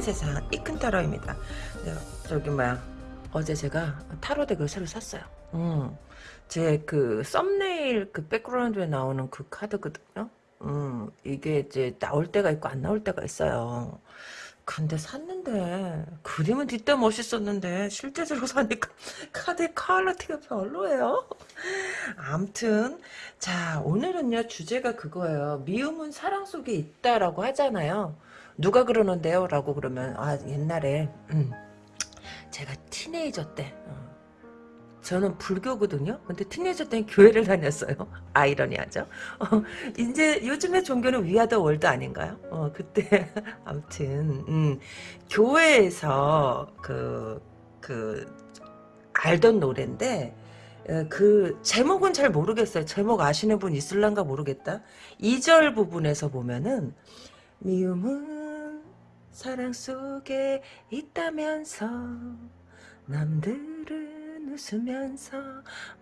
큰 세상 이큰 타로입니다. 네, 저기 뭐야 어제 제가 타로 deck을 새로 샀어요. 음, 제 그 썸네일 그 background에 나오는 그 카드거든요. 음, 이게 이제 나올 때가 있고 안 나올 때가 있어요. 근데 샀는데 그림은 되게 멋있었는데 실제적으로 사니까 카드의 quality가 별로예요. 암튼 자 오늘은요 주제가 그거예요. 미움은 사랑 속에 있다라고 하잖아요. 누가 그러는데요? 라고 그러면 아 옛날에 음, 제가 티네이저 때 어, 저는 불교거든요. 근데 티네이저 때는 교회를 다녔어요. 아이러니하죠. 어, 이제 요즘에 종교는 위아더 월드 아닌가요? 어, 그때 아무튼 음, 교회에서 그, 그 알던 노래인데 어, 그 제목은 잘 모르겠어요. 제목 아시는 분 있을란가 모르겠다. 2절 부분에서 보면은 미움은 사랑 속에 있다면서 남들은 웃으면서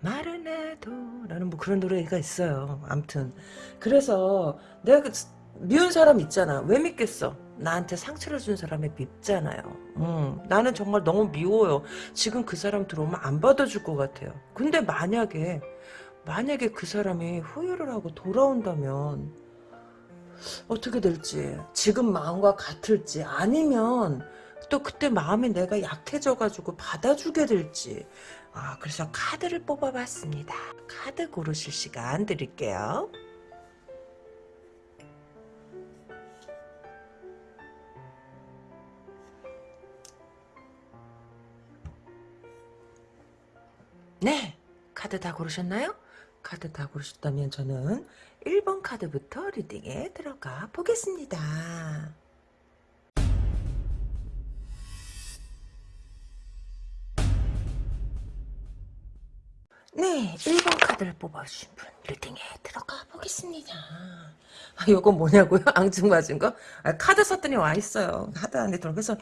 말은 해도 라는 뭐 그런 노래가 있어요. 암튼 그래서 내가 그 미운 사람 있잖아. 왜 믿겠어? 나한테 상처를 준 사람이 밉잖아요. 음, 나는 정말 너무 미워요. 지금 그 사람 들어오면 안 받아줄 것 같아요. 근데 만약에 만약에 그 사람이 후회를 하고 돌아온다면 어떻게 될지 지금 마음과 같을지 아니면 또 그때 마음이 내가 약해져가지고 받아주게 될지. 아 그래서 카드를 뽑아봤습니다. 카드 고르실 시간 드릴게요. 네 카드 다 고르셨나요? 카드 다 고르셨다면 저는 1번 카드부터 reading에 들어가 보겠습니다. 네, 1번 카드를 뽑아주신 분 reading에 들어가 보겠습니다. 아, 이건 뭐냐고요? 앙증맞은 거? 아, 카드 샀더니 와 있어요. 카드 안에 들어. 그래서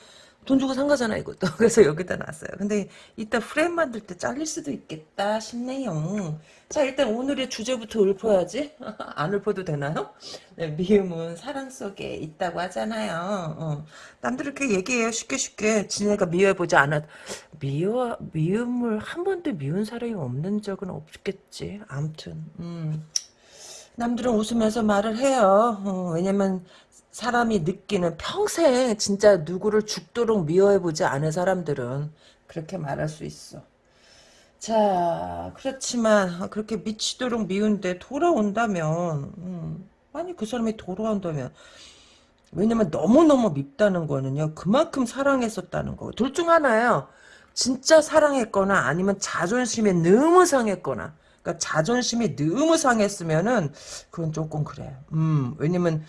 돈 주고 산 거잖아 이것도. 그래서 여기다 놨어요. 근데 이따 프레임 만들 때 잘릴 수도 있겠다 싶네요. 자 일단 오늘의 주제부터 읊어야지. 안 읊어도 되나요? 네, 미움은 사랑 속에 있다고 하잖아요. 어. 남들 이렇게 얘기해요. 쉽게 쉽게. 지네가 미워해보지 않아. 미워, 미움을 한 번도 미운 사람이 없는 적은 없겠지. 암튼. 음. 남들은 웃으면서 말을 해요. 어, 왜냐면 사람이 느끼는 평생 진짜 누구를 죽도록 미워해보지 않은 사람들은 그렇게 말할 수 있어. 자 그렇지만 그렇게 미치도록 미운데 돌아온다면 음, 아니 그 사람이 돌아온다면 왜냐면 너무너무 밉다는 거는요 그만큼 사랑했었다는 거고 둘 중 하나예요. 진짜 사랑했거나 아니면 자존심에 너무 상했거나 그러니까 자존심이 너무 상했으면은 그건 조금 그래. 음 왜냐면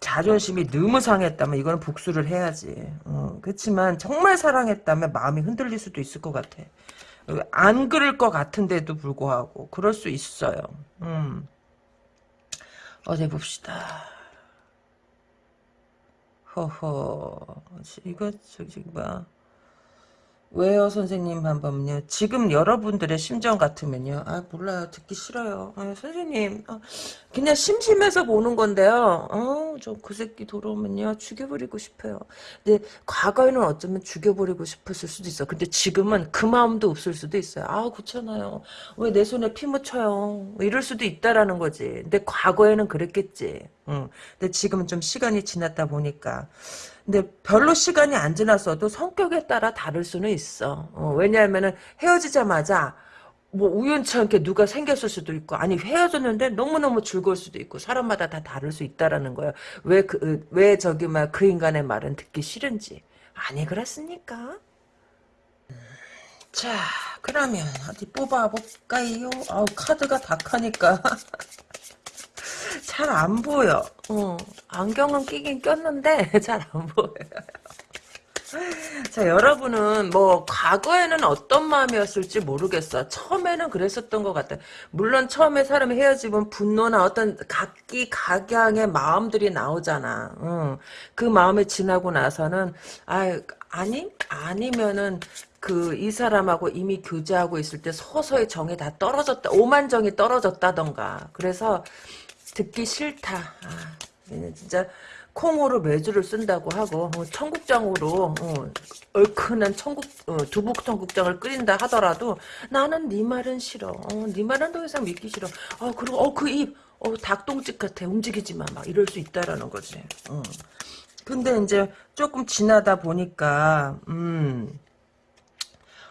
자존심이 너무 상했다면 이거는 복수를 해야지. 어, 그렇지만 정말 사랑했다면 마음이 흔들릴 수도 있을 것 같아. 안 그럴 것 같은데도 불구하고 그럴 수 있어요. 음. 어디 봅시다. 허허. 이거 저기 뭐야. 왜요 선생님 한 번요? 지금 여러분들의 심정 같으면요. 아 몰라요. 듣기 싫어요. 아, 선생님 아, 그냥 심심해서 보는 건데요. 어저 그 새끼 돌아오면요. 죽여버리고 싶어요. 근데 과거에는 어쩌면 죽여버리고 싶었을 수도 있어. 근데 지금은 그 마음도 없을 수도 있어요. 아 그렇잖아요. 왜 내 손에 피 묻혀요? 이럴 수도 있다라는 거지. 근데 과거에는 그랬겠지. 응. 근데 지금은 좀 시간이 지났다 보니까 근데 별로 시간이 안 지났어도 성격에 따라 다를 수는 있어. 어, 왜냐하면은 헤어지자마자 뭐 우연찮게 누가 생겼을 수도 있고 아니 헤어졌는데 너무너무 즐거울 수도 있고 사람마다 다 다를 수 있다라는 거예요. 왜 그 왜 저기 막 그 인간의 말은 듣기 싫은지 아니 그렇습니까? 자 그러면 어디 뽑아볼까요? 아우 카드가 다 카니까 잘 안 보여. 어, 안경은 끼긴 꼈는데 잘 안 보여요. 자 여러분은 뭐 과거에는 어떤 마음이었을지 모르겠어 처음에는 그랬었던 것 같아 물론 처음에 사람이 헤어지면 분노나 어떤 각기 각양의 마음들이 나오잖아 응. 그 마음이 지나고 나서는 아 아니 아니면은 그 이 사람하고 이미 교제하고 있을 때 서서히 정이 다 떨어졌다 오만정이 떨어졌다던가 그래서 듣기 싫다. 아, 진짜 콩으로 매주를 쓴다고 하고 어, 청국장으로 어, 얼큰한 청국 어, 두부 청국장을 끓인다 하더라도 나는 네 말은 싫어. 어, 네 말은 더 이상 믿기 싫어. 어, 그리고 어, 그 입, 어, 닭똥집 같아. 움직이지 마. 막 이럴 수 있다라는 거지. 어. 근데 이제 조금 지나다 보니까 음.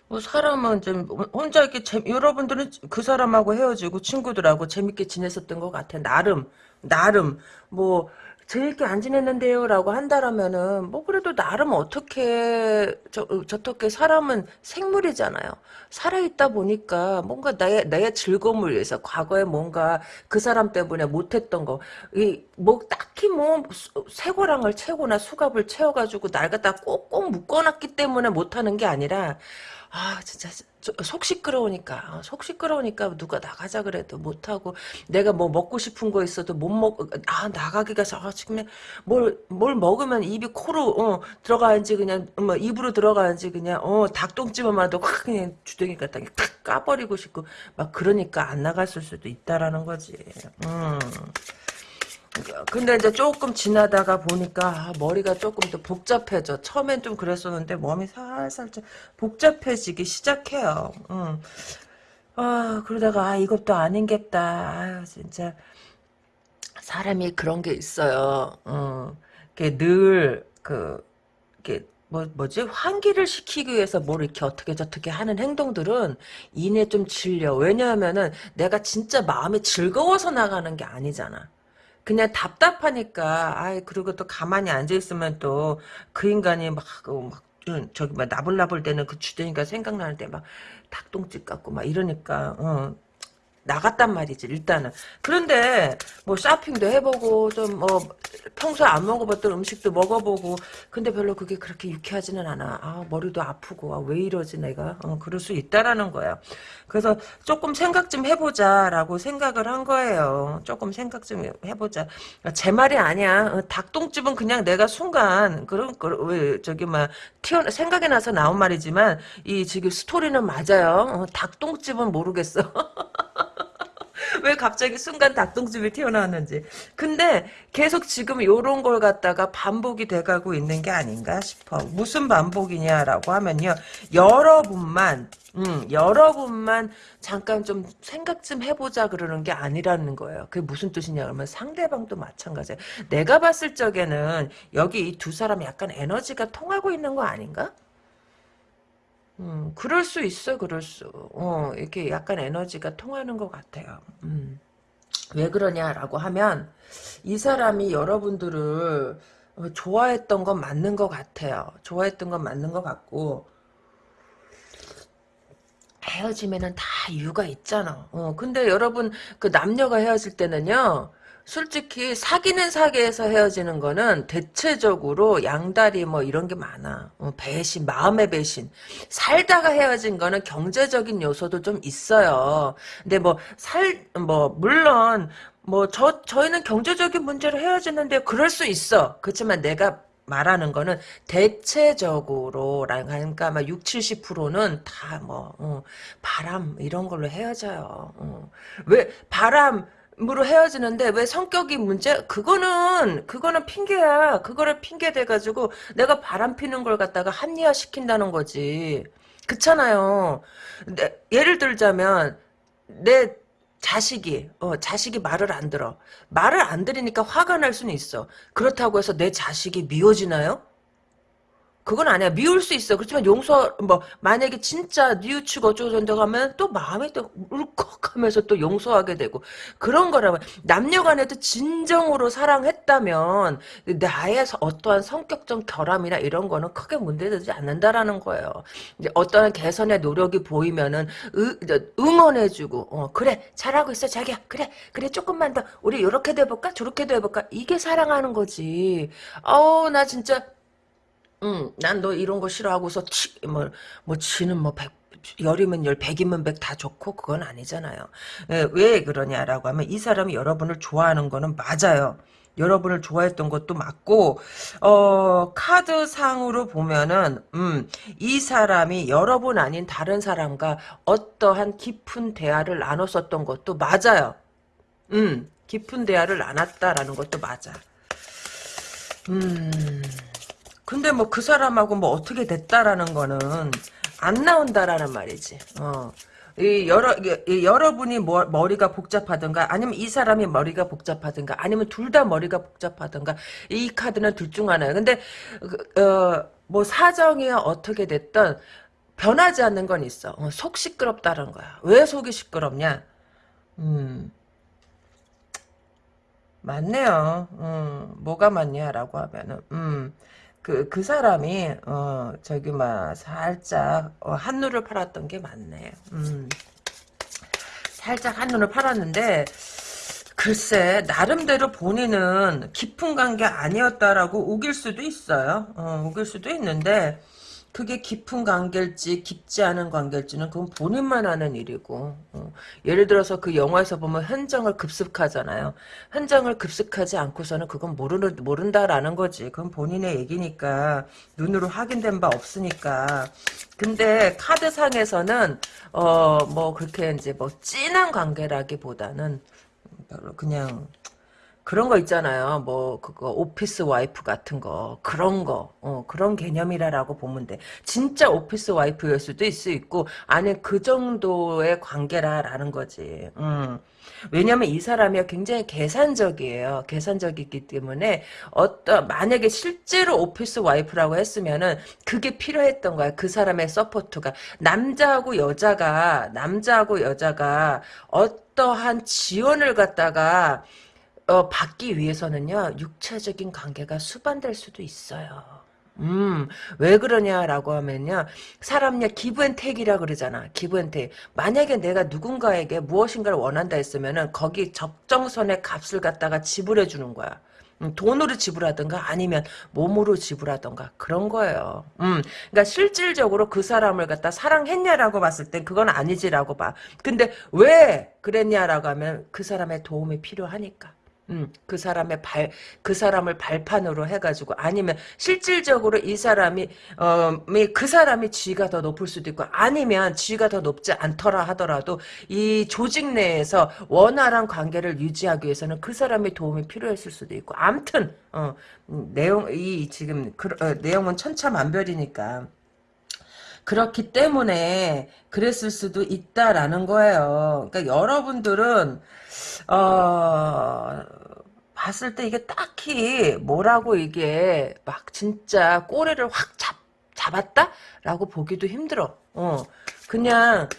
뭐 사람은 좀 혼자 이렇게 재, 여러분들은 그 사람하고 헤어지고 친구들하고 재밌게 지냈었던 것 같아. 나름 나름 뭐 재밌게 안 지냈는데요라고 한다라면은 뭐 그래도 나름 어떻게 저 저렇게 사람은 생물이잖아요. 살아 있다 보니까 뭔가 나의 나의 즐거움을 위해서 과거에 뭔가 그 사람 때문에 못했던 거 이 뭐 딱히 뭐 쇠고랑을 채거나 수갑을 채워가지고 날 갖다 꼭꼭 묶어놨기 때문에 못하는 게 아니라 아 진짜 속 시끄러우니까. 어, 속 시끄러우니까 누가 나가자 그래도 못하고 내가 뭐 먹고 싶은 거 있어도 못 먹 아 나가기가 아 지금 뭘뭘 먹으면 입이 코로 어, 들어가는지 그냥 뭐 입으로 들어가는지 그냥 어 닭똥집어만도 확 그냥 주둥이 갖다 탁 까버리고 싶고. 막 그러니까 안 나갔을 수도 있다라는 거지. 음. 근데 이제 조금 지나다가 보니까 아, 머리가 조금 더 복잡해져. 처음엔 좀 그랬었는데 몸이 살살 좀 복잡해지기 시작해요. 음. 아 그러다가 아 이것도 아닌겠다. 아 진짜 사람이 그런 게 있어요. 어. 늘그 이게 뭐, 뭐지? 환기를 시키기 위해서 뭘 이렇게 어떻게 저떻게 하는 행동들은 이내 좀 질려. 왜냐하면은 내가 진짜 마음이 즐거워서 나가는 게 아니잖아. 그냥 답답하니까 아이 그리고 또 가만히 앉아 있으면 또 그 인간이 막, 그막 저기 막 나불나불 때는 그 주제니까 생각나는데 막 닭똥집 같고 막 이러니까 어. 나갔단 말이지 일단은. 그런데 뭐 쇼핑도 해보고 좀 뭐 평소에 안 먹어봤던 음식도 먹어보고 근데 별로 그게 그렇게 유쾌하지는 않아. 아 머리도 아프고 아, 왜 이러지 내가? 어, 그럴 수 있다라는 거야. 그래서 조금 생각 좀 해보자 라고 생각을 한 거예요. 조금 생각 좀 해보자. 제 말이 아니야. 어, 닭똥집은 그냥 내가 순간 그런 왜 저기 막 튀어 생각이 나서 나온 말이지만 이 지금 스토리는 맞아요. 어, 닭똥집은 모르겠어 왜 갑자기 순간 닭똥집이 튀어나왔는지. 근데 계속 지금 요런 걸 갖다가 반복이 돼가고 있는 게 아닌가 싶어. 무슨 반복이냐라고 하면요. 여러분만 음, 여러분만 잠깐 좀 생각 좀 해보자 그러는 게 아니라는 거예요. 그게 무슨 뜻이냐 그러면 상대방도 마찬가지예요. 내가 봤을 적에는 여기 이 두 사람 약간 에너지가 통하고 있는 거 아닌가? 음, 그럴 수 있어, 그럴 수. 어, 이렇게 약간 에너지가 통하는 것 같아요. 음. 왜 그러냐라고 하면, 이 사람이 여러분들을 어, 좋아했던 건 맞는 것 같아요. 좋아했던 건 맞는 것 같고, 헤어지면은 다 이유가 있잖아. 어, 근데 여러분, 그 남녀가 헤어질 때는요, 솔직히 사귀는 사귀에서 헤어지는 거는 대체적으로 양다리 뭐 이런 게 많아. 어, 배신, 마음의 배신. 살다가 헤어진 거는 경제적인 요소도 좀 있어요. 근데 뭐 살, 뭐 물론 뭐 저 저희는 경제적인 문제로 헤어지는데 그럴 수 있어. 그렇지만 내가 말하는 거는 대체적으로 그러니까 막 6, 70%는 다뭐 어, 바람 이런 걸로 헤어져요. 어. 왜 바람 으로 헤어지는데 왜 성격이 문제? 그거는 그거는 핑계야. 그거를 핑계 대 가지고 내가 바람 피는 걸 갖다가 합리화 시킨다는 거지. 그렇잖아요. 내, 예를 들자면 내 자식이 어 자식이 말을 안 들어. 말을 안 들으니까 화가 날 수는 있어. 그렇다고 해서 내 자식이 미워지나요? 그건 아니야. 미울 수 있어. 그렇지만 용서, 뭐, 만약에 진짜 뉘우치고 어쩌고 저쩌고 하면 또 마음이 또 울컥하면서 또 용서하게 되고. 그런 거라면, 남녀 간에도 진정으로 사랑했다면, 나의 어떠한 성격적 결함이나 이런 거는 크게 문제되지 않는다라는 거예요. 이제 어떠한 개선의 노력이 보이면은, 으, 응원해주고, 어, 그래, 잘하고 있어, 자기야. 그래, 그래, 조금만 더, 우리 이렇게도 해볼까? 저렇게도 해볼까? 이게 사랑하는 거지. 어우, 나 진짜, 응, 난 너 이런 거 싫어하고서 치, 뭐, 뭐 지는 뭐 백, 열이면 열, 백이면 백 다 좋고 그건 아니잖아요. 예, 왜 그러냐라고 하면 이 사람이 여러분을 좋아하는 거는 맞아요. 여러분을 좋아했던 것도 맞고 어 카드상으로 보면은 음 이 사람이 여러분 아닌 다른 사람과 어떠한 깊은 대화를 나눴었던 것도 맞아요. 음 깊은 대화를 나눴다라는 것도 맞아. 음, 근데 뭐 그 사람하고 뭐 어떻게 됐다라는 거는 안 나온다라는 말이지. 어. 이 여러 이 여러분이 뭐, 머리가 복잡하든가 아니면 이 사람이 머리가 복잡하든가 아니면 둘 다 머리가 복잡하든가 이 카드는 둘 중 하나예요. 근데 그, 어, 뭐 사정이 어떻게 됐든 변하지 않는 건 있어. 어, 속 시끄럽다는 거야. 왜 속이 시끄럽냐? 음. 맞네요. 음, 뭐가 맞냐라고 하면은, 음, 그, 그 사람이, 어, 저기, 막, 살짝, 어, 한눈을 팔았던 게 맞네. 음, 살짝 한눈을 팔았는데, 글쎄, 나름대로 본인은 깊은 관계 아니었다라고 우길 수도 있어요. 어, 우길 수도 있는데, 그게 깊은 관계일지 깊지 않은 관계일지는 그건 본인만 아는 일이고 어. 예를 들어서 그 영화에서 보면 현장을 급습하잖아요. 현장을 급습하지 않고서는 그건 모르는 모른다라는 거지. 그건 본인의 얘기니까 눈으로 확인된 바 없으니까. 근데 카드상에서는 어 뭐 그렇게 이제 뭐 진한 관계라기보다는 그냥 그런 거 있잖아요. 뭐 그거 오피스 와이프 같은 거 그런 거 어, 그런 개념이라라고 보면 돼. 진짜 오피스 와이프일 수도 있을 수 있고 아니 그 정도의 관계라라는 거지. 음. 왜냐면 이 사람이 굉장히 계산적이에요. 계산적이기 때문에 어떤 만약에 실제로 office wife라고 했으면은 그게 필요했던 거야. 그 사람의 support가 남자하고 여자가 남자하고 여자가 어떠한 지원을 갖다가 어, 받기 위해서는요, 육체적인 관계가 수반될 수도 있어요. 음, 왜 그러냐라고 하면요, 사람냐, 기브앤테이크라 그러잖아. 기브앤테이크. 만약에 내가 누군가에게 무엇인가를 원한다 했으면은, 거기 적정선의 값을 갖다가 지불해 주는 거야. 음, 돈으로 지불하든가 아니면 몸으로 지불하든가 그런 거예요. 음, 그러니까 실질적으로 그 사람을 갖다 사랑했냐라고 봤을 땐 그건 아니지라고 봐. 근데 왜 그랬냐라고 하면 그 사람의 도움이 필요하니까. 음, 그 사람의 발, 그 사람을 발판으로 해가지고, 아니면, 실질적으로 이 사람이, 어, 그 사람이 지위가 더 높을 수도 있고, 아니면 지위가 더 높지 않더라 하더라도, 이 조직 내에서 원활한 관계를 유지하기 위해서는 그 사람의 도움이 필요했을 수도 있고, 암튼, 어, 음, 내용, 이, 지금, 그, 어, 내용은 천차만별이니까. 그렇기 때문에 그랬을 수도 있다라는 거예요. 그러니까 여러분들은 어, 봤을 때 이게 딱히 뭐라고 이게 막 진짜 꼬리를 확 잡, 잡았다라고 보기도 힘들어. 어, 그냥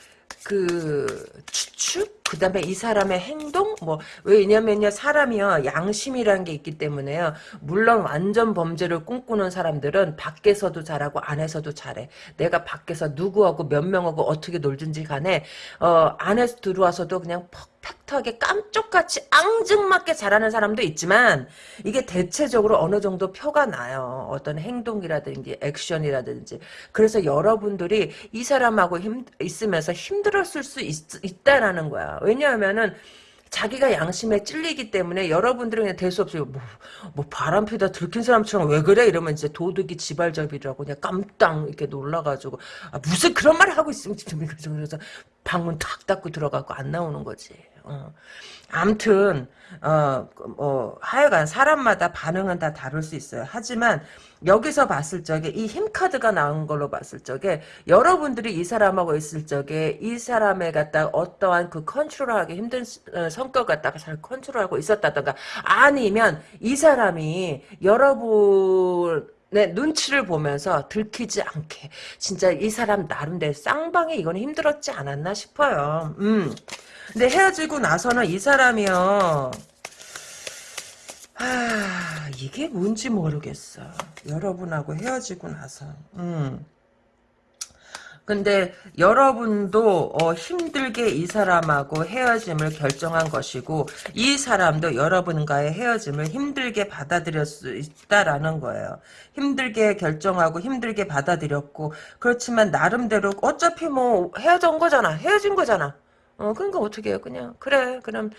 그 추측 그 다음에 이 사람의 행동 뭐 왜냐면요 사람이요 양심이라는 게 있기 때문에요. 물론 완전 범죄를 꿈꾸는 사람들은 밖에서도 잘하고 안에서도 잘해. 내가 밖에서 누구하고 몇 명하고 어떻게 놀든지 간에 어 안에서 들어와서도 그냥 퍽팩하게 깜쪽같이 앙증맞게 잘하는 사람도 있지만 이게 대체적으로 어느 정도 표가 나요. 어떤 행동이라든지 액션이라든지. 그래서 여러분들이 이 사람하고 힘, 있으면서 힘들었을 수 있, 있다라는 거야. 왜냐하면은 자기가 양심에 찔리기 때문에 여러분들은 그냥 될 수 없어요. 뭐, 뭐 바람 피다 들킨 사람처럼 왜 그래? 이러면 이제 도둑이 지발잡이라고 그냥 깜땅 이렇게 놀라가지고 아, 무슨 그런 말을 하고 있으면 그래서 방문 탁 닫고 들어가고 안 나오는 거지. 어. 암튼 어, 뭐 하여간 사람마다 반응은 다 다를 수 있어요. 하지만 여기서 봤을 적에 이 힘카드가 나온 걸로 봤을 적에 여러분들이 이 사람하고 있을 적에 이 사람에 갖다 어떠한 그 컨트롤하기 힘든 어, 성격 갖다가 잘 컨트롤하고 있었다던가 아니면 이 사람이 여러분 내 눈치를 보면서 들키지 않게 진짜 이 사람 나름대로 쌍방에 이거는 힘들었지 않았나 싶어요. 음. 근데 헤어지고 나서는 이 사람이요. 아, 이게 뭔지 모르겠어. 여러분하고 헤어지고 나서. 음. 근데 여러분도 어, 힘들게 이 사람하고 헤어짐을 결정한 것이고 이 사람도 여러분과의 헤어짐을 힘들게 받아들일 수 있다라는 거예요. 힘들게 결정하고 힘들게 받아들였고 그렇지만 나름대로 어차피 뭐 헤어진 거잖아. 헤어진 거잖아. 어, 그러니까 어떻게 해요? 그냥, 그래, 그럼,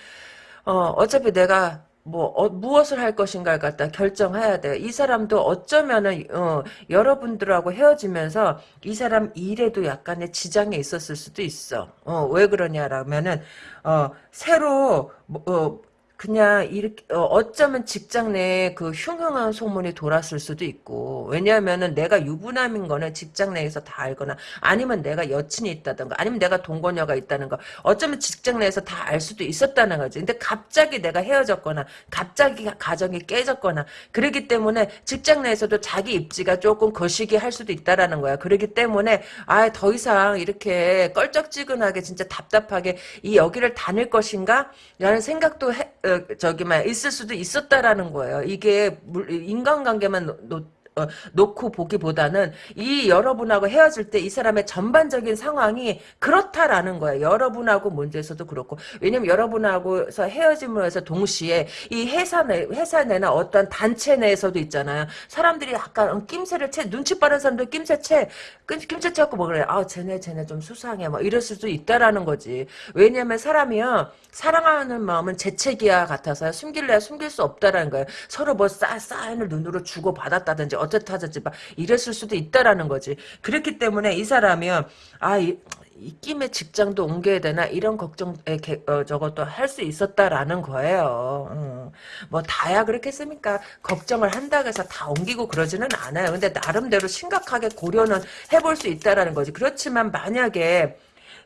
어, 어차피 내가, 뭐, 어, 무엇을 할 것인가를 갖다 결정해야 돼요. 이 사람도 어쩌면은, 어, 여러분들하고 헤어지면서 이 사람 일에도 약간의 지장이 있었을 수도 있어. 어, 왜 그러냐라면은, 어, 새로, 뭐, 어, 그냥 이렇게 어, 어쩌면 직장 내에 그 흉흉한 소문이 돌았을 수도 있고 왜냐하면은 내가 유부남인 거는 직장 내에서 다 알거나 아니면 내가 여친이 있다든가 아니면 내가 동거녀가 있다는 거 어쩌면 직장 내에서 다 알 수도 있었다는 거지. 근데 갑자기 내가 헤어졌거나 갑자기 가정이 깨졌거나 그러기 때문에 직장 내에서도 자기 입지가 조금 거시기 할 수도 있다라는 거야. 그러기 때문에 아 더 이상 이렇게 껄쩍지근하게 진짜 답답하게 이 여기를 다닐 것인가? 라는 생각도 해, 어, 저기 막 있을 수도 있었다라는 거예요. 이게 물- 인간관계만 놓, 놓- 어, 놓고 보기보다는 이 여러분하고 헤어질 때 이 사람의 전반적인 상황이 그렇다라는 거예요. 여러분하고 문제에서도 그렇고 왜냐면 여러분하고서 헤어짐으로 해서 동시에 이 회사 내 회사 내나 어떤 단체 내에서도 있잖아요. 사람들이 약간 낌새를 채 눈치 빠른 사람들 낌새 채 낌- 낌새 채갖고 뭐 그래. 아 쟤네 쟤네 좀 수상해. 뭐 이럴 수도 있다라는 거지. 왜냐면 사람이요 사랑하는 마음은 재채기와 같아서 숨길래야 숨길 수 없다라는 거예요. 서로 뭐 싸, 사인을 눈으로 주고 받았다든지 어쨌다든지 막 이랬을 수도 있다라는 거지. 그렇기 때문에 이 사람이요 아 이, 이 김에 직장도 옮겨야 되나 이런 걱정 에, 개- 어, 저것도 할 수 있었다라는 거예요. 어. 뭐 다야 그렇겠습니까? 걱정을 한다고 해서 다 옮기고 그러지는 않아요. 근데 나름대로 심각하게 고려는 해볼 수 있다라는 거지. 그렇지만 만약에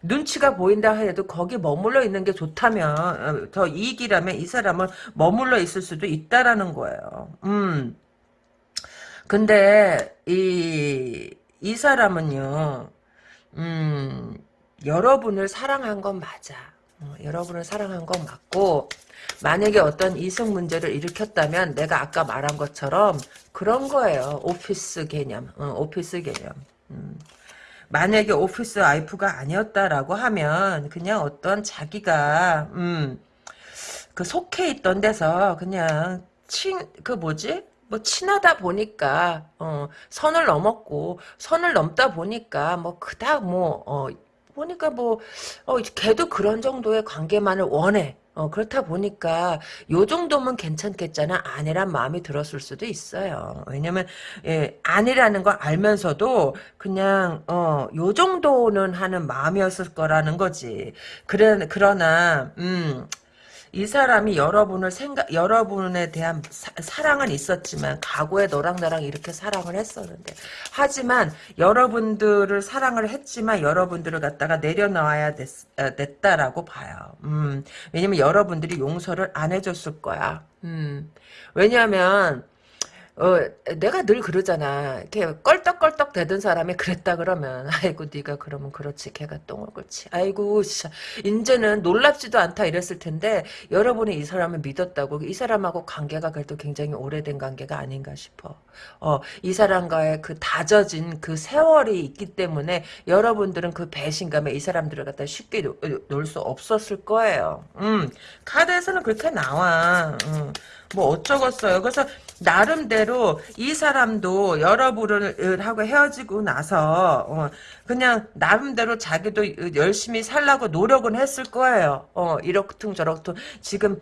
눈치가 보인다 해도 거기 머물러 있는 게 좋다면 어, 더 이익이라면 이 사람은 머물러 있을 수도 있다라는 거예요. 음. 근데 이 이 사람은요. 음, 여러분을 사랑한 건 맞아. 어, 여러분을 사랑한 건 맞고, 만약에 어떤 이성 문제를 일으켰다면, 내가 아까 말한 것처럼, 그런 거예요. 오피스 개념. 어, 오피스 개념. 음. 만약에 오피스 와이프가 아니었다라고 하면, 그냥 어떤 자기가, 음, 그 속해 있던 데서, 그냥, 친, 그 뭐지? 뭐 친하다 보니까 어, 선을 넘었고 선을 넘다 보니까 뭐 그닥 뭐 어, 보니까 뭐 어, 걔도 그런 정도의 관계만을 원해. 어, 그렇다 보니까 요 정도면 괜찮겠잖아. 아니란 마음이 들었을 수도 있어요. 왜냐면 예, 아니라는 걸 알면서도 그냥 어, 요 정도는 하는 마음이었을 거라는 거지. 그래 그러나 음 이 사람이 여러분을 생각, 여러분에 대한 사, 랑은 있었지만, 과거에 너랑 나랑 이렇게 사랑을 했었는데. 하지만, 여러분들을 사랑을 했지만, 여러분들을 갖다가 내려놔야 됐, 어, 됐다라고 봐요. 음, 왜냐면 여러분들이 용서를 안 해줬을 거야. 음, 왜냐면, 어, 내가 늘 그러잖아. 이렇게 껄떡껄떡 대던 사람이 그랬다 그러면, 아이고, 네가 그러면 그렇지. 걔가 똥을 옳지. 아이고, 진짜, 이제는 놀랍지도 않다 이랬을 텐데, 여러분이 이 사람을 믿었다고, 이 사람하고 관계가 그래도 굉장히 오래된 관계가 아닌가 싶어. 어, 이 사람과의 그 다져진 그 세월이 있기 때문에, 여러분들은 그 배신감에 이 사람들을 갖다 쉽게 놓을 수 없었을 거예요. 음, 카드에서는 그렇게 나와. 음. 뭐 어쩌겠어요. 그래서 나름대로 이 사람도 여러분을 하고 헤어지고 나서 어, 그냥 나름대로 자기도 열심히 살라고 노력은 했을 거예요. 어, 이렇든 저렇든 지금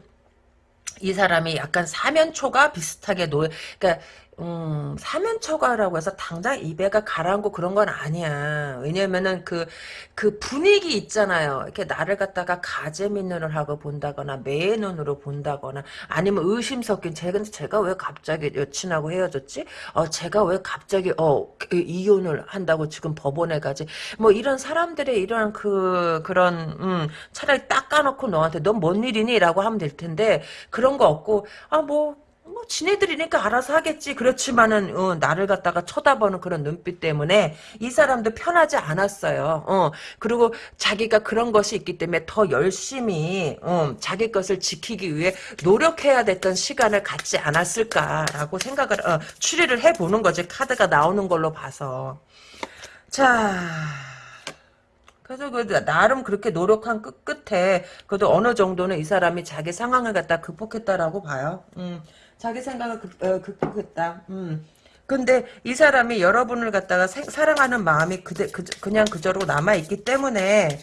이 사람이 약간 사면초가 비슷하게 노, 그러니까 음, 사면초가라고 해서 당장 입에가 가라앉고 그런 건 아니야. 왜냐면은 그, 그 분위기 있잖아요. 이렇게 나를 갖다가 가재미 눈을 하고 본다거나, 매의 눈으로 본다거나, 아니면 의심 섞인, 제가, 제가 왜 갑자기 여친하고 헤어졌지? 어, 제가 왜 갑자기, 어, 그 이혼을 한다고 지금 법원에 가지? 뭐 이런 사람들의 이런 그, 그런, 음, 차라리 닦아놓고 너한테 넌 뭔 일이니? 라고 하면 될 텐데, 그런 거 없고, 아, 뭐, 뭐 지네들이니까 알아서 하겠지. 그렇지만은 어, 나를 갖다가 쳐다보는 그런 눈빛 때문에 이 사람도 편하지 않았어요. 어, 그리고 자기가 그런 것이 있기 때문에 더 열심히 어, 자기 것을 지키기 위해 노력해야 됐던 시간을 갖지 않았을까라고 생각을 어, 추리를 해보는 거지. 카드가 나오는 걸로 봐서. 자. 그래서 그 나름 그렇게 노력한 끝 끝에 그래도 어느 정도는 이 사람이 자기 상황을 갖다 극복했다라고 봐요. 음. 자기 생각을 극, 어, 극복했다. 음. 근데 이 사람이 여러분을 갖다가 생, 사랑하는 마음이 그대, 그, 그냥 그저로 남아있기 때문에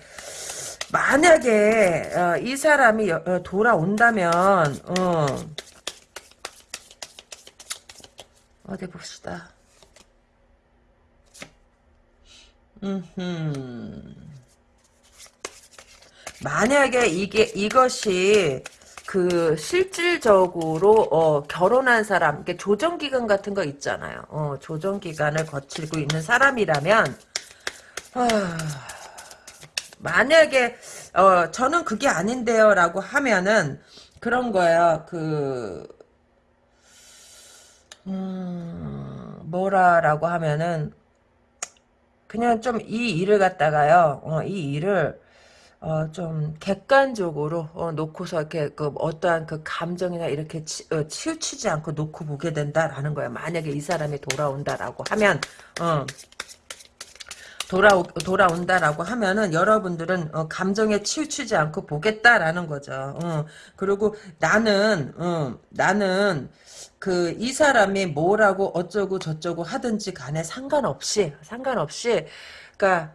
만약에 어, 이 사람이 여, 어, 돌아온다면 어, 어디 봅시다. 음흠. 만약에 이게 이것이 그 실질적으로 어, 결혼한 사람, 이렇게 조정 기간 같은 거 있잖아요. 어, 조정 기간을 거치고 있는 사람이라면 아, 만약에 어, 저는 그게 아닌데요라고 하면은 그런 거예요. 그 음, 뭐라라고 하면은 그냥 좀 이 일을 갖다가요. 어, 이 일을 어, 좀 객관적으로 어, 놓고서 이렇게 그 어떠한 그 감정이나 이렇게 치, 어, 치우치지 않고 놓고 보게 된다라는 거예요. 만약에 이 사람이 돌아온다라고 하면 어, 돌아오, 돌아온다라고 하면은 여러분들은 어, 감정에 치우치지 않고 보겠다라는 거죠. 어, 그리고 나는 어, 나는 그 이 사람이 뭐라고 어쩌고 저쩌고 하든지 간에 상관없이 상관없이 그러니까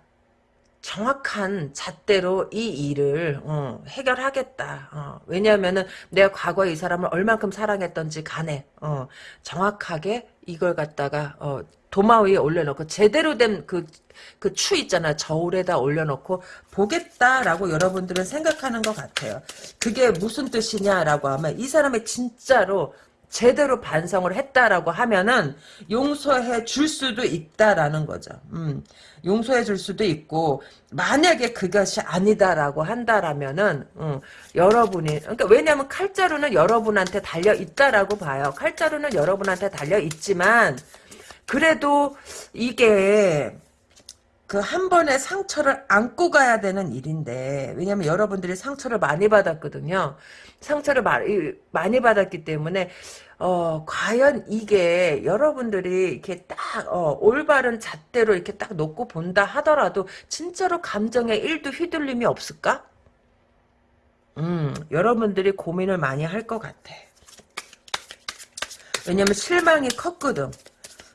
정확한 잣대로 이 일을 어, 해결하겠다. 어, 왜냐하면은 내가 과거에 이 사람을 얼만큼 사랑했던지 간에 어, 정확하게 이걸 갖다가 어, 도마 위에 올려놓고 제대로 된 그 그 추 있잖아 저울에다 올려놓고 보겠다라고 여러분들은 생각하는 것 같아요. 그게 무슨 뜻이냐라고 하면 이 사람이 진짜로 제대로 반성을 했다라고 하면은 용서해 줄 수도 있다라는 거죠. 음, 용서해 줄 수도 있고 만약에 그것이 아니다라고 한다라면은 음, 여러분이 그러니까 왜냐하면 칼자루는 여러분한테 달려 있다라고 봐요. 칼자루는 여러분한테 달려 있지만 그래도 이게 그한 번의 상처를 안고 가야 되는 일인데 왜냐면 여러분들이 상처를 많이 받았거든요. 상처를 많이, 많이 받았기 때문에 어, 과연 이게 여러분들이 이렇게 딱, 어, 올바른 잣대로 이렇게 딱 놓고 본다 하더라도, 진짜로 감정에 일도 휘둘림이 없을까? 음, 여러분들이 고민을 많이 할 것 같아. 왜냐면 실망이 컸거든.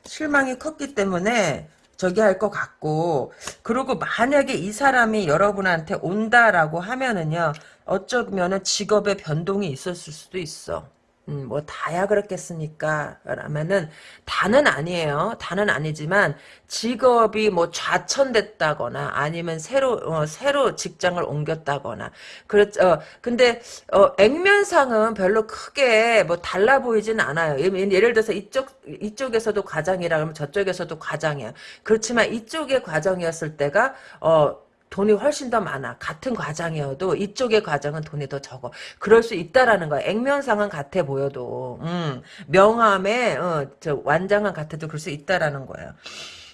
실망이 컸기 때문에, 저기 할 것 같고, 그리고 만약에 이 사람이 여러분한테 온다라고 하면은요, 어쩌면은 직업의 변동이 있었을 수도 있어. 음, 뭐 다야 그렇겠습니까? 라면은 다는 아니에요. 다는 아니지만 직업이 뭐 좌천됐다거나 아니면 새로 어, 새로 직장을 옮겼다거나 그렇죠. 어, 근데 어, 액면상은 별로 크게 뭐 달라 보이진 않아요. 예를 들어서 이쪽 이쪽에서도 과장이라 그러면 저쪽에서도 과장이야. 그렇지만 이쪽의 과정이었을 때가 어 돈이 훨씬 더 많아. 같은 과장이어도 이쪽의 과정은 돈이 더 적어. 그럴 수 있다라는 거야. 액면상은 같아 보여도. 음, 명함에 어, 저 완장은 같아도 그럴 수 있다라는 거예요.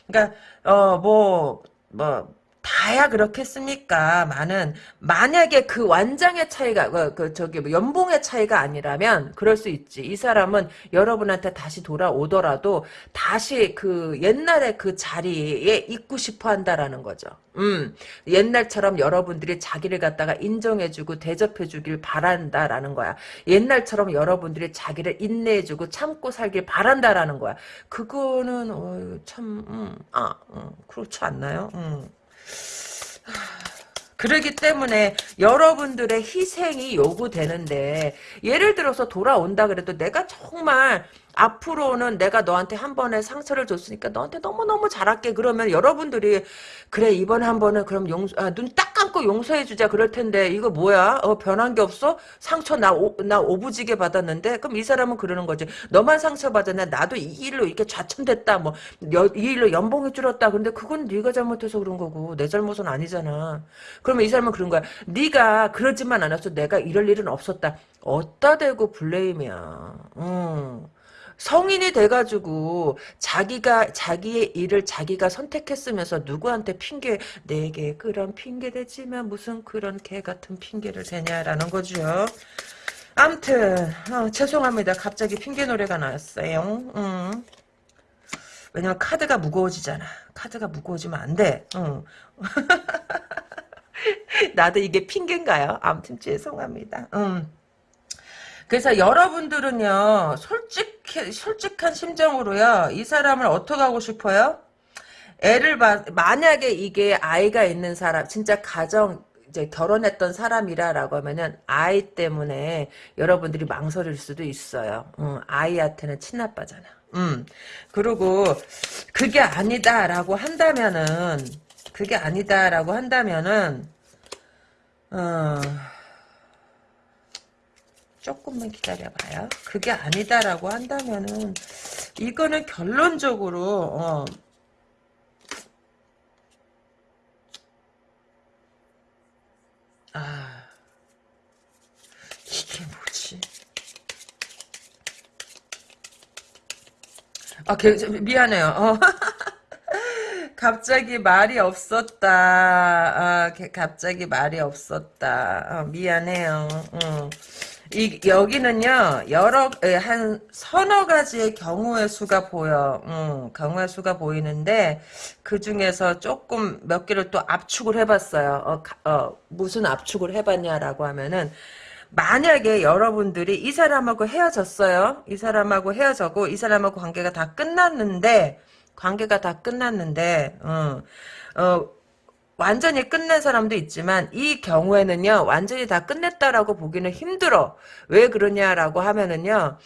그러니까 어 뭐뭐 뭐, 다야 그렇겠습니까? 많은 만약에 그 완장의 차이가 그, 그 저기 뭐 연봉의 차이가 아니라면 그럴 수 있지. 이 사람은 여러분한테 다시 돌아오더라도 다시 그 옛날의 그 자리에 있고 싶어 한다라는 거죠. 음, 옛날처럼 여러분들이 자기를 갖다가 인정해주고 대접해주길 바란다라는 거야. 옛날처럼 여러분들이 자기를 인내해주고 참고 살길 바란다라는 거야. 그거는 어, 참, 음, 아, 음, 그렇지 않나요? 음. 그러기 때문에 여러분들의 희생이 요구되는데 예를 들어서 돌아온다 그래도 내가 정말 앞으로는 내가 너한테 한 번에 상처를 줬으니까 너한테 너무너무 잘할게. 그러면 여러분들이 그래 이번에 한 번은 그럼 용서 아, 눈딱 감고 용서해 주자. 그럴 텐데 이거 뭐야? 어, 변한 게 없어? 상처 나, 오, 나 오부지게 받았는데? 그럼 이 사람은 그러는 거지. 너만 상처 받았네. 나도 이 일로 이렇게 좌천됐다. 뭐 이 일로 연봉이 줄었다. 근데 그건 네가 잘못해서 그런 거고. 내 잘못은 아니잖아. 그러면 이 사람은 그런 거야. 네가 그러지만 않았어 내가 이럴 일은 없었다. 어따 대고 블레임이야. 음. 성인이 돼가지고 자기가 자기의 일을 자기가 선택했으면서 누구한테 핑계 내게 그런 핑계 대지만 무슨 그런 개 같은 핑계를 대냐라는 거죠. 암튼 어, 죄송합니다. 갑자기 핑계 노래가 나왔어요. 음. 왜냐면 카드가 무거워지잖아. 카드가 무거워지면 안 돼. 응. 나도 이게 핑계인가요? 아무튼 죄송합니다. 음. 그래서 여러분들은요, 솔직, 솔직한 심정으로요, 이 사람을 어떻게 하고 싶어요? 애를 봐, 만약에 이게 아이가 있는 사람, 진짜 가정, 이제 결혼했던 사람이라라고 하면은 아이 때문에 여러분들이 망설일 수도 있어요. 음, 아이한테는 친아빠잖아. 음. 그리고 그게 아니다라고 한다면은 그게 아니다라고 한다면은 어 조금만 기다려봐요. 그게 아니다라고 한다면은 이거는 결론적으로 어, 아 이게 뭐지? 아, 개, 미안해요. 어. 갑자기 말이 없었다. 아, 개- 갑자기 말이 없었다. 어, 미안해요. 어. 이, 여기는요, 여러, 에, 한 서너 가지의 경우의 수가 보여. 음, 경우의 수가 보이는데, 그 중에서 조금 몇 개를 또 압축을 해봤어요. 어, 가- 어, 무슨 압축을 해봤냐라고 하면은, 만약에 여러분들이 이 사람하고 헤어졌어요. 이 사람하고 헤어졌고 이 사람하고 관계가 다 끝났는데 관계가 다 끝났는데 어, 어, 완전히 끝낸 사람도 있지만 이 경우에는요. 완전히 다 끝냈다라고 보기는 힘들어. 왜 그러냐라고 하면은요.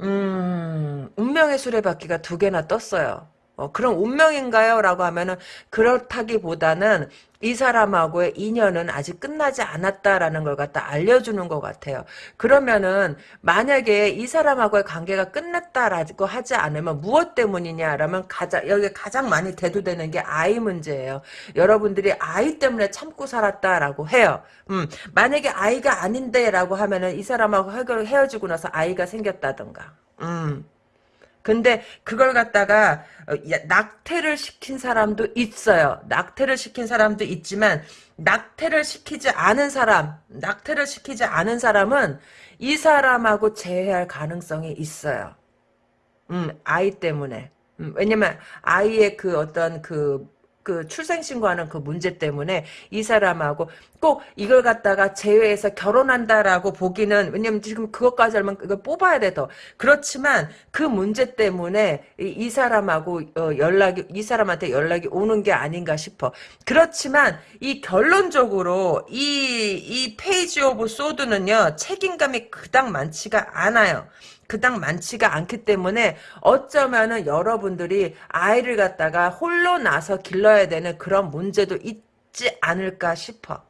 음, 운명의 수레바퀴가 두 개나 떴어요. 어, 그럼 운명인가요? 라고 하면은 그렇다기보다는 이 사람하고의 인연은 아직 끝나지 않았다라는 걸 갖다 알려주는 것 같아요. 그러면은 만약에 이 사람하고의 관계가 끝났다라고 하지 않으면 무엇 때문이냐라면 가장 여기 가장 많이 대두되는 게 아이 문제예요. 여러분들이 아이 때문에 참고 살았다라고 해요. 음, 만약에 아이가 아닌데라고 하면은 이 사람하고 헤어- 헤어지고 나서 아이가 생겼다던가. 음. 근데 그걸 갖다가 어, 야, 낙태를 시킨 사람도 있어요. 낙태를 시킨 사람도 있지만 낙태를 시키지 않은 사람, 낙태를 시키지 않은 사람은 이 사람하고 재회할 가능성이 있어요. 음, 아이 때문에. 음, 왜냐면 아이의 그 어떤 그, 그 출생신고하는 그 문제 때문에 이 사람하고 꼭 이걸 갖다가 제외해서 결혼한다라고 보기는 왜냐면 지금 그것까지 알면 이걸 뽑아야 돼 더. 그렇지만 그 문제 때문에 이, 이 사람하고 어, 연락이 이 사람한테 연락이 오는 게 아닌가 싶어. 그렇지만 이 결론적으로 이 이 page of swords는요 책임감이 그닥 많지가 않아요. 그닥 많지가 않기 때문에 어쩌면은 여러분들이 아이를 갖다가 홀로 나서 길러야 되는 그런 문제도 있지 않을까 싶어.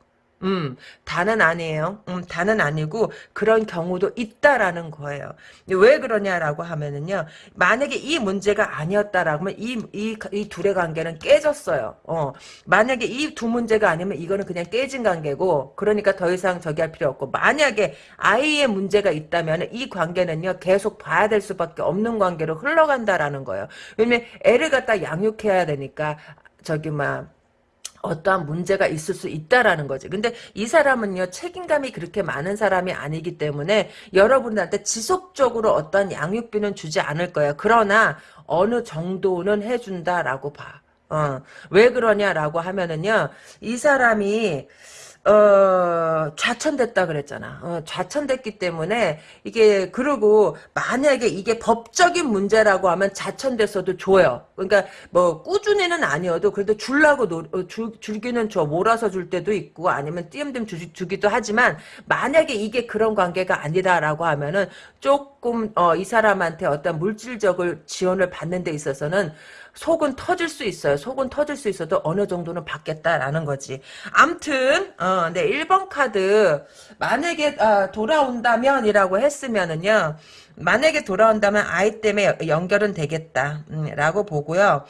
음, 다는 아니에요. 음, 다는 아니고 그런 경우도 있다라는 거예요. 왜 그러냐라고 하면은요. 만약에 이 문제가 아니었다라고 하면 이, 이, 이 둘의 관계는 깨졌어요. 어. 만약에 이 두 문제가 아니면 이거는 그냥 깨진 관계고 그러니까 더 이상 저기 할 필요 없고 만약에 아이의 문제가 있다면 이 관계는요. 계속 봐야 될 수밖에 없는 관계로 흘러간다라는 거예요. 왜냐면 애를 갖다 양육해야 되니까 저기 막 어떠한 문제가 있을 수 있다라는 거지. 근데 이 사람은요, 책임감이 그렇게 많은 사람이 아니기 때문에 여러분들한테 지속적으로 어떠한 양육비는 주지 않을 거예요. 그러나 어느 정도는 해준다라고 봐. 어, 왜 그러냐라고 하면은요, 이 사람이, 어, 좌천됐다 그랬잖아. 어, 좌천됐기 때문에 이게 그리고 만약에 이게 법적인 문제라고 하면 좌천됐어도 줘요. 그러니까 뭐 꾸준히는 아니어도 그래도 줄라고 노, 어, 줄, 줄기는 줘 몰아서 줄 때도 있고 아니면 띄엄띄엄 주, 주기도 하지만 만약에 이게 그런 관계가 아니다라고 하면은 조금 어, 이 사람한테 어떤 물질적을 지원을 받는 데 있어서는 속은 터질 수 있어요. 속은 터질 수 있어도 어느 정도는 받겠다라는 거지. 암튼 어, 네 1번 카드 만약에 아, 돌아온다면이라고 했으면은요. 만약에 돌아온다면 아이 때문에 연결은 되겠다. 음, 라고 보고요.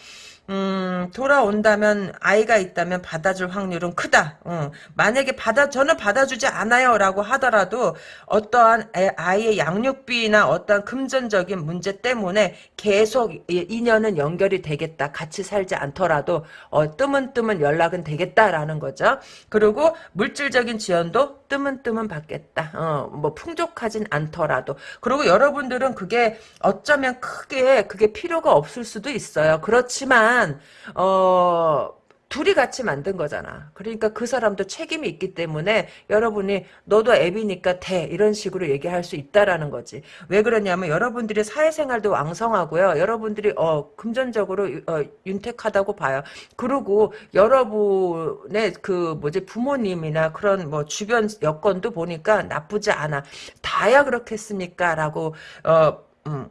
음, 돌아온다면 아이가 있다면 받아줄 확률은 크다. 어, 만약에 받아 저는 받아주지 않아요라고 하더라도 어떠한 애- 아이의 양육비나 어떠한 금전적인 문제 때문에 계속 이- 인연은 연결이 되겠다. 같이 살지 않더라도 어, 뜨문뜨문 연락은 되겠다라는 거죠. 그리고 물질적인 지원도 뜨문뜨문 받겠다. 어, 뭐 풍족하진 않더라도. 그리고 여러분들은 그게 어쩌면 크게 그게 필요가 없을 수도 있어요. 그렇지만 어 둘이 같이 만든 거잖아. 그러니까 그 사람도 책임이 있기 때문에 여러분이 너도 애비니까 돼 이런 식으로 얘기할 수 있다라는 거지. 왜 그러냐면 여러분들이 사회생활도 왕성하고요. 여러분들이 어 금전적으로 어, 윤택하다고 봐요. 그리고 여러분의 그 뭐지 부모님이나 그런 뭐 주변 여건도 보니까 나쁘지 않아. 다야 그렇겠습니까라고 어 음.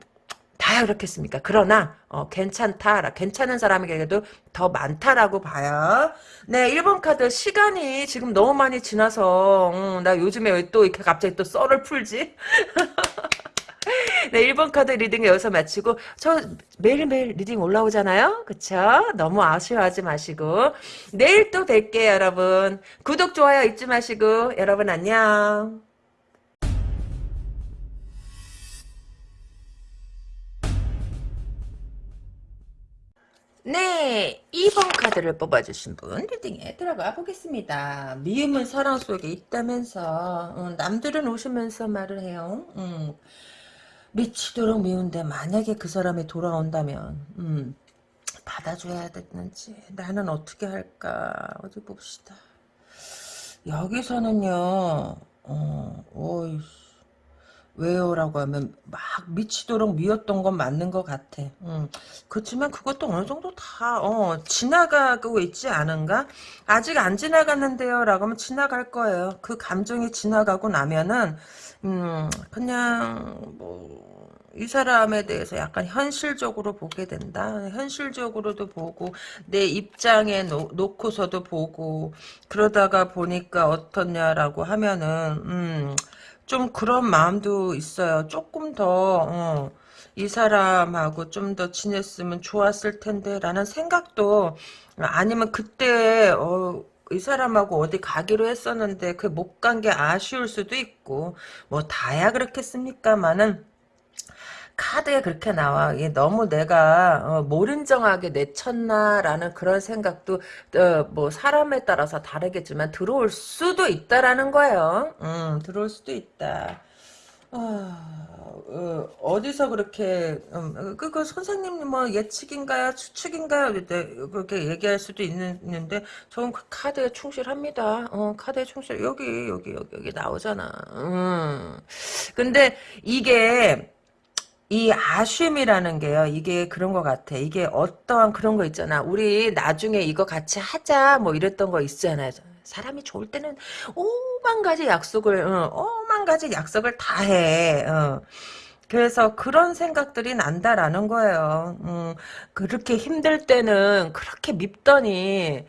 다야 그렇겠습니까? 그러나 어, 괜찮다. 괜찮은 사람에게도 더 많다라고 봐요. 네, 1번 카드 시간이 지금 너무 많이 지나서 음, 나 요즘에 왜 또 이렇게 갑자기 또 썰을 풀지? 네, 1번 카드 reading 여기서 마치고 저 매일매일 reading 올라오잖아요. 그쵸? 너무 아쉬워하지 마시고 내일 또 뵐게요 여러분. 구독 좋아요 잊지 마시고 여러분 안녕. 네, 2번 카드를 뽑아주신 분 reading에 들어가 보겠습니다. 미움은 사랑 속에 있다면서 음, 남들은 웃으면서 말을 해요. 음, 미치도록 미운데 만약에 그 사람이 돌아온다면 음, 받아줘야 되는지 나는 어떻게 할까 어디 봅시다. 여기서는요. 어, 어이 왜요? 라고 하면 막 미치도록 미웠던 건 맞는 것 같아. 음. 그렇지만 그것도 어느 정도 다 어, 지나가고 있지 않은가? 아직 안 지나갔는데요. 라고 하면 지나갈 거예요. 그 감정이 지나가고 나면은 음, 그냥 뭐 이 사람에 대해서 약간 현실적으로 보게 된다. 현실적으로도 보고 내 입장에 놓, 놓고서도 보고 그러다가 보니까 어떻냐라고 하면은 음, 좀 그런 마음도 있어요. 조금 더, 어, 이 사람하고 좀 더 지냈으면 좋았을 텐데, 라는 생각도, 아니면 그때, 어, 이 사람하고 어디 가기로 했었는데, 그 못 간 게 아쉬울 수도 있고, 뭐, 다야 그렇겠습니까만은, 카드에 그렇게 나와. 이게 너무 내가 어, 몰인정하게 내쳤나라는 그런 생각도 어, 뭐 사람에 따라서 다르겠지만 들어올 수도 있다라는 거예요. 음, 들어올 수도 있다. 아, 어, 디서 그렇게 음, 그, 그 선생님 뭐 예측인가요 추측인가요 네, 그렇게 얘기할 수도 있는, 데 저는 그 카드에 충실합니다 어, 카드에 충실 여기 여기 여기 여기 나오잖아 음. 근데 이게 이 아쉬움이라는 게요. 이게 그런 것 같아. 이게 어떠한 그런 거 있잖아. 우리 나중에 이거 같이 하자 뭐 이랬던 거 있잖아요. 사람이 좋을 때는 오만 가지 약속을 어, 오만 가지 약속을 다 해. 어. 그래서 그런 생각들이 난다라는 거예요. 음, 그렇게 힘들 때는 그렇게 밉더니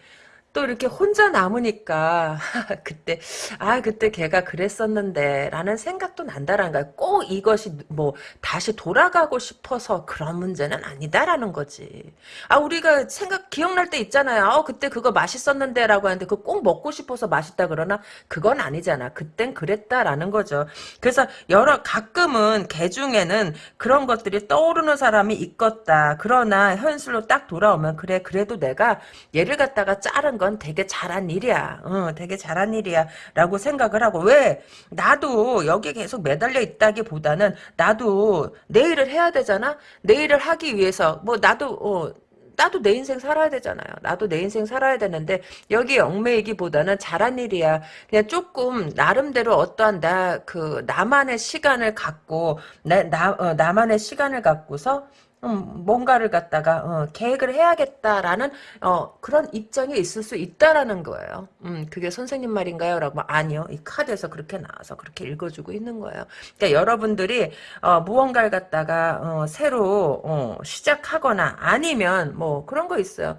또 이렇게 혼자 남으니까 그때 아 그때 걔가 그랬었는데 라는 생각도 난다라는 거야. 꼭 이것이 뭐 다시 돌아가고 싶어서 그런 문제는 아니다라는 거지. 아 우리가 생각 기억날 때 있잖아요. 어 그때 그거 맛있었는데 라고 하는데 그거 꼭 먹고 싶어서 맛있다 그러나 그건 아니잖아. 그땐 그랬다라는 거죠. 그래서 여러 가끔은 개 중에는 그런 것들이 떠오르는 사람이 있겠다. 그러나 현실로 딱 돌아오면 그래 그래도 내가 얘를 갖다가 자른 거건 되게 잘한 일이야. 어, 되게 잘한 일이야. 라고 생각을 하고, 왜? 나도 여기 계속 매달려 있다기보다는, 나도 내일을 해야 되잖아? 내일을 하기 위해서, 뭐, 나도, 어, 나도 내 인생 살아야 되잖아요. 나도 내 인생 살아야 되는데 여기 얽매이기보다는 잘한 일이야. 그냥 조금 나름대로 어떠한 나 그 나만의 시간을 갖고 나, 나 어, 나만의 시간을 갖고서 음, 뭔가를 갖다가 어, 계획을 해야겠다라는 어, 그런 입장에 있을 수 있다라는 거예요. 음, 그게 선생님 말인가요? 라고 아니요. 이 카드에서 그렇게 나와서 그렇게 읽어주고 있는 거예요. 그러니까 여러분들이 어, 무언가를 갖다가 어, 새로 어, 시작하거나 아니면 뭐 그런 거 있어요.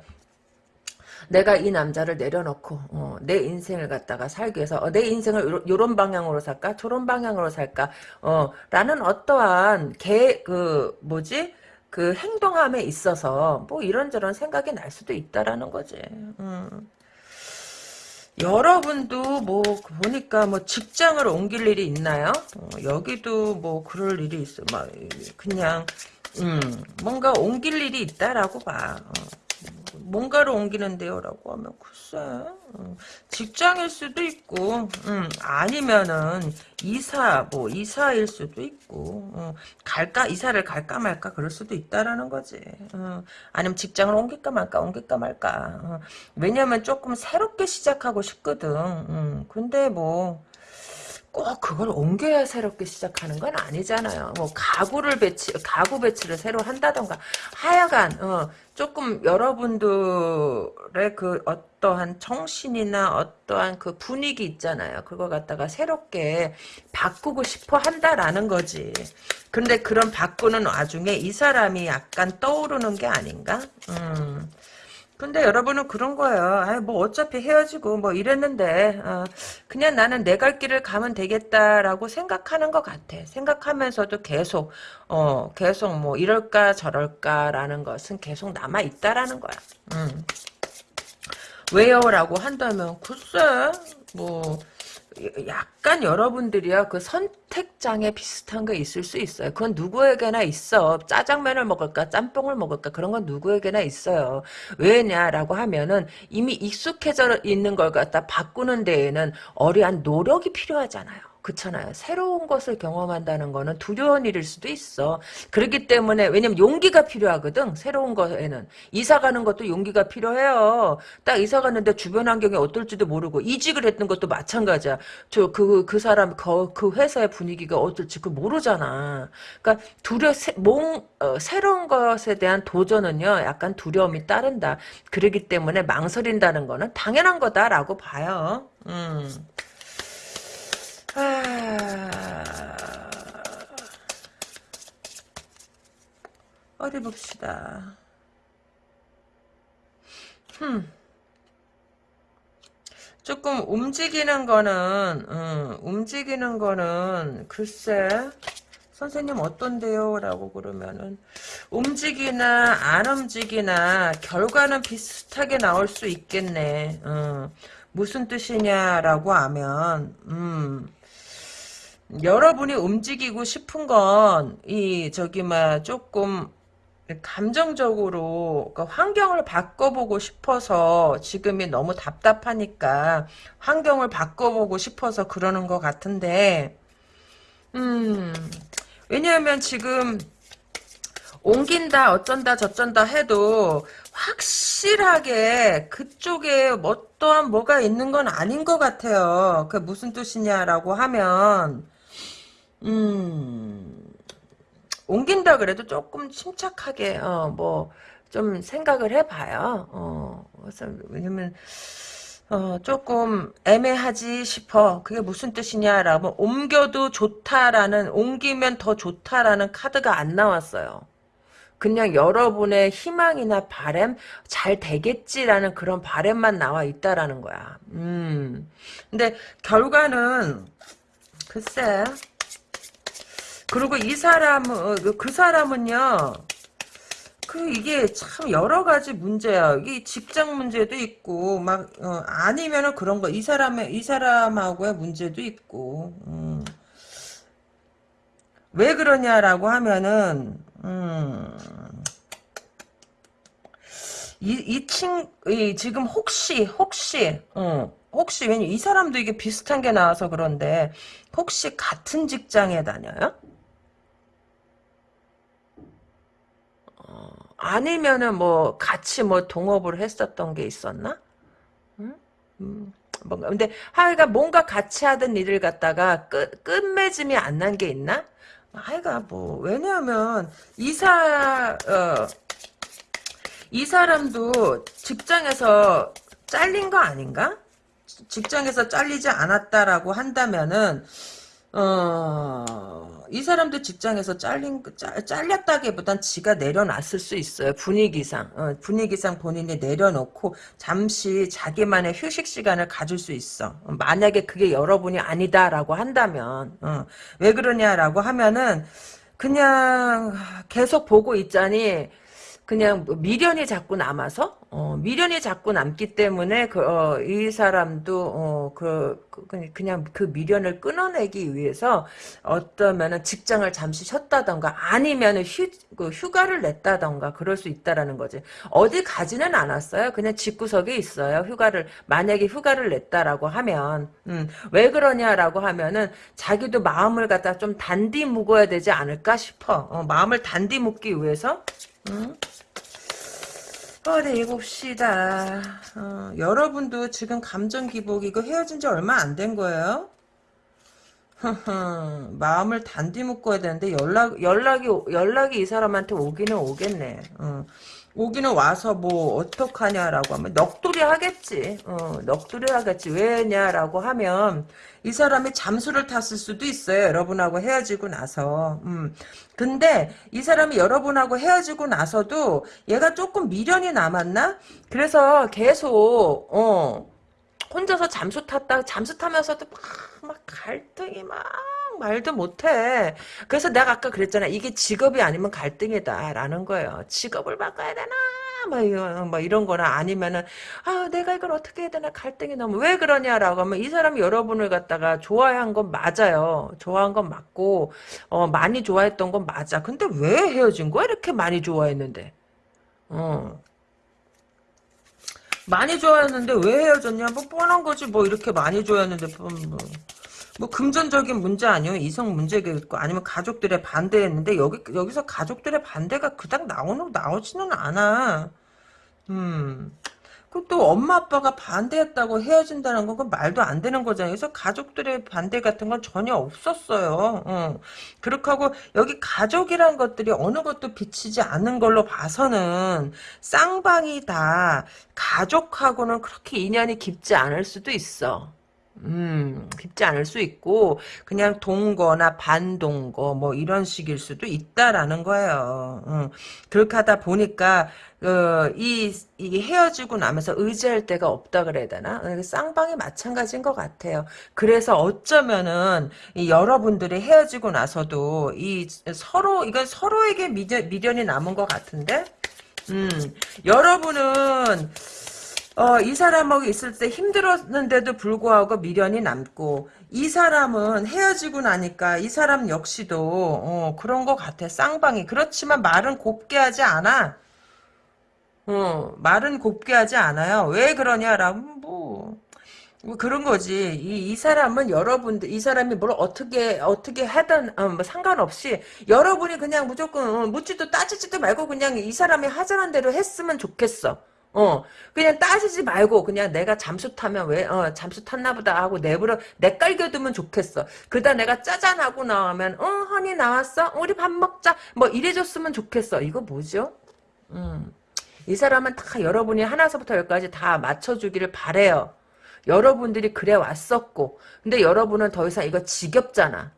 내가 이 남자를 내려놓고 어, 내 인생을 갖다가 살기 위해서 어, 내 인생을 요런 방향으로 살까 저런 방향으로 살까 어, 라는 어떠한 개 그 뭐지 그 행동함에 있어서 뭐 이런저런 생각이 날 수도 있다라는 거지. 음. 여러분도 뭐 보니까 뭐 직장을 옮길 일이 있나요? 어, 여기도 뭐 그럴 일이 있어. 막 그냥 음, 뭔가 옮길 일이 있다라고 봐. 어. 뭔가를 옮기는데요? 라고 하면 글쎄 음, 직장일 수도 있고 음, 아니면은 이사 뭐 이사일 수도 있고 음, 갈까 이사를 갈까 말까 그럴 수도 있다라는 거지. 음, 아니면 직장을 옮길까 말까 옮길까 말까. 음, 왜냐면 조금 새롭게 시작하고 싶거든. 음, 근데 뭐 꼭 그걸 옮겨야 새롭게 시작하는 건 아니잖아요. 뭐 가구를 배치, 가구 배치를 새로 한다던가 하여간 어, 조금 여러분들의 그 어떠한 정신이나 어떠한 그 분위기 있잖아요. 그거 갖다가 새롭게 바꾸고 싶어 한다라는 거지. 근데 그런 바꾸는 와중에 이 사람이 약간 떠오르는 게 아닌가? 음. 근데 여러분은 그런 거예요. 아이, 뭐 어차피 헤어지고 뭐 이랬는데 어, 그냥 나는 내 갈 길을 가면 되겠다라고 생각하는 것 같아. 생각하면서도 계속 어 계속 뭐 이럴까 저럴까라는 것은 계속 남아 있다라는 거야. 음. 왜요라고 한다면 글쎄 뭐 약간 여러분들이야 그 선택장애 비슷한 게 있을 수 있어요. 그건 누구에게나 있어. 짜장면을 먹을까 짬뽕을 먹을까 그런 건 누구에게나 있어요. 왜냐라고 하면은 이미 익숙해져 있는 걸 갖다 바꾸는 데에는 어려한 노력이 필요하잖아요. 그렇잖아요. 새로운 것을 경험한다는 거는 두려운 일일 수도 있어. 그렇기 때문에 왜냐면 용기가 필요하거든. 새로운 거에는 이사 가는 것도 용기가 필요해요. 딱 이사 갔는데 주변 환경이 어떨지도 모르고 이직을 했던 것도 마찬가지야. 저 그그 사람 그, 그 회사의 분위기가 어떨지 그 모르잖아. 그러니까 두려 몽 어, 새로운 것에 대한 도전은요. 약간 두려움이 따른다. 그러기 때문에 망설인다는 거는 당연한 거다라고 봐요. 음. 아... 어디 봅시다. 흠. 조금 움직이는 거는, 음, 움직이는 거는, 글쎄, 선생님 어떤데요? 라고 그러면은, 움직이나, 안 움직이나, 결과는 비슷하게 나올 수 있겠네. 음, 무슨 뜻이냐라고 하면, 음, 여러분이 움직이고 싶은 건 이 저기 막 조금 감정적으로 그러니까 환경을 바꿔보고 싶어서 지금이 너무 답답하니까 환경을 바꿔보고 싶어서 그러는 것 같은데 음 왜냐하면 지금 옮긴다 어쩐다 저쩐다 해도 확실하게 그쪽에 어떠한 뭐가 있는 건 아닌 것 같아요. 그 무슨 뜻이냐라고 하면 음, 옮긴다 그래도 조금 침착하게, 어, 뭐, 좀 생각을 해봐요. 어, 왜냐면, 어, 조금 애매하지 싶어. 그게 무슨 뜻이냐라고, 옮겨도 좋다라는, 옮기면 더 좋다라는 카드가 안 나왔어요. 그냥 여러분의 희망이나 바램 잘 되겠지라는 그런 바램만 나와 있다라는 거야. 음. 근데 결과는 글쎄 그리고 이 사람은 어, 그, 그 사람은요. 그 이게 참 여러 가지 문제야. 이게 직장 문제도 있고 막 어, 아니면은 그런 거 이 사람의 이 사람하고의 문제도 있고. 음. 왜 그러냐라고 하면은 음. 이, 이 친, 이, 지금 혹시, 혹시, 어, 혹시, 왜냐, 이 사람도 이게 비슷한 게 나와서 그런데, 혹시 같은 직장에 다녀요? 아니면은 뭐 같이 뭐 동업을 했었던 게 있었나? 응? 음, 뭔가 근데 하여간 뭔가 같이 하던 일을 갖다가 끝 끝맺음이 안 난 게 있나? 하여간 뭐 왜냐하면 이사 어, 이 사람도 직장에서 잘린 거 아닌가? 직장에서 잘리지 않았다라고 한다면은 어, 이 사람도 직장에서 잘린, 잘, 잘렸다기보단 지가 내려놨을 수 있어요. 분위기상. 어, 분위기상 본인이 내려놓고 잠시 자기만의 휴식 시간을 가질 수 있어. 어, 만약에 그게 여러분이 아니다라고 한다면, 어, 왜 그러냐라고 하면은, 그냥 계속 보고 있자니, 그냥 미련이 자꾸 남아서? 어, 미련이 자꾸 남기 때문에 그, 어, 이 사람도 어, 그, 그 그냥 그 미련을 끊어내기 위해서 어떠면은 직장을 잠시 쉬었다던가 아니면은 휴, 그 휴가를 냈다던가 그럴 수 있다라는 거지. 어디 가지는 않았어요. 그냥 집구석에 있어요. 휴가를 만약에 휴가를 냈다라고 하면. 음, 왜 그러냐라고 하면은 자기도 마음을 갖다 좀 단디 묵어야 되지 않을까 싶어. 어, 마음을 단디 묵기 위해서 음? 어디 봅시다. 어, 여러분도 지금 감정 기복 이거 헤어진 지 얼마 안 된 거예요? 마음을 단디 묶어야 되는데 연락 연락이 연락이 이 사람한테 오기는 오겠네. 어. 오기는 와서 뭐 어떡하냐라고 하면 넋두리 하겠지. 어, 넋두리 하겠지. 왜냐라고 하면 이 사람이 잠수를 탔을 수도 있어요. 여러분하고 헤어지고 나서. 음. 근데 이 사람이 여러분하고 헤어지고 나서도 얘가 조금 미련이 남았나? 그래서 계속 어 혼자서 잠수 탔다 잠수 타면서도 막, 막 갈등이 막 말도 못해. 그래서 내가 아까 그랬잖아. 이게 직업이 아니면 갈등이다라는 거예요. 직업을 바꿔야 되나? 뭐, 이런, 뭐 이런 거나 아니면은 아 내가 이걸 어떻게 해야 되나 갈등이 너무 왜 그러냐라고 하면 이 사람이 여러분을 갖다가 좋아한 건 맞아요. 좋아한 건 맞고 어 많이 좋아했던 건 맞아. 근데 왜 헤어진 거야? 이렇게 많이 좋아했는데. 어. 많이 좋아했는데 왜 헤어졌냐? 뭐 뻔한 거지 뭐 이렇게 많이 좋아했는데 뭐, 뭐, 뭐 금전적인 문제 아니에요? 이성 문제겠고 아니면 가족들의 반대했는데 여기 여기서 가족들의 반대가 그닥 나오는 나오지는 않아. 음. 그또 엄마 아빠가 반대했다고 헤어진다는 건 말도 안 되는 거잖아요. 그래서 가족들의 반대 같은 건 전혀 없었어요. 어. 그렇게 하고 여기 가족이란 것들이 어느 것도 비치지 않는 걸로 봐서는 쌍방이 다 가족하고는 그렇게 인연이 깊지 않을 수도 있어. 음, 깊지 않을 수 있고 그냥 동거나 반동거 뭐 이런 식일 수도 있다라는 거예요. 음, 그렇게 하다 보니까 어, 이 이게 헤어지고 나면서 의지할 데가 없다 그래야 되나? 어, 쌍방이 마찬가지인 것 같아요. 그래서 어쩌면은 여러분들이 헤어지고 나서도 이 서로 이건 서로에게 미련, 미련이 남은 것 같은데, 음, 여러분은 어, 이 사람하고 있을 때 힘들었는데도 불구하고 미련이 남고 이 사람은 헤어지고 나니까 이 사람 역시도 어, 그런 것 같아. 쌍방이. 그렇지만 말은 곱게 하지 않아. 어, 말은 곱게 하지 않아요. 왜 그러냐라면 뭐, 뭐 그런 거지. 이, 이 사람은 여러분들 이 사람이 뭘 어떻게 어떻게 하든 어, 뭐 상관없이 여러분이 그냥 무조건 어, 묻지도 따지지도 말고 그냥 이 사람이 하자는 대로 했으면 좋겠어 어, 그냥 따지지 말고, 그냥 내가 잠수 타면 왜, 어, 잠수 탔나 보다 하고 내버려, 내깔겨두면 좋겠어. 그다 내가 짜잔 하고 나오면, 어, 허니 나왔어? 우리 밥 먹자. 뭐 이래줬으면 좋겠어. 이거 뭐죠? 음. 이 사람은 다 여러분이 하나서부터 열까지 다 맞춰주기를 바래요. 여러분들이 그래 왔었고, 근데 여러분은 더 이상 이거 지겹잖아.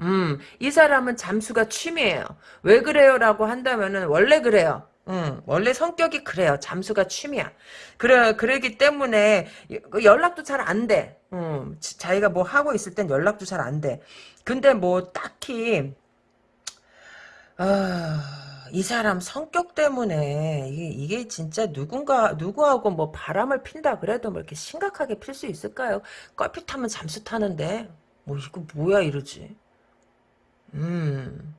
음, 이 사람은 잠수가 취미예요. 왜 그래요? 라고 한다면은, 원래 그래요. 응, 원래 성격이 그래요. 잠수가 취미야. 그래, 그러기 때문에 그 연락도 잘 안 돼. 응, 자기가 뭐 하고 있을 땐 연락도 잘 안 돼. 근데 뭐 딱히, 아, 이 사람 성격 때문에 이게, 이게 진짜 누군가, 누구하고 뭐 바람을 핀다 그래도 뭐 이렇게 심각하게 필 수 있을까요? 껄핏하면 잠수 타는데, 뭐 이거 뭐야 이러지. 음.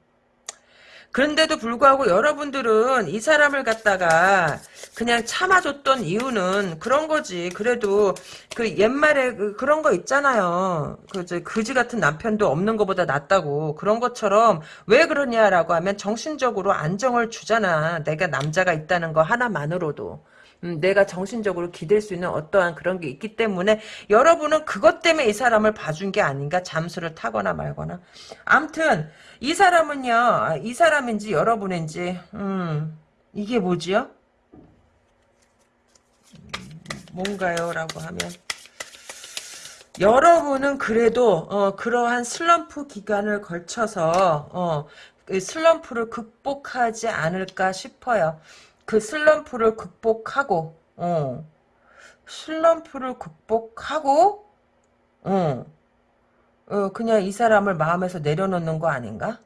그런데도 불구하고 여러분들은 이 사람을 갖다가 그냥 참아줬던 이유는 그런 거지. 그래도 그 옛말에 그 그런 거 있잖아요. 그 그지 같은 남편도 없는 것보다 낫다고 그런 것처럼 왜 그러냐라고 하면 정신적으로 안정을 주잖아. 내가 남자가 있다는 거 하나만으로도. 음, 내가 정신적으로 기댈 수 있는 어떠한 그런 게 있기 때문에 여러분은 그것 때문에 이 사람을 봐준 게 아닌가 잠수를 타거나 말거나 암튼 이 사람은요 아, 이 사람인지 여러분인지 음 이게 뭐지요? 뭔가요? 라고 하면 여러분은 그래도 어, 그러한 슬럼프 기간을 걸쳐서 어, 그 슬럼프를 극복하지 않을까 싶어요. 그 슬럼프를 극복하고, 어, 슬럼프를 극복하고, 어, 어, 그냥 이 사람을 마음에서 내려놓는 거 아닌가?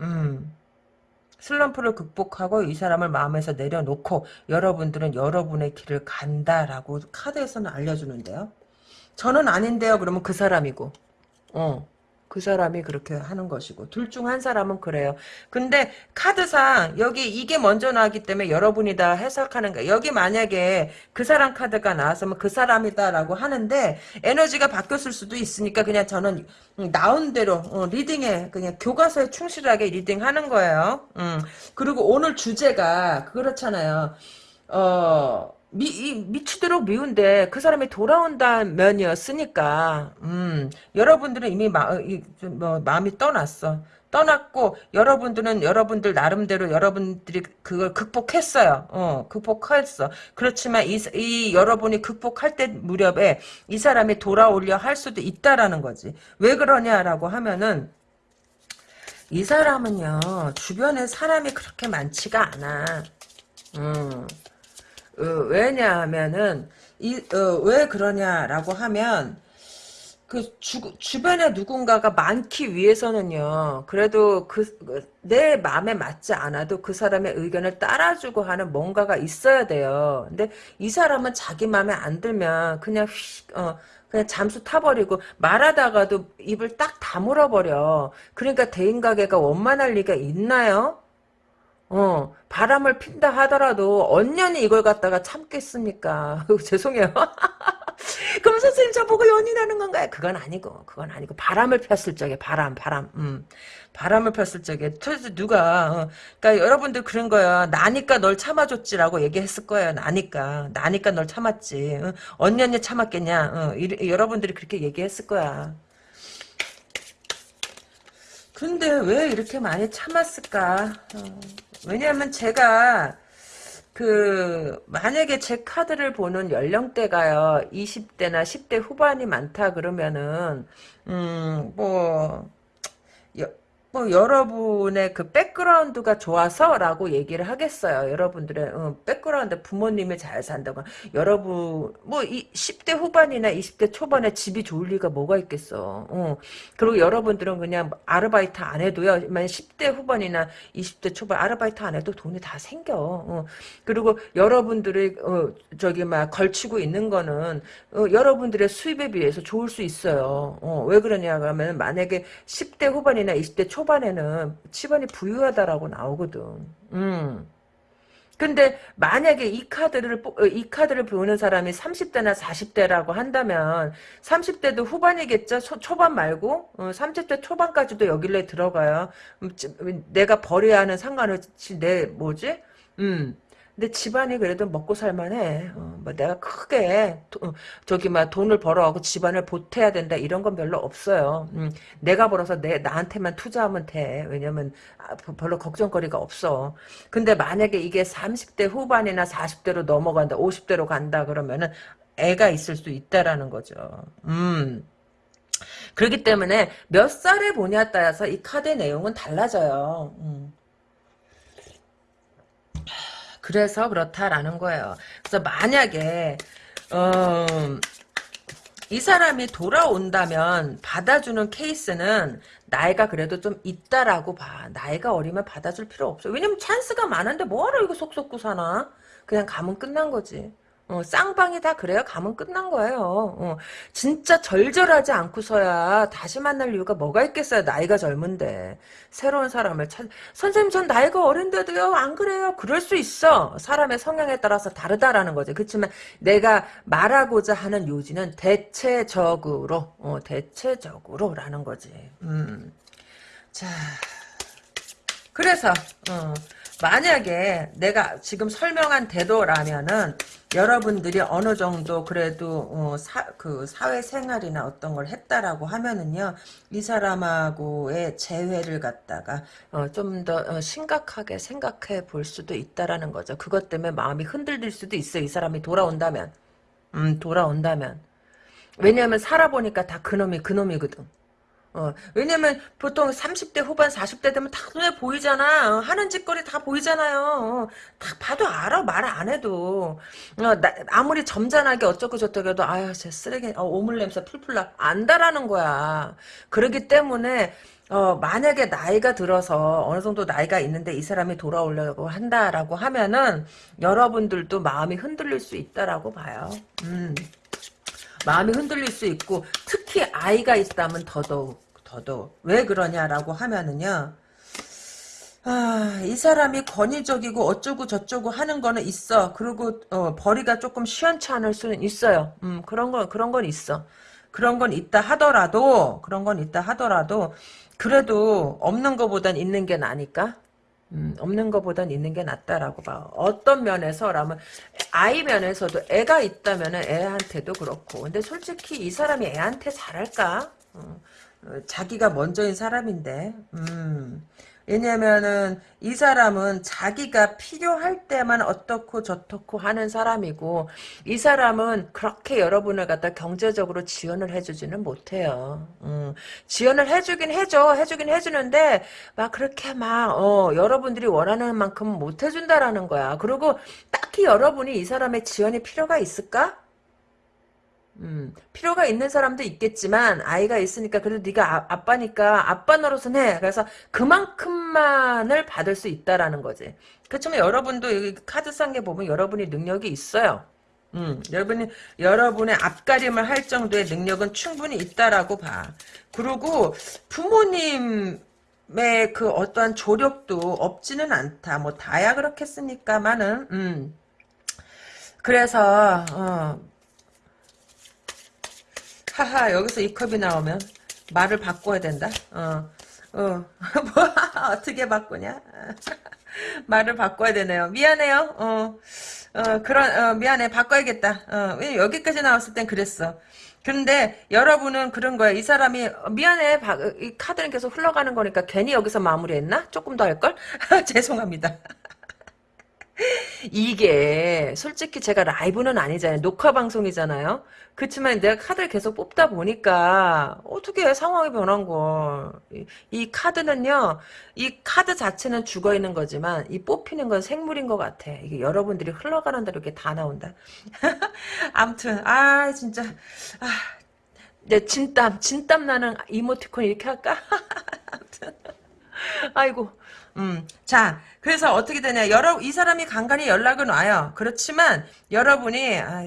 음. 슬럼프를 극복하고 이 사람을 마음에서 내려놓고 여러분들은 여러분의 길을 간다라고 카드에서는 알려주는데요. 저는 아닌데요. 그러면 그 사람이고. 어. 그 사람이 그렇게 하는 것이고 둘 중 한 사람은 그래요. 근데 카드상 여기 이게 먼저 나왔기 때문에 여러분이 다 해석하는 거야. 여기 만약에 그 사람 카드가 나왔으면 그 사람이다라고 하는데 에너지가 바뀌었을 수도 있으니까 그냥 저는 나온 대로 어, reading에 그냥 교과서에 충실하게 reading하는 거예요. 음. 그리고 오늘 주제가 그렇잖아요. 어 미, 이, 미치도록 미운데 그 사람이 돌아온다는 면이었으니까 음, 여러분들은 이미 마, 이, 좀 뭐, 마음이 떠났어. 떠났고 여러분들은 여러분들 나름대로 여러분들이 그걸 극복했어요. 어, 극복했어. 그렇지만 이, 이 여러분이 극복할 때 무렵에 이 사람이 돌아오려 할 수도 있다라는 거지. 왜 그러냐라고 하면은 이 사람은요 주변에 사람이 그렇게 많지가 않아. 음. 어, 왜냐하면은 이왜 그러냐라고 하면 그 주, 주변에 누군가가 많기 위해서는요. 그래도 그 내 마음에 맞지 않아도 그 사람의 의견을 따라주고 하는 뭔가가 있어야 돼요. 근데 이 사람은 자기 마음에 안 들면 그냥 휙 어, 그냥 잠수 타버리고 말하다가도 입을 딱 다물어 버려. 그러니까 대인가게가 원만할 리가 있나요? 어, 바람을 핀다 하더라도 언년이 이걸 갖다가 참겠습니까? 죄송해요. 그럼 선생님 저보고 연인하는 건가요? 그건 아니고, 그건 아니고 바람을 폈을 적에 바람, 바람, 음, 바람을 폈을 적에 도대체 누가, 어, 그러니까 여러분들 그런 거야. 나니까 널 참아줬지라고 얘기했을 거예요. 나니까, 나니까 널 참았지. 어? 언년이 참았겠냐? 어, 이, 여러분들이 그렇게 얘기했을 거야. 근데 왜 이렇게 많이 참았을까? 어, 왜냐하면 제가 그 만약에 제 카드를 보는 연령대가요 20대나 10대 후반이 많다 그러면은 음뭐 뭐 여러분의 그 background가 좋아서라고 얘기를 하겠어요. 여러분들의 어, background 부모님이 잘 산다고 여러분 뭐 이 10대 후반이나 20대 초반에 집이 좋을 리가 뭐가 있겠어. 어. 그리고 여러분들은 그냥 아르바이트 안 해도요. 만 10대 후반이나 20대 초반 아르바이트 안 해도 돈이 다 생겨. 어. 그리고 여러분들이 어, 저기 막 걸치고 있는 거는 어, 여러분들의 수입에 비해서 좋을 수 있어요. 어, 왜 그러냐 하면 만약에 10대 후반이나 20대 초 초반에는 집안이 부유하다라고 나오거든. 음. 근데 만약에 이 카드를 어, 이 카드를 보는 사람이 30대나 40대라고 한다면 30대도 후반이겠죠. 초반 말고 어, 30대 초반까지도 여길래 들어가요. 음, 내가 버려야 하는 상관없이 내 뭐지? 음. 근데 집안이 그래도 먹고 살만해. 어, 뭐 내가 크게 도, 어, 저기 막 돈을 벌어하고 집안을 보태야 된다 이런 건 별로 없어요. 음, 내가 벌어서 내 나한테만 투자하면 돼. 왜냐면 아, 별로 걱정거리가 없어. 근데 만약에 이게 30대 후반이나 40대로 넘어간다, 50대로 간다 그러면은 애가 있을 수 있다라는 거죠. 음. 그렇기 때문에 몇 살에 보냐에 따라서 이 카드의 내용은 달라져요. 음. 그래서 그렇다라는 거예요. 그래서 만약에 어, 이 사람이 돌아온다면 받아주는 케이스는 나이가 그래도 좀 있다라고 봐. 나이가 어리면 받아줄 필요 없어. 왜냐면 찬스가 많은데 뭐하러 이거 속속고 사나? 그냥 가면 끝난 거지. 어, 쌍방이 다 그래요. 가면 끝난 거예요. 어, 진짜 절절하지 않고서야 다시 만날 이유가 뭐가 있겠어요. 나이가 젊은데. 새로운 사람을 찾, 선생님 전 나이가 어린데도요. 안 그래요. 그럴 수 있어. 사람의 성향에 따라서 다르다라는 거죠. 그렇지만 내가 말하고자 하는 요지는 대체적으로, 어, 대체적으로라는 거지. 음. 자. 그래서, 어, 만약에 내가 지금 설명한 대도라면은 여러분들이 어느 정도 그래도 어, 사, 그 사회생활이나 어떤 걸 했다라고 하면은요 이 사람하고의 재회를 갖다가 어, 좀더 어, 심각하게 생각해 볼 수도 있다라는 거죠. 그것 때문에 마음이 흔들릴 수도 있어요. 이 사람이 돌아온다면. 음 돌아온다면. 왜냐하면 살아보니까 다 그놈이 그놈이거든 어, 왜냐면 보통 30대 후반 40대 되면 다 눈에 보이잖아. 어, 하는 짓거리 다 보이잖아요. 어, 다 봐도 알아. 말 안 해도. 어, 나, 아무리 점잖하게 어쩌고 저쩌고 해도 아유 제 쓰레기 어, 오물 냄새 풀풀 나. 안다라는 거야. 그러기 때문에 어, 만약에 나이가 들어서 어느 정도 나이가 있는데 이 사람이 돌아오려고 한다라고 하면은 여러분들도 마음이 흔들릴 수 있다라고 봐요. 음. 마음이 흔들릴 수 있고 특히 아이가 있다면 더더욱 더더욱 왜 그러냐라고 하면은요 아, 이 사람이 권위적이고 어쩌고 저쩌고 하는 거는 있어. 그리고 어, 벌이가 조금 시원찮을 수는 있어요. 음, 그런 건 그런 건 있어. 그런 건 있다 하더라도 그런 건 있다 하더라도 그래도 없는 것보단 있는 게 나니까. 음, 없는 것보단 있는 게 낫다라고 봐. 어떤 면에서라면 아이 면에서도 애가 있다면 애한테도 그렇고. 근데 솔직히 이 사람이 애한테 잘할까? 어, 어, 자기가 먼저인 사람인데. 음. 왜냐면은 이 사람은 자기가 필요할 때만 어떻고 저떻고 하는 사람이고 이 사람은 그렇게 여러분을 갖다 경제적으로 지원을 해주지는 못해요. 음, 지원을 해주긴 해줘. 해주긴 해주는데 막 그렇게 막 어, 여러분들이 원하는 만큼 못 해준다라는 거야. 그리고 딱히 여러분이 이 사람의 지원이 필요가 있을까? 음, 필요가 있는 사람도 있겠지만 아이가 있으니까 그래도 네가 아, 빠니까 아빠 노릇은 해. 그래서 그만큼만을 받을 수 있다라는 거지. 그렇지만 여러분도 여기 카드 싼게 보면 여러분이 능력이 있어요. 음, 여러분이 여러분의 앞가림을 할 정도의 능력은 충분히 있다라고 봐. 그리고 부모님 의그 어떠한 조력도 없지는 않다. 뭐 다야 그렇겠습니까만은 음. 그래서 어, 하하 여기서 이 컵이 나오면 말을 바꿔야 된다. 어, 어, 뭐 어떻게 바꾸냐? 말을 바꿔야 되네요. 미안해요. 어, 어 그런 어, 미안해 바꿔야겠다. 어, 왜 여기까지 나왔을 땐 그랬어. 그런데 여러분은 그런 거야. 이 사람이 미안해. 이 카드는 계속 흘러가는 거니까 괜히 여기서 마무리했나? 조금 더 할 걸? 죄송합니다. 이게 솔직히 제가 라이브는 아니잖아요. 녹화 방송이잖아요. 그렇지만 내가 카드를 계속 뽑다 보니까 어떻게 상황이 변한 걸. 이, 이, 카드는요. 이 카드 자체는 죽어 있는 거지만 이 뽑히는 건 생물인 것 같아. 이게 여러분들이 흘러가는 대로 이렇게 다 나온다. 암튼 아 진짜 아 내 진땀 진땀 나는 이모티콘 이렇게 할까? 아무튼 아이고 음, 자, 그래서 어떻게 되냐. 여러, 이 사람이 간간히 연락은 와요. 그렇지만, 여러분이, 아,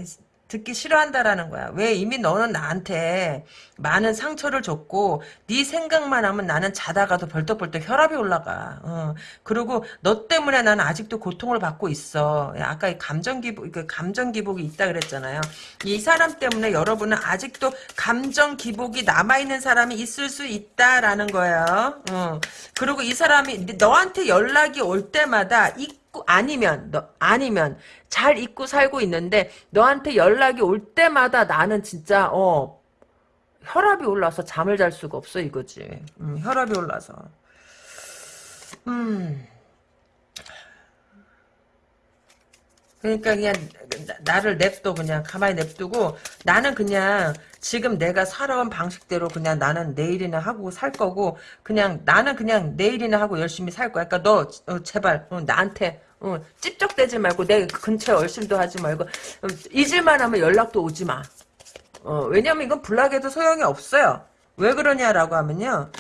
듣기 싫어한다라는 거야. 왜 이미 너는 나한테 많은 상처를 줬고 네 생각만 하면 나는 자다가도 벌떡벌떡 혈압이 올라가. 어. 그리고 너 때문에 나는 아직도 고통을 받고 있어. 아까 이 감정 기복 그 감정 기복이 있다 그랬잖아요. 이 사람 때문에 여러분은 아직도 감정 기복이 남아 있는 사람이 있을 수 있다라는 거예요. 어. 그리고 이 사람이 너한테 연락이 올 때마다 이 있고 아니면 너 아니면 잘 잊고 살고 있는데 너한테 연락이 올 때마다 나는 진짜 어 혈압이 올라서 잠을 잘 수가 없어 이거지. 음, 혈압이 올라서. 음. 그러니까 그냥 나를 냅둬 그냥 가만히 냅두고 나는 그냥 지금 내가 살아온 방식대로 그냥 나는 내일이나 하고 살 거고 그냥 나는 그냥 내일이나 하고 열심히 살 거야. 그러니까 너 어, 제발 어, 나한테 어, 찝쩍대지 말고 내 근처에 얼씬도 하지 말고 어, 잊을만 하면 연락도 오지 마. 어, 왜냐면 이건 불락해도 소용이 없어요. 왜 그러냐라고 하면요.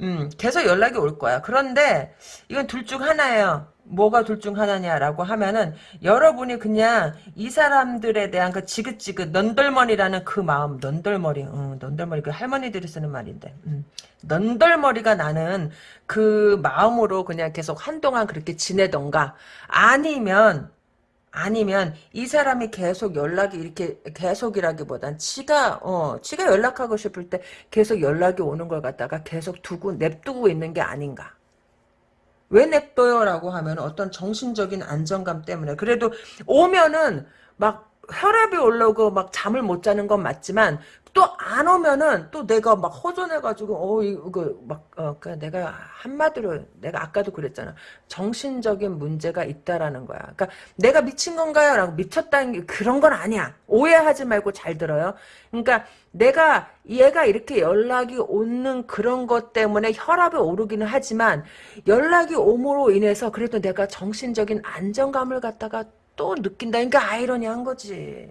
음, 계속 연락이 올 거야. 그런데 이건 둘 중 하나예요. 뭐가 둘 중 하나냐라고 하면은 여러분이 그냥 이 사람들에 대한 그 지긋지긋 넌덜머리라는 그 마음 넌덜머리 어, 넌덜머리 그 할머니들이 쓰는 말인데 음. 넌덜머리가 나는 그 마음으로 그냥 계속 한동안 그렇게 지내던가 아니면 아니면 이 사람이 계속 연락이 이렇게 계속이라기보단 지가 어 지가 연락하고 싶을 때 계속 연락이 오는 걸 갖다가 계속 두고 냅두고 있는 게 아닌가 왜 냅둬요? 라고 하면 어떤 정신적인 안정감 때문에 그래도 오면은 막 혈압이 올라오고 막 잠을 못 자는 건 맞지만 또 안 오면은 또 내가 막 허전해가지고 어 이거 그 내가 한마디로 내가 아까도 그랬잖아 정신적인 문제가 있다라는 거야. 그러니까 내가 미친 건가요?라고 미쳤다는 게 그런 건 아니야. 오해하지 말고 잘 들어요. 그러니까 내가 얘가 이렇게 연락이 오는 그런 것 때문에 혈압이 오르기는 하지만 연락이 오므로 인해서 그래도 내가 정신적인 안정감을 갖다가 또 느낀다니까 아이러니한 거지.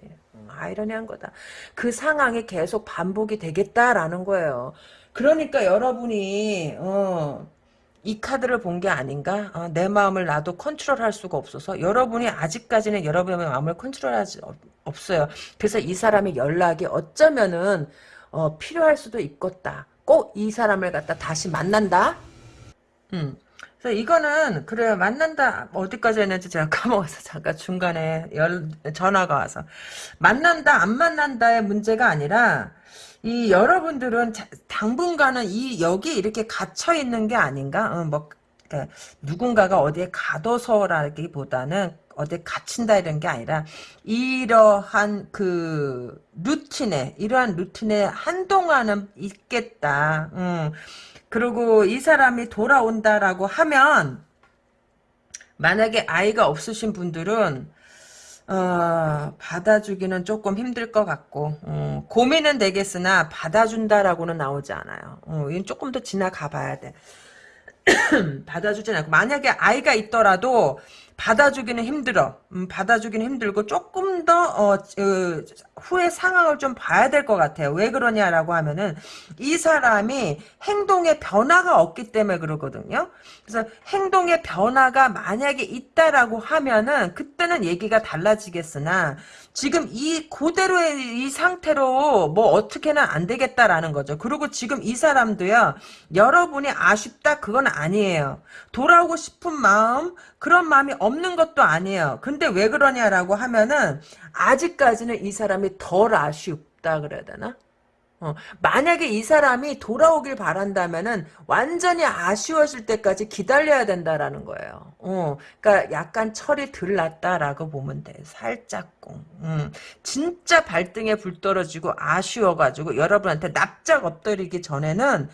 아이러니한 거다. 그 상황이 계속 반복이 되겠다라는 거예요. 그러니까 여러분이 어, 이 카드를 본 게 아닌가? 어, 내 마음을 나도 컨트롤할 수가 없어서 여러분이 아직까지는 여러분의 마음을 컨트롤하지 없어요. 그래서 이 사람의 연락이 어쩌면은 어, 필요할 수도 있겠다. 꼭 이 사람을 갖다 다시 만난다. 음. 그래서 이거는 그래요 만난다 어디까지 했는지 제가 까먹어서 잠깐 중간에 열, 전화가 와서 만난다 안 만난다의 문제가 아니라 이 여러분들은 당분간은 이 여기 이렇게 갇혀 있는 게 아닌가 어, 뭐 그러니까 누군가가 어디에 가둬서라기보다는 어디에 갇힌다 이런 게 아니라 이러한 그 루틴에 이러한 루틴에 한동안은 있겠다. 음. 그리고 이 사람이 돌아온다라고 하면 만약에 아이가 없으신 분들은 어, 받아주기는 조금 힘들 것 같고 어, 고민은 되겠으나 받아준다라고는 나오지 않아요. 어, 이건 조금 더 지나가 봐야 돼. 받아주진 않고 만약에 아이가 있더라도 받아주기는 힘들어. 음, 받아주기는 힘들고 조금 더 어, 어, 후의 상황을 좀 봐야 될 것 같아요. 왜 그러냐라고 하면은 이 사람이 행동에 변화가 없기 때문에 그러거든요. 그래서 행동에 변화가 만약에 있다라고 하면은 그때는 얘기가 달라지겠으나 지금 이 그대로의 이 상태로 뭐 어떻게는 안 되겠다라는 거죠. 그리고 지금 이 사람도요. 여러분이 아쉽다 그건 아니에요. 돌아오고 싶은 마음 그런 마음이 없는 것도 아니에요. 근데 왜 그러냐라고 하면은 아직까지는 이 사람이 덜 아쉽다 그래야 되나? 어, 만약에 이 사람이 돌아오길 바란다면은 완전히 아쉬워질 때까지 기다려야 된다라는 거예요. 어, 그러니까 약간 철이 덜 났다라고 보면 돼. 살짝꿍. 음, 진짜 발등에 불 떨어지고 아쉬워가지고 여러분한테 납작 엎드리기 전에는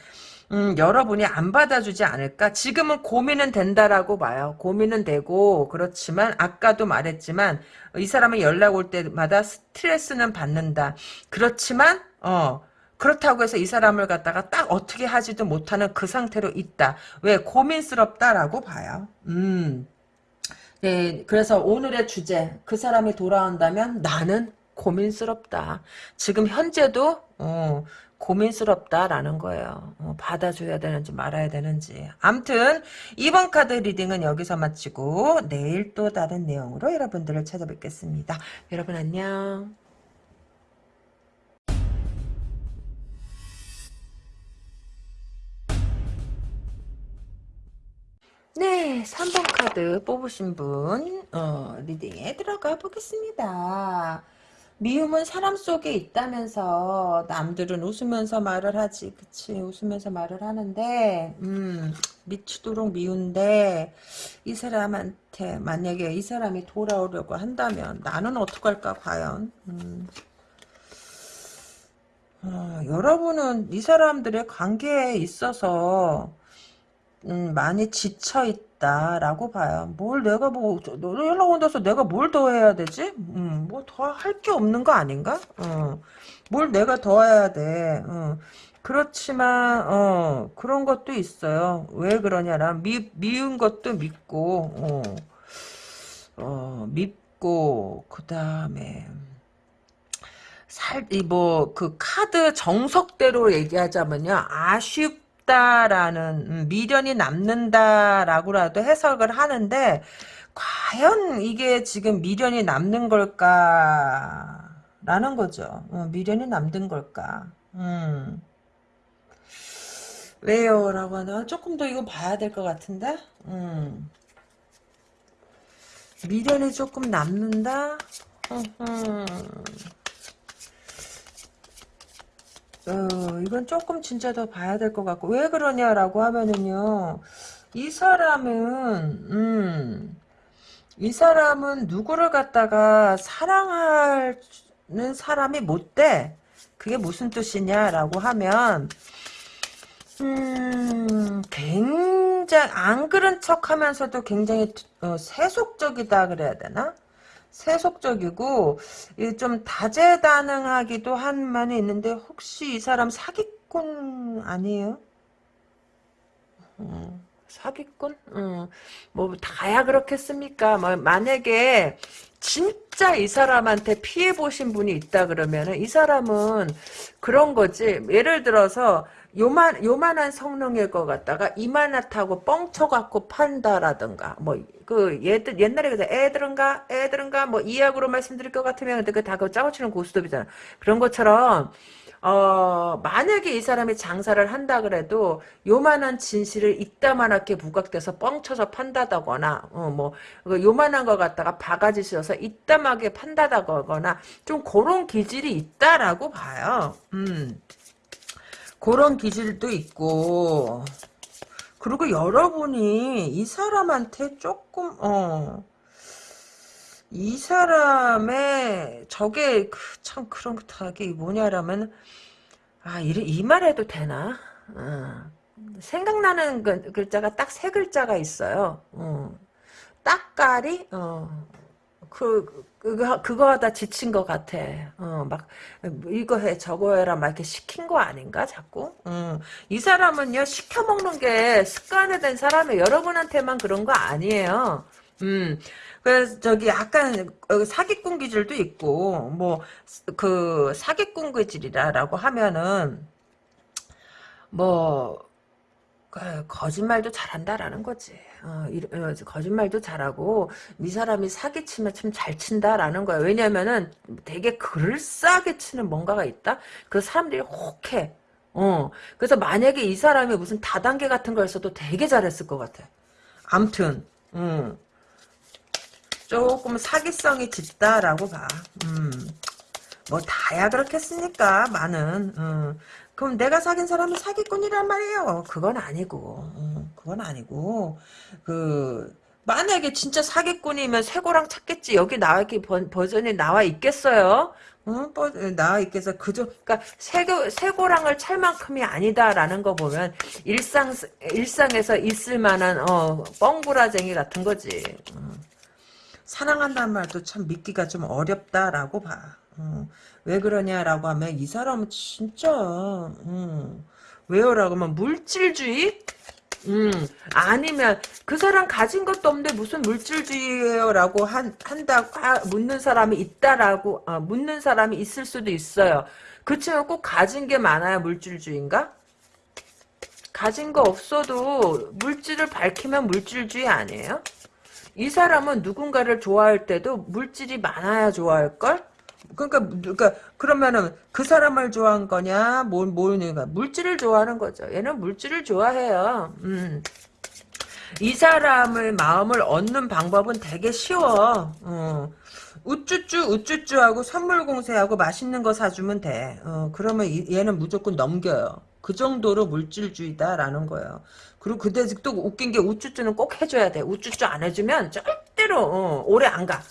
음, 여러분이 안 받아주지 않을까? 지금은 고민은 된다라고 봐요. 고민은 되고, 그렇지만, 아까도 말했지만, 이 사람이 연락 올 때마다 스트레스는 받는다. 그렇지만, 어, 그렇다고 해서 이 사람을 갖다가 딱 어떻게 하지도 못하는 그 상태로 있다. 왜? 고민스럽다라고 봐요. 음. 네, 그래서 오늘의 주제, 그 사람이 돌아온다면 나는 고민스럽다. 지금 현재도, 어, 고민스럽다라는 거예요. 어, 받아줘야 되는지 말아야 되는지. 암튼 이번 카드 reading은 여기서 마치고 내일 또 다른 내용으로 여러분들을 찾아뵙겠습니다. 여러분 안녕. 네, 3번 카드 뽑으신 분 어, reading에 들어가 보겠습니다. 미움은 사람 속에 있다면서 남들은 웃으면서 말을 하지 그치 웃으면서 말을 하는데 음 미치도록 미운데 이 사람한테 만약에 이 사람이 돌아오려고 한다면 나는 어떡할까 과연 음. 어, 여러분은 이 사람들의 관계에 있어서 음, 많이 지쳐 있다라고 봐요. 뭘 내가 뭐너 연락 온다서 내가 뭘 더 해야 되지? 음, 뭐 더 할 게 없는 거 아닌가? 어, 뭘 내가 더 해야 돼? 어. 그렇지만 어, 그런 것도 있어요. 왜 그러냐라 미 미운 것도 믿고 어, 어 믿고 그 다음에 살 이 뭐 그 카드 정석대로 얘기하자면요 아쉽 남다라는 음, 미련이 남는다라고라도 해석을 하는데 과연 이게 지금 미련이 남는 걸까라는 거죠. 어, 미련이 남는 걸까? 음. 왜요? 라고 하나 조금 더 이거 봐야 될 것 같은데? 음. 미련이 조금 남는다? 어, 이건 조금 진짜 더 봐야 될 것 같고 왜 그러냐라고 하면은요 이 사람은 음, 이 사람은 누구를 갖다가 사랑하는 사람이 못 돼. 그게 무슨 뜻이냐라고 하면 음, 굉장히 안 그런 척하면서도 굉장히 어, 세속적이다 그래야 되나? 세속적이고 좀 다재다능하기도 한 면이 있는데 혹시 이 사람 사기꾼 아니에요? 음, 사기꾼? 음, 뭐 다야 그렇겠습니까? 뭐 만약에 진짜 이 사람한테 피해 보신 분이 있다 그러면은 이 사람은 그런 거지. 예를 들어서 요만 요만한 성능일 것 같다가 이만하다고 뻥쳐갖고 판다라든가 뭐 그 얘들 옛날에 그 애들은가 애들은가 뭐 이약으로 말씀드릴 것 같으면 근데 그다 그 짜고 치는 고스톱이잖아 그런 것처럼 어 만약에 이 사람이 장사를 한다 그래도 요만한 진실을 이따만하게 부각돼서 뻥쳐서 판다다거나 어뭐 그 요만한 거 갖다가 바가지 씌워서 이따하게 판다다거나 좀 그런 기질이 있다라고 봐요 음. 그런 기질도 있고 그리고 여러분이 이 사람한테 조금 어. 이 사람의 저게 그참 그런 게 뭐냐라면 아 이, 이 말해도 되나? 어. 생각나는 그, 글자가 딱 세 글자가 있어요. 어. 딱가리 어. 그 그거 그거 하다 지친 것 같아. 어 막 이거 해 저거 해라 막 이렇게 시킨 거 아닌가 자꾸. 어. 이 사람은요 시켜 먹는 게 습관화된 사람이 여러분한테만 그런 거 아니에요. 음. 그래서 저기 약간 사기꾼 기질도 있고 뭐 그 사기꾼 기질이라고 하면은 뭐그 거짓말도 잘한다라는 거지. 어, 이, 어, 거짓말도 잘하고 이 사람이 사기치면 참 잘 친다라는 거야. 왜냐면은 되게 그럴싸하게 치는 뭔가가 있다. 그 사람들이 혹해. 어. 그래서 만약에 이 사람이 무슨 다단계 같은 거였어도 되게 잘했을 것 같아. 암튼, 음. 조금 사기성이 짙다라고 봐. 음. 뭐 다야 그렇겠습니까? 많은. 음. 그럼 내가 사귄 사람은 사기꾼이란 말이에요. 그건 아니고, 음, 그건 아니고, 그 만약에 진짜 사기꾼이면 쇠고랑 찾겠지. 여기 나와 번, 버전이 나와 있겠어요? 응? 버, 나와 있겠어. 그저, 그니까, 쇠고, 쇠고랑을 찰 만큼이 아니다라는 거 보면, 일상, 일상에서 있을 만한, 어, 뻥구라쟁이 같은 거지. 음. 사랑한다는 말도 참 믿기가 좀 어렵다라고 봐. 어, 왜 그러냐라고 하면 이 사람은 진짜 음, 왜요라고 하면 물질주의? 음, 아니면 그 사람 가진 것도 없는데 무슨 물질주의예요라고 한, 한다고 하, 묻는 사람이 있다라고 아, 묻는 사람이 있을 수도 있어요. 그치만 꼭 가진 게 많아야 물질주의인가? 가진 거 없어도 물질을 밝히면 물질주의 아니에요? 이 사람은 누군가를 좋아할 때도 물질이 많아야 좋아할걸? 그러니까, 그러니까, 그러면은, 그 사람을 좋아한 거냐, 뭘, 뭐냐, 물질을 좋아하는 거죠. 얘는 물질을 좋아해요. 음. 이 사람의 마음을 얻는 방법은 되게 쉬워. 어. 우쭈쭈, 우쭈쭈하고 선물 공세하고 맛있는 거 사주면 돼. 어, 그러면 얘는 무조건 넘겨요. 그 정도로 물질주의다라는 거예요. 그리고 그때 또 웃긴 게 우쭈쭈는 꼭 해줘야 돼. 우쭈쭈 안 해주면 절대로 어, 오래 안 가.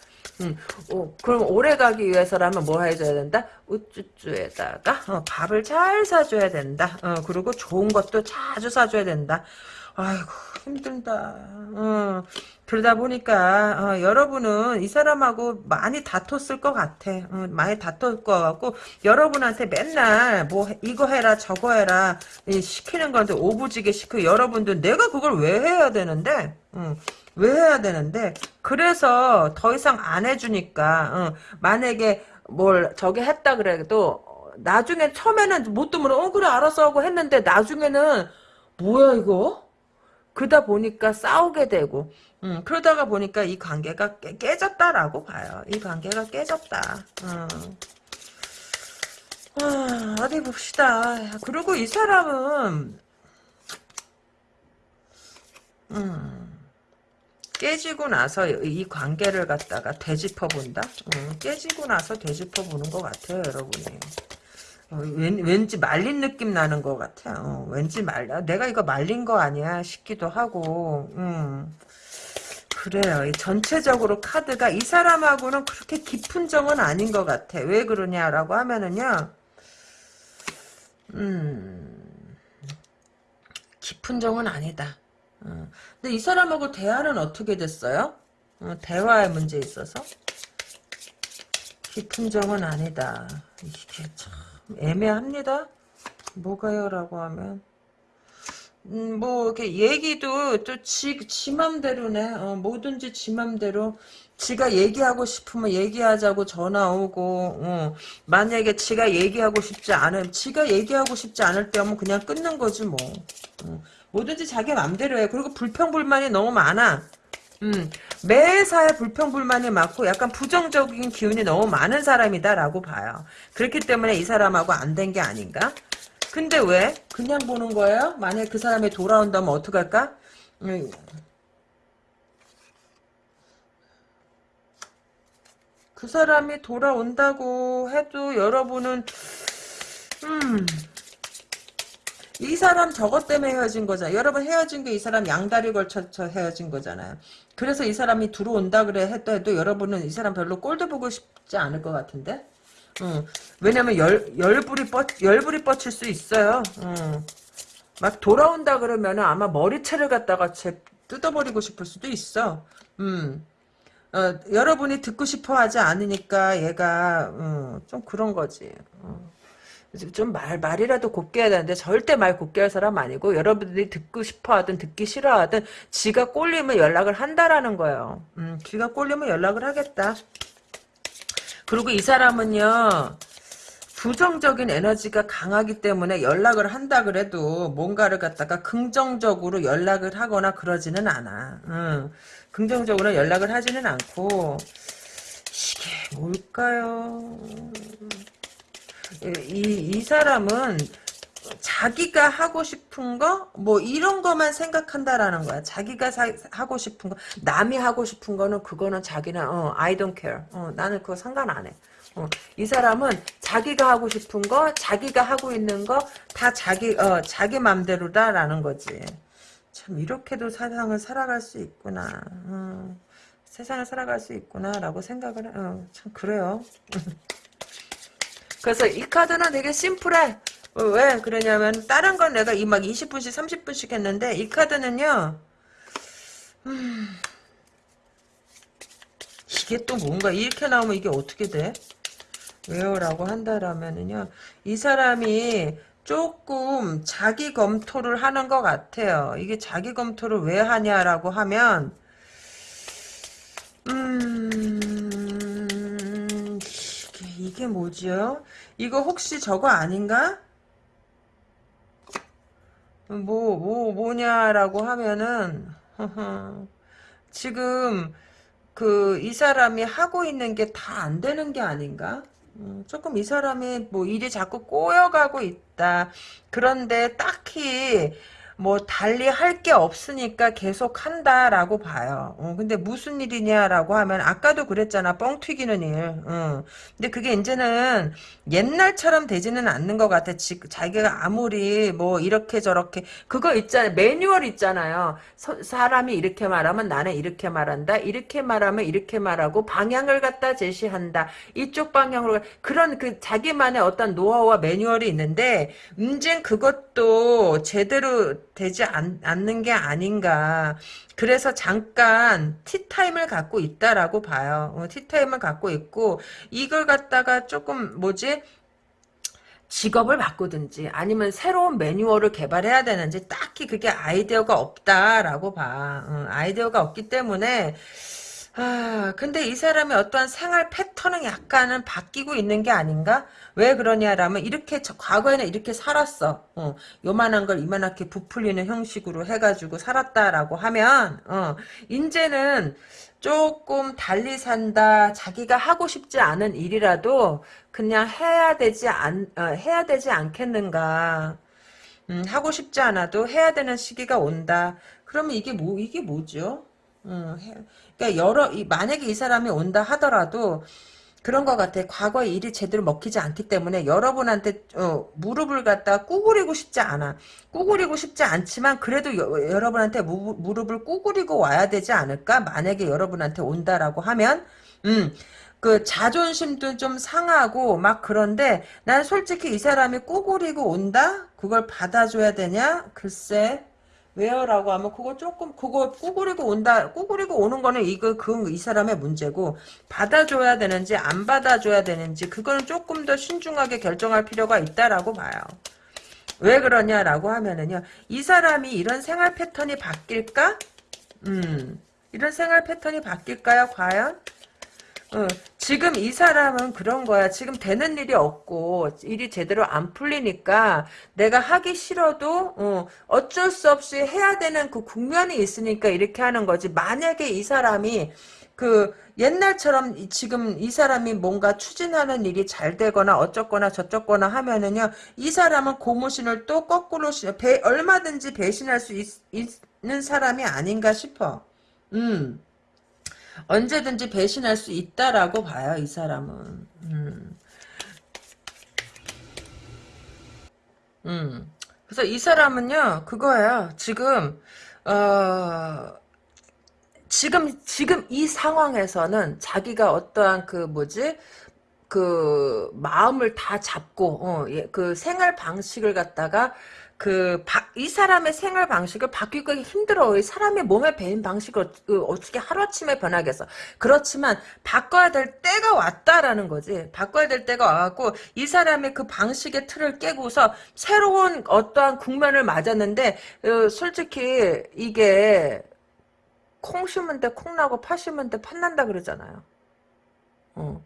음, 어, 그럼 오래 가기 위해서라면 뭐 해줘야 된다? 우쭈쭈에다가 어, 밥을 잘 사줘야 된다. 어, 그리고 좋은 것도 자주 사줘야 된다. 아이고 힘들다. 어, 그러다 보니까 어, 여러분은 이 사람하고 많이 다퉜을 것 같아. 어, 많이 다퉜을 것 같고 여러분한테 맨날 뭐 이거 해라 저거 해라 시키는 건데 오부지게 시키고 여러분들 내가 그걸 왜 해야 되는데 어, 왜 해야 되는데 그래서 더 이상 안 해주니까 어, 만약에 뭘 저게 했다 그래도 나중에 처음에는 못 두면 어 그래 알았어 하고 했는데 나중에는 뭐야 이거 그러다 보니까 싸우게 되고 음, 그러다가 보니까 이 관계가 깨, 졌다라고 봐요. 이 관계가 깨졌다. 음. 아, 어디 봅시다. 그리고 이 사람은 음, 깨지고 나서 이 관계를 갖다가 되짚어 본다. 음, 깨지고 나서 되짚어 보는 것 같아요, 여러분이. 어, 왠, 지 말린 느낌 나는 것 같아. 어, 왠지 말려. 내가 이거 말린 거 아니야 싶기도 하고. 음. 그래요. 전체적으로 카드가 이 사람하고는 그렇게 깊은 정은 아닌 것 같아. 왜 그러냐라고 하면은요. 음, 깊은 정은 아니다. 어. 근데 이 사람하고 대화는 어떻게 됐어요? 어, 대화의 문제 있어서? 깊은 정은 아니다. 이게 참 애매합니다. 뭐가요 라고 하면 음, 뭐, 이렇게 얘기도 또 지, 지 맘대로네. 어, 뭐든지 지 맘대로. 지가 얘기하고 싶으면 얘기하자고 전화 오고, 어, 만약에 지가 얘기하고 싶지 않으면, 지가 얘기하고 싶지 않을 때면 그냥 끊는 거지, 뭐. 어, 뭐든지 자기 맘대로 해. 그리고 불평불만이 너무 많아. 음, 매사에 불평불만이 많고 약간 부정적인 기운이 너무 많은 사람이다라고 봐요. 그렇기 때문에 이 사람하고 안 된 게 아닌가? 근데 왜? 그냥 보는 거예요? 만약 그 사람이 돌아온다면 어떡할까? 음. 그 사람이 돌아온다고 해도 여러분은 음 이 사람 저것 때문에 헤어진 거잖아. 여러분 헤어진 게 이 사람 양다리 걸쳐서 헤어진 거잖아요. 그래서 이 사람이 들어온다 그래 했다 해도 여러분은 이 사람 별로 꼴도 보고 싶지 않을 것 같은데? 응. 왜냐면 열, 열불이 뻗, 열불이 뻗칠 수 있어요. 응. 막 돌아온다 그러면 아마 머리채를 갖다가 제 뜯어버리고 싶을 수도 있어. 음. 어, 여러분이 듣고 싶어 하지 않으니까 얘가 음, 좀 그런 거지. 어. 좀 말, 말이라도 곱게 해야 되는데 절대 말 곱게 할 사람 아니고 여러분들이 듣고 싶어 하든 듣기 싫어 하든 지가 꼴리면 연락을 한다라는 거예요. 음, 지가 꼴리면 연락을 하겠다. 그리고 이 사람은요. 부정적인 에너지가 강하기 때문에 연락을 한다 그래도 뭔가를 갖다가 긍정적으로 연락을 하거나 그러지는 않아. 응. 긍정적으로 연락을 하지는 않고 이게 뭘까요? 이, 이 사람은 자기가 하고 싶은 거, 뭐, 이런 거만 생각한다라는 거야. 자기가 사, 하고 싶은 거, 남이 하고 싶은 거는, 그거는 자기는, 어, I don't care. 어, 나는 그거 상관 안 해. 어, 이 사람은 자기가 하고 싶은 거, 자기가 하고 있는 거, 다 자기, 어, 자기 맘대로다라는 거지. 참, 이렇게도 세상을 살아갈 수 있구나. 어, 세상을 살아갈 수 있구나라고 생각을, 어, 참, 그래요. 그래서 이 카드는 되게 심플해. 어, 왜 그러냐면 다른 건 내가 이 막 20분씩 30분씩 했는데 이 카드는요. 음, 이게 또 뭔가 이렇게 나오면 이게 어떻게 돼? 왜요? 라고 한다라면은요. 이 사람이 조금 자기 검토를 하는 것 같아요. 이게 자기 검토를 왜 하냐라고 하면 음 이게, 뭐지요? 이거 혹시 저거 아닌가? 뭐, 뭐, 뭐냐라고 하면은, 지금, 그, 이 사람이 하고 있는 게 다 안 되는 게 아닌가? 음, 조금 이 사람이 뭐 일이 자꾸 꼬여가고 있다. 그런데 딱히 뭐 달리 할 게 없으니까 계속 한다라고 봐요. 어, 근데 무슨 일이냐라고 하면 아까도 그랬잖아. 뻥 튀기는 일. 어. 근데 그게 이제는 옛날처럼 되지는 않는 것 같아. 지, 자기가 아무리 뭐 이렇게 저렇게 그거 있잖아요. 매뉴얼 있잖아요. 서, 사람이 이렇게 말하면 나는 이렇게 말한다. 이렇게 말하면 이렇게 말하고 방향을 갖다 제시한다. 이쪽 방향으로 그런 그 자기만의 어떤 노하우와 매뉴얼이 있는데 문제는 그것도 제대로 되지 않, 않는 게 아닌가. 그래서 잠깐 티타임을 갖고 있다라고 봐요. 어, 티타임을 갖고 있고 이걸 갖다가 조금 뭐지? 직업을 바꾸든지 아니면 새로운 매뉴얼을 개발해야 되는지 딱히 그게 아이디어가 없다라고 봐. 어, 아이디어가 없기 때문에 아, 근데 이 사람의 어떠한 생활 패턴은 약간은 바뀌고 있는 게 아닌가? 왜 그러냐라면 이렇게 저, 과거에는 이렇게 살았어. 어, 요만한 걸 이만하게 부풀리는 형식으로 해가지고 살았다라고 하면 어, 이제는 조금 달리 산다. 자기가 하고 싶지 않은 일이라도 그냥 해야 되지 않 어, 해야 되지 않겠는가? 음, 하고 싶지 않아도 해야 되는 시기가 온다. 그러면 이게 뭐 이게 뭐죠? 음, 그러니까 여러 만약에 이 사람이 온다 하더라도 그런 것 같아. 과거에 일이 제대로 먹히지 않기 때문에 여러분한테 어, 무릎을 갖다 꾸구리고 싶지 않아. 꾸구리고 싶지 않지만 그래도 여, 여러분한테 무, 무릎을 꾸구리고 와야 되지 않을까? 만약에 여러분한테 온다라고 하면 음. 그 자존심도 좀 상하고 막 그런데 난 솔직히 이 사람이 꾸구리고 온다? 그걸 받아줘야 되냐? 글쎄 왜요 라고 하면 그거 조금 그거 꾸구리고 온다 꾸구리고 오는 거는 이거 그 이 사람의 문제고 받아줘야 되는지 안 받아줘야 되는지 그거는 조금 더 신중하게 결정할 필요가 있다라고 봐요. 왜 그러냐라고 하면은요 이 사람이 이런 생활 패턴이 바뀔까? 음 이런 생활 패턴이 바뀔까요 과연? 어, 지금 이 사람은 그런 거야. 지금 되는 일이 없고 일이 제대로 안 풀리니까 내가 하기 싫어도 어, 어쩔 수 없이 해야 되는 그 국면이 있으니까 이렇게 하는 거지. 만약에 이 사람이 그 옛날처럼 지금 이 사람이 뭔가 추진하는 일이 잘 되거나 어쩌거나 저쩌거나 하면은요 이 사람은 고무신을 또 거꾸로 배, 얼마든지 배신할 수 있, 있는 사람이 아닌가 싶어. 음. 언제든지 배신할 수 있다라고 봐요, 이 사람은. 음. 음. 그래서 이 사람은요, 그거예요. 지금, 어, 지금, 지금 이 상황에서는 자기가 어떠한 그 뭐지? 그 마음을 다 잡고 어, 예, 그 생활 방식을 갖다가 그 이 사람의 생활 방식을 바뀌기 힘들어. 이 사람의 몸에 배인 방식을 어, 어떻게 하루아침에 변하겠어. 그렇지만 바꿔야 될 때가 왔다라는 거지. 바꿔야 될 때가 와갖고 이 사람의 그 방식의 틀을 깨고서 새로운 어떠한 국면을 맞았는데 어, 솔직히 이게 콩 심은 데 콩 나고 파 심은 데 팥난다 그러잖아요. 어.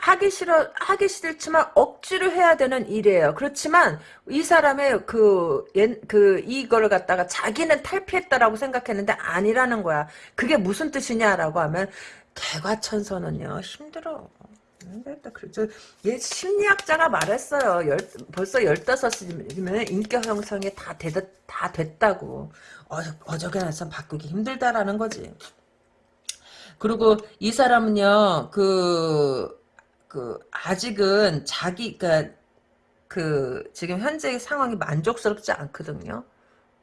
하기 싫어 하기 싫지만 억지로 해야 되는 일이에요. 그렇지만 이 사람의 그, 그 이걸 갖다가 자기는 탈피했다라고 생각했는데 아니라는 거야. 그게 무슨 뜻이냐라고 하면 개과천선은요 힘들어. 힘들다. 그렇죠. 얘 심리학자가 말했어요. 열, 벌써 15이면 인격 형성이 다, 되, 다 됐다고. 어, 어저께 나선 바꾸기 힘들다라는 거지. 그리고 이 사람은요, 그, 그 아직은 자기 그러니까 그 지금 현재 상황이 만족스럽지 않거든요.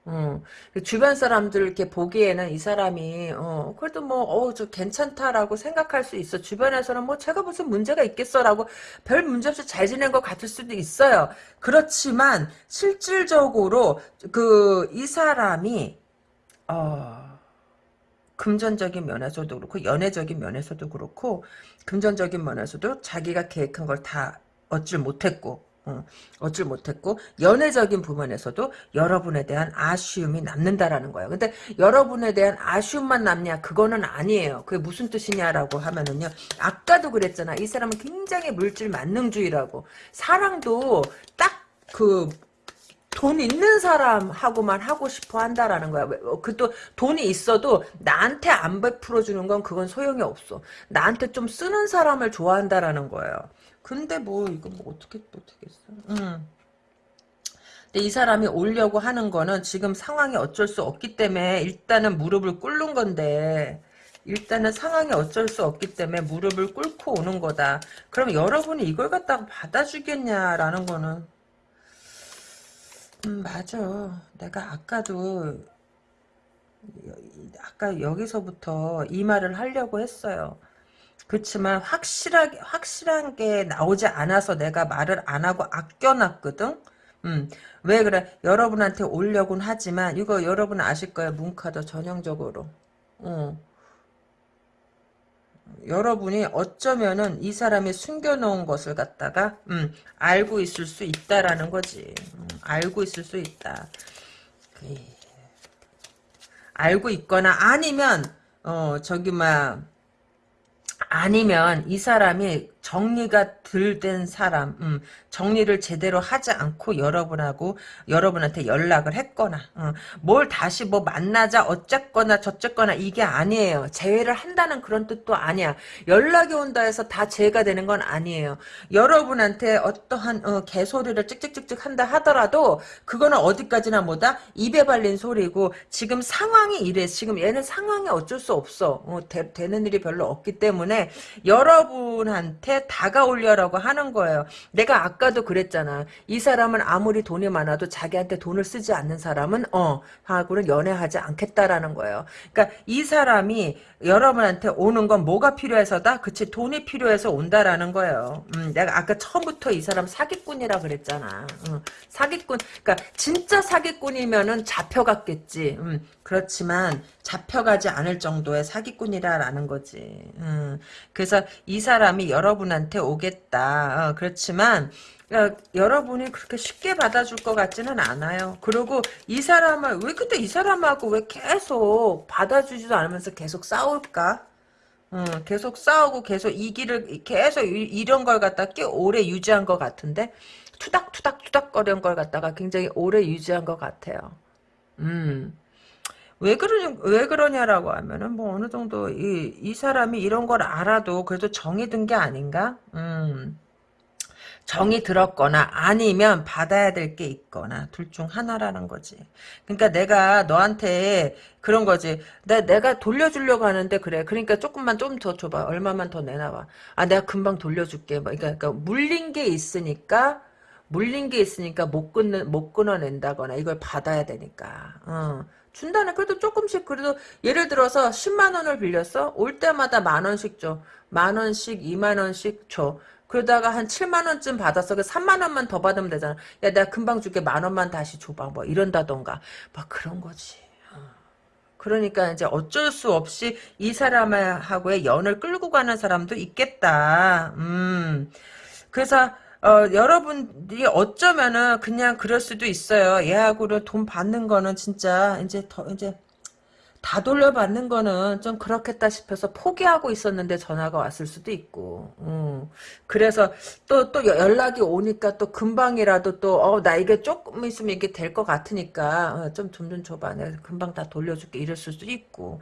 어, 주변 사람들 이렇게 보기에는 이 사람이 어, 그래도 뭐어저 괜찮다라고 생각할 수 있어. 주변에서는 뭐 제가 무슨 문제가 있겠어라고 별 문제 없이 잘 지낸 것 같을 수도 있어요. 그렇지만 실질적으로 그 이 사람이 어 금전적인 면에서도 그렇고 연애적인 면에서도 그렇고 금전적인 면에서도 자기가 계획한 걸 다 얻질 못했고 어, 얻질 못했고 연애적인 부분에서도 여러분에 대한 아쉬움이 남는다라는 거예요. 근데 여러분에 대한 아쉬움만 남냐 그거는 아니에요. 그게 무슨 뜻이냐라고 하면은요. 아까도 그랬잖아. 이 사람은 굉장히 물질 만능주의라고 사랑도 딱그 돈 있는 사람하고만 하고 싶어 한다라는 거야. 어, 그또 돈이 있어도 나한테 안 베풀어 주는 건 그건 소용이 없어. 나한테 좀 쓰는 사람을 좋아한다라는 거예요. 근데 뭐 이거 뭐 어떻게 못하겠어. 음. 근데 이 사람이 오려고 하는 거는 지금 상황이 어쩔 수 없기 때문에 일단은 무릎을 꿇는 건데 일단은 상황이 어쩔 수 없기 때문에 무릎을 꿇고 오는 거다. 그럼 여러분이 이걸 갖다가 받아주겠냐라는 거는 음, 맞아. 내가 아까도 아까 여기서부터 이 말을 하려고 했어요. 그렇지만 확실하게 확실한 게 나오지 않아서 내가 말을 안 하고 아껴놨거든. 음, 왜 그래? 여러분한테 올려곤 하지만 이거 여러분 아실 거예요. 문카드 전형적으로. 어. 여러분이 어쩌면은 이 사람이 숨겨놓은 것을 갖다가 음, 알고 있을 수 있다라는 거지. 음, 알고 있을 수 있다. 그, 알고 있거나 아니면 어 저기 막 아니면 이 사람이 정리가 덜된 사람, 음, 정리를 제대로 하지 않고 여러분하고 여러분한테 연락을 했거나, 어, 뭘 다시 뭐 만나자 어쨌거나 저쨌거나 이게 아니에요. 재회를 한다는 그런 뜻도 아니야. 연락이 온다 해서 다 재가 되는 건 아니에요. 여러분한테 어떠한 어, 개소리를 찍찍찍찍 한다 하더라도 그거는 어디까지나 뭐다 입에 발린 소리고 지금 상황이 이래. 지금 얘는 상황이 어쩔 수 없어. 어, 되, 되는 일이 별로 없기 때문에 여러분한테 다가오려 고 하는 거예요. 내가 아까도 그랬잖아. 이 사람은 아무리 돈이 많아도 자기한테 돈을 쓰지 않는 사람은 어 하고는 연애하지 않겠다라는 거예요. 그러니까 이 사람이 여러분한테 오는 건 뭐가 필요해서다? 그치 돈이 필요해서 온다라는 거예요. 음, 내가 아까 처음부터 이 사람 사기꾼이라 그랬잖아. 음, 사기꾼 그러니까 진짜 사기꾼이면은 잡혀갔겠지. 음, 그렇지만 잡혀가지 않을 정도의 사기꾼이라라는 거지. 음, 그래서 이 사람이 여러분한테 오겠다. 어, 그렇지만 어, 여러분이 그렇게 쉽게 받아줄 것 같지는 않아요. 그리고 이 사람을 왜 그때 이 사람하고 왜 계속 받아주지도 않으면서 계속 싸울까? 어, 계속 싸우고 계속 이기를 계속 이런 걸 갖다 꽤 오래 유지한 것 같은데 투닥투닥 투닥거리는 걸 갖다가 굉장히 오래 유지한 것 같아요. 음. 왜 그러냐, 왜 그러냐라고 하면은, 뭐, 어느 정도, 이, 이 사람이 이런 걸 알아도 그래도 정이 든 게 아닌가? 음. 정이 들었거나 아니면 받아야 될 게 있거나 둘 중 하나라는 거지. 그러니까 내가 너한테 그런 거지. 내, 내가 돌려주려고 하는데 그래. 그러니까 조금만 좀 더 줘봐. 얼마만 더 내놔봐. 아 내가 금방 돌려줄게. 뭐, 그러니까, 그러니까 물린 게 있으니까 물린 게 있으니까 못 끊는 못 끊어낸다거나 이걸 받아야 되니까. 어. 준다는 그래도 조금씩 그래도 예를 들어서 10만 원을 빌렸어? 올 때마다 만 원씩 줘 만 원씩 2만 원씩 줘. 그러다가 한 7만 원쯤 받았어 그 3만 원만 더 받으면 되잖아. 야 내가 금방 줄게. 만 원만 다시 줘봐. 뭐 이런다던가. 막 그런 거지. 어. 그러니까 이제 어쩔 수 없이 이 사람하고의 연을 끌고 가는 사람도 있겠다. 음. 그래서 어, 여러분들이 어쩌면은 그냥 그럴 수도 있어요. 얘하고는 돈 받는 거는 진짜 이제 더 이제 다 돌려받는 거는 좀 그렇겠다 싶어서 포기하고 있었는데 전화가 왔을 수도 있고, 음. 그래서 또, 또 연락이 오니까 또 금방이라도 또, 어, 나 이게 조금 있으면 이게 될 것 같으니까, 어, 좀, 좀, 좀 줘봐. 내가 금방 다 돌려줄게. 이럴 수도 있고.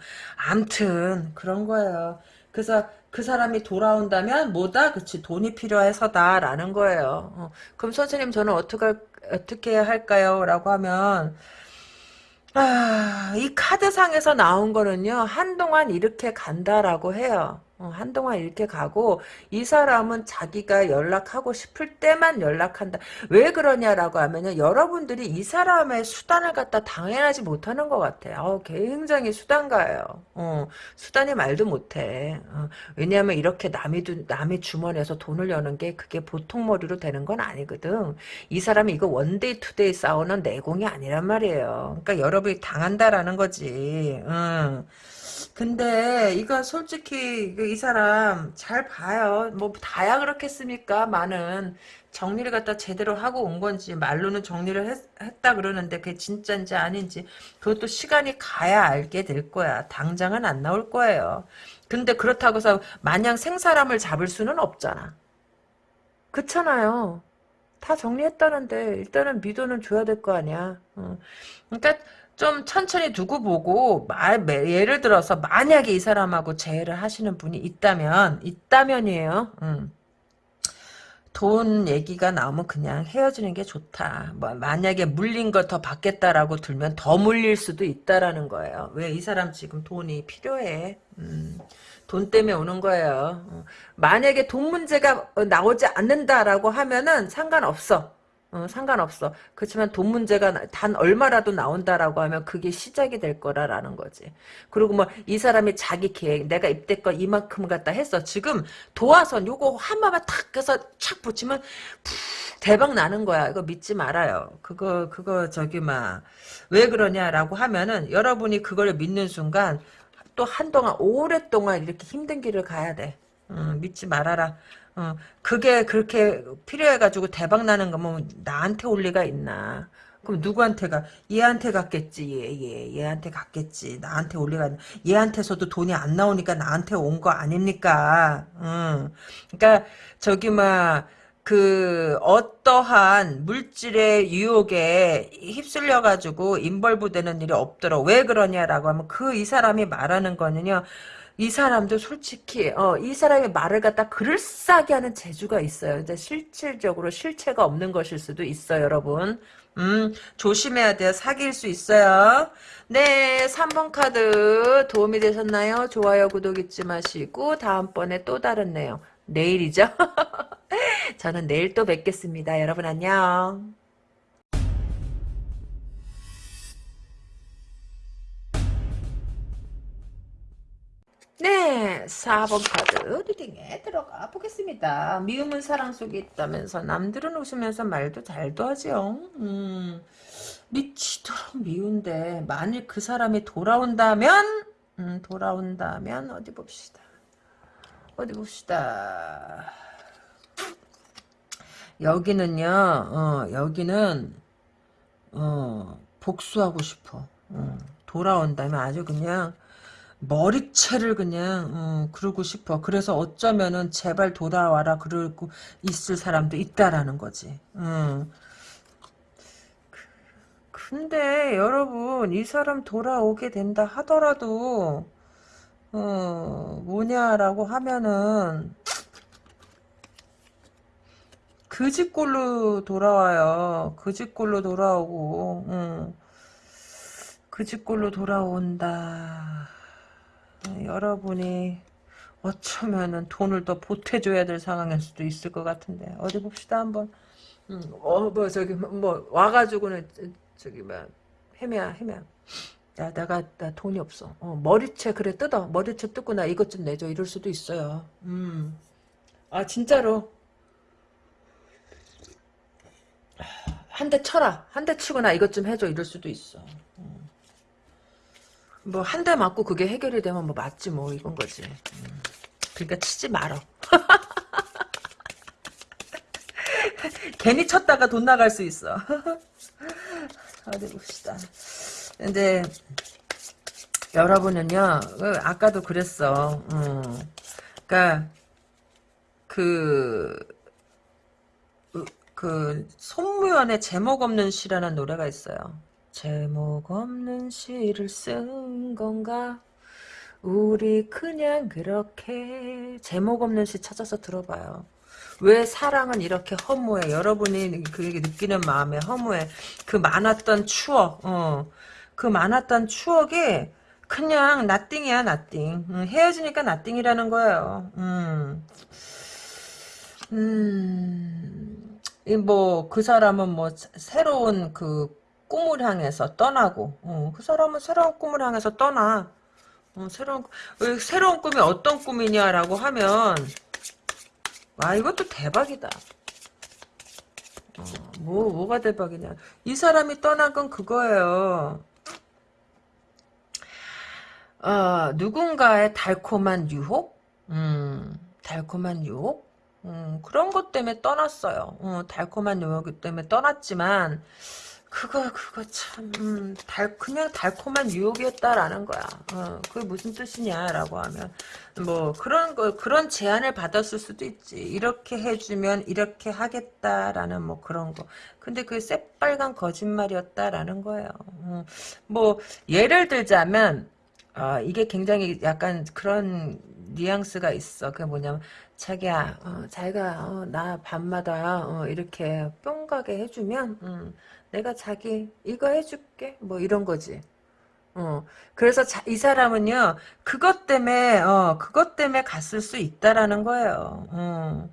암튼, 그런 거예요. 그래서 그 사람이 돌아온다면 뭐다? 그치 돈이 필요해서다라는 거예요. 어, 그럼 선생님 저는 어떻게 어떻게 할까요? 라고 하면 아, 이 카드상에서 나온 거는요, 한동안 이렇게 간다라고 해요. 어, 한동안 이렇게 가고, 이 사람은 자기가 연락하고 싶을 때만 연락한다. 왜 그러냐라고 하면요, 여러분들이 이 사람의 수단을 갖다 당연하지 못하는 것 같아요. 어, 굉장히 수단가예요. 어, 수단이 말도 못해. 어, 왜냐하면 이렇게 남이, 남의 주머니에서 돈을 여는 게 그게 보통 머리로 되는 건 아니거든. 이 사람이 이거 one day two day 싸우는 내공이 아니란 말이에요. 그러니까 여러분이 당한다라는 거지. 응. 근데 이거 솔직히 이 사람 잘 봐요. 뭐 다야 그렇겠습니까? 많은 정리를 갖다 제대로 하고 온 건지 말로는 정리를 했, 다 그러는데 그게 진짜인지 아닌지 그것도 시간이 가야 알게 될 거야. 당장은 안 나올 거예요. 근데 그렇다고 해서 마냥 생사람을 잡을 수는 없잖아. 그렇잖아요. 다 정리했다는데 일단은 미도는 줘야 될 거 아니야. 어. 그러니까 좀 천천히 두고 보고 말 예를 들어서 만약에 이 사람하고 재회를 하시는 분이 있다면 있다면이에요. 음. 돈 얘기가 나오면 그냥 헤어지는 게 좋다. 뭐 만약에 물린 거더 받겠다라고 들면 더 물릴 수도 있다라는 거예요. 왜 이 사람 지금 돈이 필요해. 음. 돈 때문에 오는 거예요. 어. 만약에 돈 문제가 나오지 않는다라고 하면은 상관없어. 어, 상관없어. 그렇지만 돈 문제가 단 얼마라도 나온다라고 하면 그게 시작이 될 거라라는 거지. 그리고 뭐 이 사람이 자기 계획, 내가 입대껏 이만큼 갖다 했어. 지금 도화선 요거 한마만 탁 해서 착 붙이면 푹 대박 나는 거야. 이거 믿지 말아요. 그거 그거 저기 막 왜 그러냐라고 하면은 여러분이 그걸 믿는 순간 또 한동안 오랫동안 이렇게 힘든 길을 가야 돼. 음, 믿지 말아라. 어, 그게 그렇게 필요해가지고 대박 나는 거면 나한테 올 리가 있나. 그럼 누구한테 가? 얘한테 갔겠지 얘, 얘 얘한테 갔겠지. 나한테 올 리가 있나? 얘한테서도 돈이 안 나오니까 나한테 온 거 아닙니까? 응. 그러니까 저기 막 그 어떠한 물질의 유혹에 휩쓸려 가지고 인벌부되는 일이 없도록 왜 그러냐라고 하면 그 이 사람이 말하는 거는요 이 사람도 솔직히 어, 이 사람의 말을 갖다 그럴싸하게 하는 재주가 있어요. 이제 실질적으로 실체가 없는 것일 수도 있어요, 여러분. 음, 조심해야 돼요. 사귈 수 있어요. 네, 3번 카드 도움이 되셨나요? 좋아요, 구독 잊지 마시고 다음번에 또 다른 내용. 내일이죠? 저는 내일 또 뵙겠습니다. 여러분 안녕. 네, 4번 카드 리딩에 들어가 보겠습니다. 미움은 사랑 속에 있다면서 남들은 웃으면서 말도 잘도 하죠. 음, 미치도록 미운데 만일 그 사람이 돌아온다면 음, 돌아온다면 어디 봅시다. 어디 봅시다. 여기는요. 어, 여기는 어, 복수하고 싶어. 어, 돌아온다면 아주 그냥 머리채를 그냥 어, 그러고 싶어. 그래서 어쩌면은 제발 돌아와라 그러고 있을 사람도 있다라는 거지. 어. 근데 여러분 이 사람 돌아오게 된다 하더라도 어, 뭐냐라고 하면은 그 집꼴로 돌아와요. 그 집꼴로 돌아오고 응. 그 집꼴로 돌아온다. 여러분이 어쩌면은 돈을 더 보태줘야 될 상황일 수도 있을 것 같은데 어디 봅시다 한번 음, 어, 뭐, 저기, 뭐, 뭐 와가지고는, 저기, 뭐, 헤매야, 헤매야. 야, 내가, 나 돈이 없어. 어, 머리채, 그래, 뜯어. 머리채 뜯고 나 이것 좀 내줘. 이럴 수도 있어요. 음. 아, 진짜로. 한 대 쳐라. 한 대 치고 나 이것 좀 해줘. 이럴 수도 있어. 음. 뭐, 한 대 맞고 그게 해결이 되면 뭐, 맞지, 뭐, 이건 거지. 음. 그러니까 치지 말어. 괜히 쳤다가 돈 나갈 수 있어. 어디 봅시다. 근데 여러분은요, 그 아까도 그랬어. 음. 그러니까 그, 그 손무연의 제목 없는 시라는 노래가 있어요. 제목 없는 시를 쓴 건가? 우리 그냥 그렇게 제목 없는 시 찾아서 들어봐요. 왜 사랑은 이렇게 허무해? 여러분이 그 느끼는 마음에 허무해. 그 많았던 추억, 어, 그 많았던 추억이 그냥 나띵이야, 나띵. 음, 헤어지니까 나띵이라는 거예요. 음, 음, 뭐, 그 사람은 뭐, 새로운 그 꿈을 향해서 떠나고, 어, 그 사람은 새로운 꿈을 향해서 떠나. 어, 새로운, 새로운 꿈이 어떤 꿈이냐라고 하면, 와 이것도 대박이다. 어, 뭐 뭐가 대박이냐? 이 사람이 떠난 건 그거예요. 어, 누군가의 달콤한 유혹, 음, 달콤한 유혹, 음, 그런 것 때문에 떠났어요. 어, 달콤한 유혹 때문에 떠났지만 그거 그거 참 음, 달, 그냥 달콤한 유혹이었다라는 거야. 어, 그게 무슨 뜻이냐라고 하면 뭐 그런 거 그런 제안을 받았을 수도 있지. 이렇게 해주면 이렇게 하겠다라는 뭐 그런 거. 근데 그 새빨간 거짓말이었다라는 거예요. 어, 뭐 예를 들자면 어, 이게 굉장히 약간 그런 뉘앙스가 있어. 그게 뭐냐면 자기야, 어, 자기가 어, 나 밤마다 어, 이렇게 뿅 가게 해주면 음, 내가 자기 이거 해줄게 뭐 이런 거지. 어 그래서 자, 이 사람은요 그것 때문에 어 그것 때문에 갔을 수 있다라는 거예요. 어.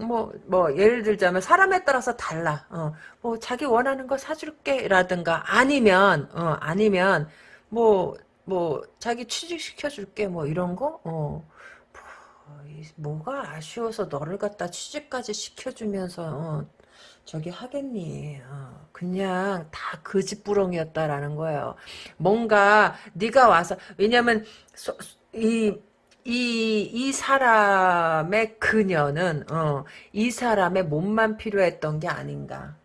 뭐, 뭐, 예를 들자면, 사람에 따라서 달라. 어, 뭐, 자기 원하는 거 사줄게, 라든가, 아니면, 어, 아니면, 뭐, 뭐, 자기 취직시켜줄게, 뭐, 이런 거? 어, 뭐, 뭐가 아쉬워서 너를 갖다 취직까지 시켜주면서, 어, 저기 하겠니? 어, 그냥 다 그짓부렁이었다라는 거예요. 뭔가 네가 와서 왜냐면 소, 이 이, 이 사람의 그녀는, 어, 이 사람의 몸만 필요했던 게 아닌가.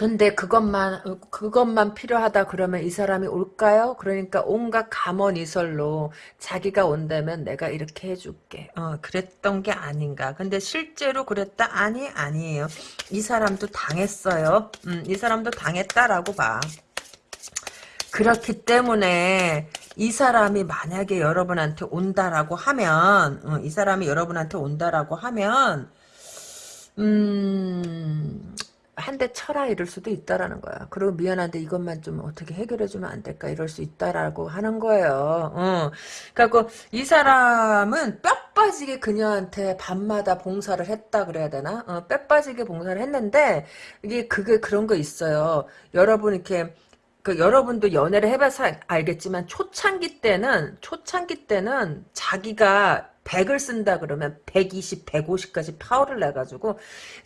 근데 그것만 그것만 필요하다 그러면 이 사람이 올까요? 그러니까 온갖 감언이설로 자기가 온다면 내가 이렇게 해줄게. 어, 그랬던 게 아닌가. 근데 실제로 그랬다? 아니 아니에요. 이 사람도 당했어요. 음, 이 사람도 당했다라고 봐. 그렇기 때문에 이 사람이 만약에 여러분한테 온다라고 하면 어, 이 사람이 여러분한테 온다라고 하면 음 한 대 쳐라 이럴 수도 있다라는 거야. 그리고 미안한데 이것만 좀 어떻게 해결해주면 안 될까 이럴 수 있다라고 하는 거예요. 어. 그래갖고 이 사람은 뼈 빠지게 그녀한테 밤마다 봉사를 했다 그래야 되나? 어, 뼈 빠지게 봉사를 했는데 이게 그게 그런 거 있어요. 여러분 이렇게 그 여러분도 연애를 해봐서 알겠지만 초창기 때는 초창기 때는 자기가 100을 쓴다 그러면 120, 150까지 파워를 내가지고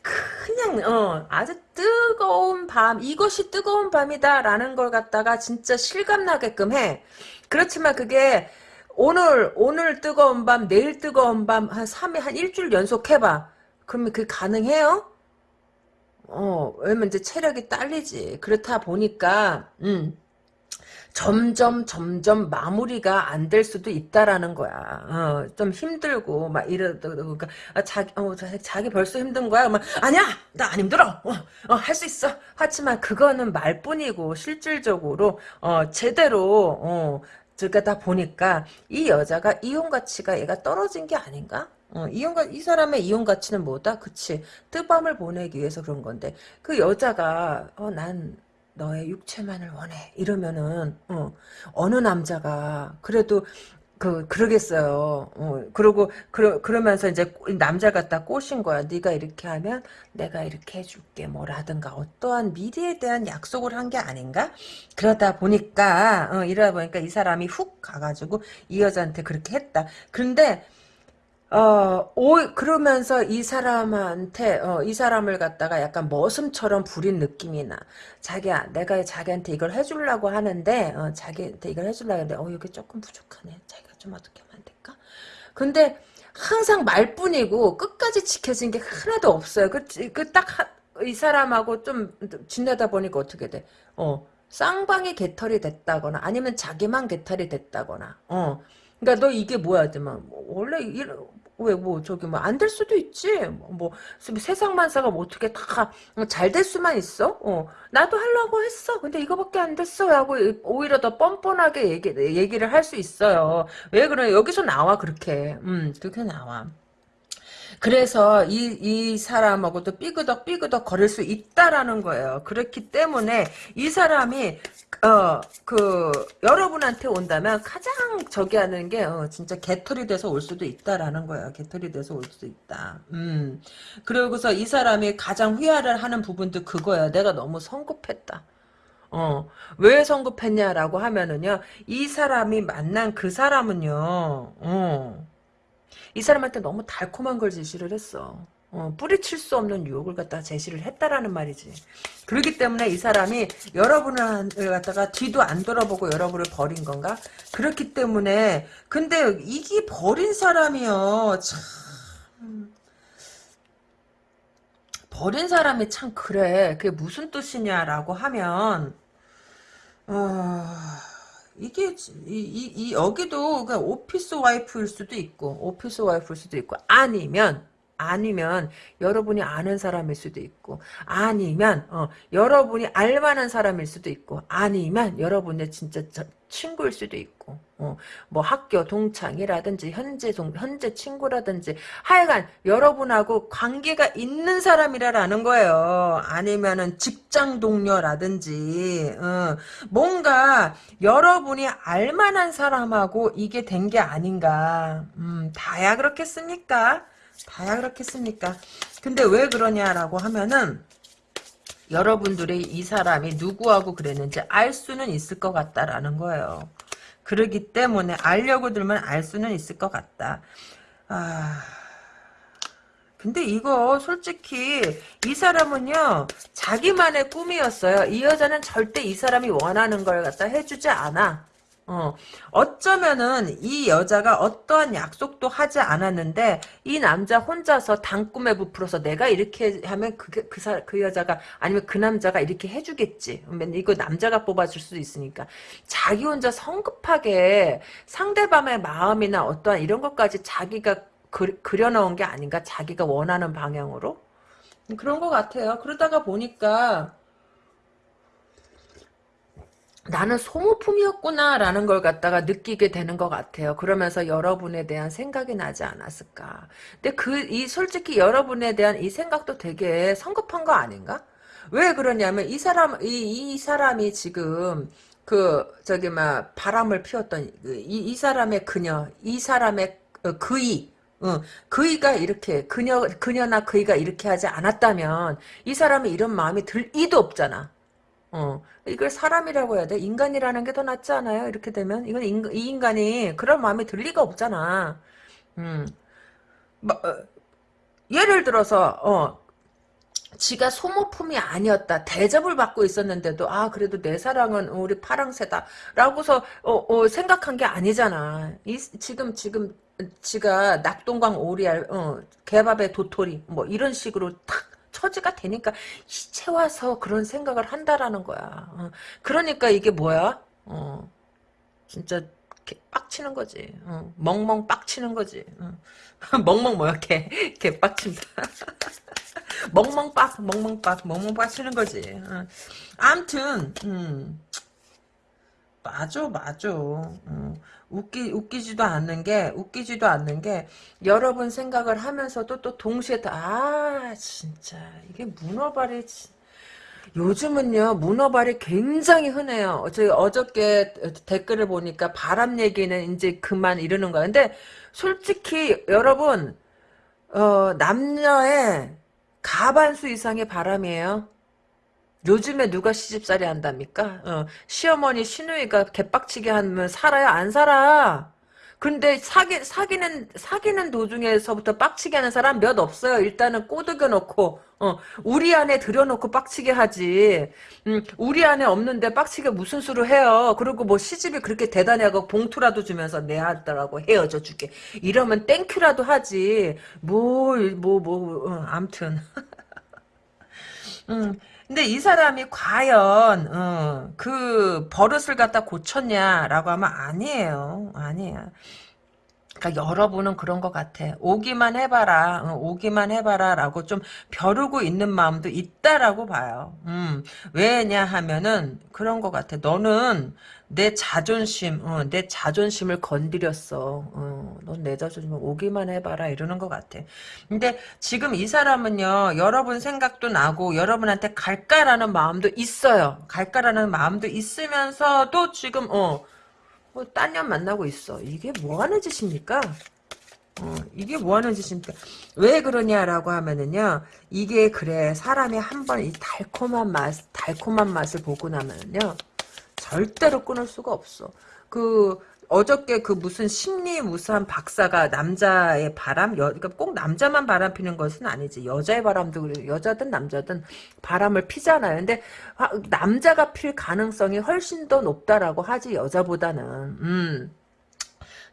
그냥 어 아주 뜨거운 밤 이것이 뜨거운 밤이다라는 걸 갖다가 진짜 실감나게끔 해. 그렇지만 그게 오늘 오늘 뜨거운 밤 내일 뜨거운 밤 한 3일 한 일주일 연속 해봐. 그러면 그게 가능해요? 어 왜냐면 이제 체력이 딸리지. 그렇다 보니까 음. 점점 점점 마무리가 안 될 수도 있다라는 거야. 어, 좀 힘들고 막 이러다 그러니까 아, 자기 어, 자기 벌써 힘든 거야. 막 아니야 나 안 힘들어. 어, 어, 할수 있어. 하지만 그거는 말뿐이고 실질적으로 어, 제대로 어, 그러다 보니까 이 여자가 이용 가치가 얘가 떨어진 게 아닌가? 어, 이용 이 사람의 이용 가치는 뭐다? 그치 뜨밤을 보내기 위해서 그런 건데 그 여자가 어, 난 너의 육체만을 원해 이러면은 어, 어느 남자가 그래도 그 그러겠어요. 어, 그러고 그러, 그러면서 이제 남자 갖다 꼬신 거야. 네가 이렇게 하면 내가 이렇게 해줄게 뭐라든가 어떠한 미래에 대한 약속을 한 게 아닌가? 그러다 보니까 어, 이러다 보니까 이 사람이 훅 가가지고 이 여자한테 그렇게 했다. 그런데 어, 오, 그러면서 이 사람한테, 어, 이 사람을 갖다가 약간 머슴처럼 부린 느낌이 나. 자기야, 내가 자기한테 이걸 해주려고 하는데, 어, 자기한테 이걸 해주려고 하는데, 어, 이게 조금 부족하네. 자기가 좀 어떻게 하면 안 될까? 근데, 항상 말뿐이고, 끝까지 지켜진 게 하나도 없어요. 그, 그, 딱, 이 사람하고 좀 지내다 보니까 어떻게 돼? 어, 쌍방이 개털이 됐다거나, 아니면 자기만 개털이 됐다거나, 어. 그러니까 너 이게 뭐야, 뭐 원래 왜 뭐 저기 뭐 안 될 수도 있지. 뭐, 뭐 세상 만사가 뭐 어떻게 다 잘 될 수만 있어? 어 나도 하려고 했어. 근데 이거밖에 안 됐어. 하고 오히려 더 뻔뻔하게 얘기 얘기를 할 수 있어요. 왜 그래? 여기서 나와 그렇게. 음 그렇게 나와. 그래서 이, 이 사람하고도 삐그덕 삐그덕 거릴 수 있다라는 거예요. 그렇기 때문에 이 사람이 어, 그, 여러분한테 온다면 가장 저기 하는 게, 어, 진짜 개털이 돼서 올 수도 있다라는 거야. 개털이 돼서 올 수도 있다. 음. 그러고서 이 사람이 가장 후회를 하는 부분도 그거야. 내가 너무 성급했다. 어, 왜 성급했냐라고 하면은요, 이 사람이 만난 그 사람은요, 어, 이 사람한테 너무 달콤한 걸 제시를 했어. 어, 뿌리칠 수 없는 유혹을 갖다 제시를 했다라는 말이지. 그렇기 때문에 이 사람이 여러분을 갖다가 뒤도 안 돌아보고 여러분을 버린 건가? 그렇기 때문에 근데 이게 버린 사람이요. 참 버린 사람이 참 그래. 그게 무슨 뜻이냐라고 하면 어... 이게 이, 이, 이 여기도 그냥 오피스 와이프일 수도 있고 오피스 와이프일 수도 있고 아니면 아니면 여러분이 아는 사람일 수도 있고 아니면 어, 여러분이 알만한 사람일 수도 있고 아니면 여러분의 진짜 친구일 수도 있고 어, 뭐 학교 동창이라든지 현재 동, 현재 친구라든지 하여간 여러분하고 관계가 있는 사람이라는 거예요. 아니면은 직장 동료라든지 어, 뭔가 여러분이 알만한 사람하고 이게 된 게 아닌가. 음, 다야 그렇겠습니까? 다야 그렇겠습니까? 근데 왜 그러냐라고 하면은 여러분들이 이 사람이 누구하고 그랬는지 알 수는 있을 것 같다라는 거예요. 그러기 때문에 알려고 들면 알 수는 있을 것 같다. 아... 근데 이거 솔직히 이 사람은요 자기만의 꿈이었어요. 이 여자는 절대 이 사람이 원하는 걸 갖다 해주지 않아. 어, 어쩌면은 이 여자가 어떠한 약속도 하지 않았는데 이 남자 혼자서 당꿈에 부풀어서 내가 이렇게 하면 그, 그, 사, 그 여자가 아니면 그 남자가 이렇게 해주겠지. 이거 남자가 뽑아줄 수도 있으니까 자기 혼자 성급하게 상대방의 마음이나 어떠한 이런 것까지 자기가 그, 그려놓은 게 아닌가 자기가 원하는 방향으로 그런 것 같아요. 그러다가 보니까 나는 소모품이었구나라는 걸 갖다가 느끼게 되는 것 같아요. 그러면서 여러분에 대한 생각이 나지 않았을까. 근데 그, 이, 솔직히 여러분에 대한 이 생각도 되게 성급한 거 아닌가? 왜 그러냐면, 이 사람, 이, 이 사람이 지금, 그, 저기, 막, 바람을 피웠던, 그, 이, 이 사람의 그녀, 이 사람의 어, 그이, 어, 그이가 이렇게, 그녀, 그녀나 그이가 이렇게 하지 않았다면, 이 사람이 이런 마음이 들 이도 없잖아. 어, 이걸 사람이라고 해야 돼? 인간이라는 게 더 낫지 않아요? 이렇게 되면? 이건 인, 이 인간이 그런 마음이 들 리가 없잖아. 음. 뭐, 어, 예를 들어서, 어, 지가 소모품이 아니었다. 대접을 받고 있었는데도, 아, 그래도 내 사랑은 우리 파랑새다. 라고서, 어, 어, 생각한 게 아니잖아. 이, 지금, 지금, 지가 낙동강 오리알, 어, 개밥의 도토리, 뭐, 이런 식으로 탁, 처지가 되니까 이제 와서 그런 생각을 한다라는 거야. 어. 그러니까 이게 뭐야? 어. 진짜 빡치는 거지. 어. 멍멍 빡치는 거지. 어. 멍멍 뭐야? 개, 개 빡친다. 멍멍 빡, 멍멍 빡, 멍멍 빡치는 거지. 어. 암튼, 음. 맞아, 맞아. 어. 웃기, 웃기지도 않는 게, 웃기지도 않는 게, 여러분 생각을 하면서도 또 동시에, 다, 아, 진짜, 이게 문어발이, 요즘은요 문어발이 굉장히 흔해요. 저 어저께 댓글을 보니까 바람 얘기는 이제 그만 이러는 거야. 근데 솔직히 여러분 어, 남녀의 가반수 이상의 바람이에요. 요즘에 누가 시집살이 한답니까? 어, 시어머니 시누이가 개빡치게 하면 살아야 안 살아. 근데 사기 사기는 사기는 도중에서부터 빡치게 하는 사람 몇 없어요. 일단은 꼬드겨 놓고 어, 우리 안에 들여놓고 빡치게 하지. 음, 우리 안에 없는데 빡치게 무슨 수로 해요. 그리고 뭐 시집이 그렇게 대단하고 봉투라도 주면서 내 아들하고 헤어져 줄게. 이러면 땡큐라도 하지. 뭐 뭐 뭐 어, 암튼. 음, 근데 이 사람이 과연 어, 그 버릇을 갖다 고쳤냐라고 하면 아니에요. 아니야. 그러니까 여러분은 그런 것 같아. 오기만 해봐라. 어, 오기만 해봐라라고 좀 벼르고 있는 마음도 있다라고 봐요. 음, 왜냐 하면은 그런 것 같아. 너는 내 자존심, 어, 내 자존심을 건드렸어. 어, 넌내 자존심을 오기만 해봐라 이러는 것 같아. 근데 지금 이 사람은요, 여러분 생각도 나고 여러분한테 갈까라는 마음도 있어요. 갈까라는 마음도 있으면서도 지금 어. 뭐, 딴년 만나고 있어. 이게 뭐 하는 짓입니까? 어, 이게 뭐 하는 짓입니까? 왜 그러냐라고 하면은요, 이게 그래, 사람이 한번 이 달콤한 맛, 달콤한 맛을 보고 나면은요, 절대로 끊을 수가 없어. 그, 어저께 그 무슨 심리 무수한 박사가 남자의 바람, 여, 그러니까 꼭 남자만 바람 피는 것은 아니지. 여자의 바람도 그래. 여자든 남자든 바람을 피잖아요. 근데 아, 남자가 필 가능성이 훨씬 더 높다라고 하지 여자보다는. 음.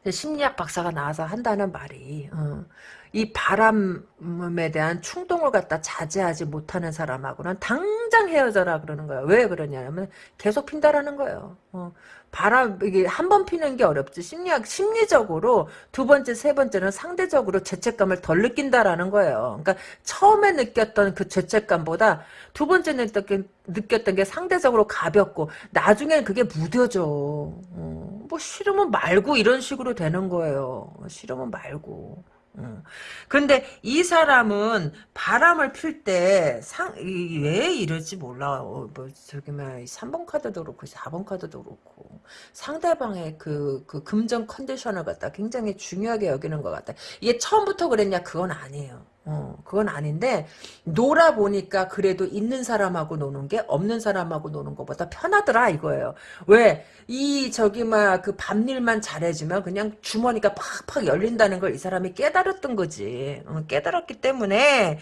심리학 박사가 나와서 한다는 말이 어. 이 바람에 대한 충동을 갖다 자제하지 못하는 사람하고는 당장 헤어져라 그러는 거예요. 왜 그러냐면 계속 핀다라는 거예요. 어. 바람 이게 한 번 피는 게 어렵지 심리학 심리적으로 두 번째 세 번째는 상대적으로 죄책감을 덜 느낀다라는 거예요. 그러니까 처음에 느꼈던 그 죄책감보다 두 번째 느꼈던, 느꼈던 게 상대적으로 가볍고 나중엔 그게 무뎌져. 어, 뭐 싫으면 말고 이런 식으로 되는 거예요. 싫으면 말고. 음. 근데 이 사람은 바람을 필 때 상 왜 이럴지 몰라. 어, 뭐 저기 뭐 3번 카드도 그렇고 4번 카드도 그렇고 상대방의 그, 그 금전 컨디션을 갖다 굉장히 중요하게 여기는 것 같다. 이게 처음부터 그랬냐? 그건 아니에요. 어, 그건 아닌데 놀아보니까 그래도 있는 사람하고 노는 게 없는 사람하고 노는 것보다 편하더라 이거예요. 왜? 이 저기 막 그 밤일만 잘해주면 그냥 주머니가 팍팍 열린다는 걸 이 사람이 깨달았던 거지. 어, 깨달았기 때문에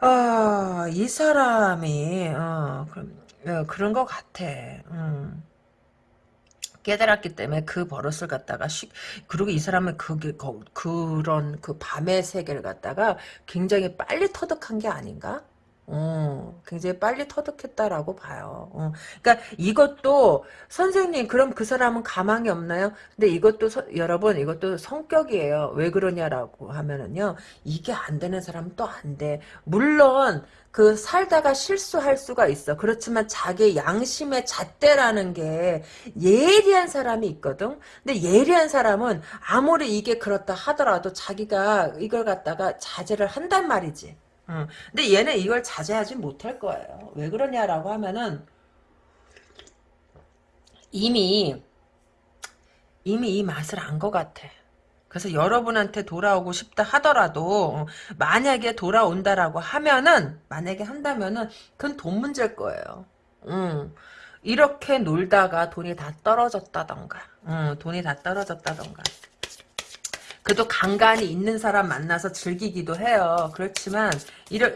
아, 이 사람이 어, 그럼, 어, 그런 것 같아. 음. 깨달았기 때문에 그 버릇을 갖다가 쉬, 그리고 이 사람은 그게 거, 그런 그 밤의 세계를 갖다가 굉장히 빨리 터득한 게 아닌가? 어, 굉장히 빨리 터득했다라고 봐요. 어, 그러니까 이것도 선생님 그럼 그 사람은 가망이 없나요? 근데 이것도 서, 여러분 이것도 성격이에요. 왜 그러냐라고 하면은요 이게 안 되는 사람은 또 안 돼. 물론 그 살다가 실수할 수가 있어. 그렇지만 자기 양심의 잣대라는 게 예리한 사람이 있거든. 근데 예리한 사람은 아무리 이게 그렇다 하더라도 자기가 이걸 갖다가 자제를 한단 말이지. 응. 근데 얘는 이걸 자제하지 못할 거예요. 왜 그러냐라고 하면은 이미 이미 이 맛을 안 것 같아. 그래서 여러분한테 돌아오고 싶다 하더라도 어, 만약에 돌아온다라고 하면은 만약에 한다면은 그건 돈 문제일 거예요. 음, 이렇게 놀다가 돈이 다 떨어졌다던가 음, 돈이 다 떨어졌다던가 그래도 간간히 있는 사람 만나서 즐기기도 해요. 그렇지만 이러,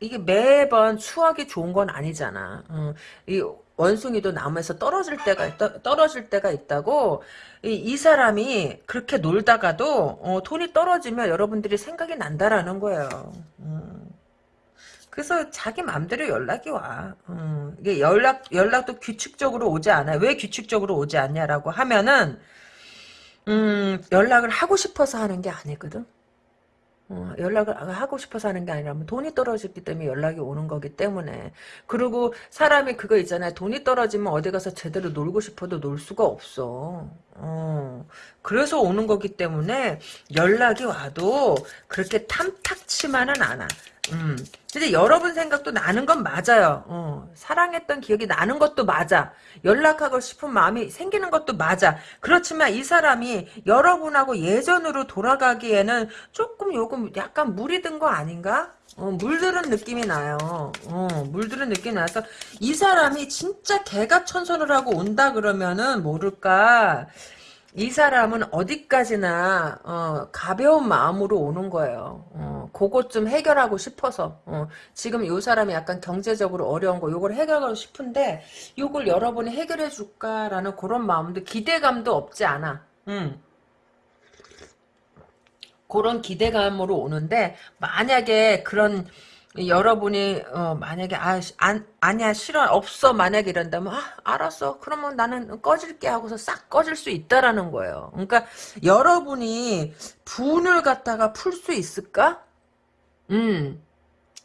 이게 매번 추억이 좋은 건 아니잖아. 음, 이 원숭이도 나무에서 떨어질 때가 떨어질 때가 있다고 이, 이 사람이 그렇게 놀다가도 어, 돈이 떨어지면 여러분들이 생각이 난다라는 거예요. 음. 그래서 자기 마음대로 연락이 와. 음. 이게 연락 연락도 규칙적으로 오지 않아. 왜 규칙적으로 오지 않냐라고 하면은 음, 연락을 하고 싶어서 하는 게 아니거든. 어, 연락을 하고 싶어서 하는 게 아니라 돈이 떨어졌기 때문에 연락이 오는 거기 때문에. 그리고 사람이 그거 있잖아요. 돈이 떨어지면 어디 가서 제대로 놀고 싶어도 놀 수가 없어 어, 그래서 오는 거기 때문에 연락이 와도 그렇게 탐탁치만은 않아 음. 근데 여러분 생각도 나는 건 맞아요. 어, 사랑했던 기억이 나는 것도 맞아. 연락하고 싶은 마음이 생기는 것도 맞아. 그렇지만 이 사람이 여러분하고 예전으로 돌아가기에는 조금 요금 약간 물이 든거 아닌가? 어, 물들은 느낌이 나요. 어, 물들은 느낌이 나서 이 사람이 진짜 개가 천선을 하고 온다 그러면은 모를까 이 사람은 어디까지나 어, 가벼운 마음으로 오는 거예요. 어, 그것 좀 해결하고 싶어서 어, 지금 이 사람이 약간 경제적으로 어려운 거 요걸 해결하고 싶은데 요걸 여러분이 해결해 줄까라는 그런 마음도 기대감도 없지 않아. 음. 그런 기대감으로 오는데 만약에 그런 여러분이 어, 만약에 아 안, 아니야 싫어 없어 만약에 이런다면 아 알았어 그러면 나는 꺼질게 하고서 싹 꺼질 수 있다라는 거예요. 그러니까 여러분이 분을 갖다가 풀 수 있을까? 음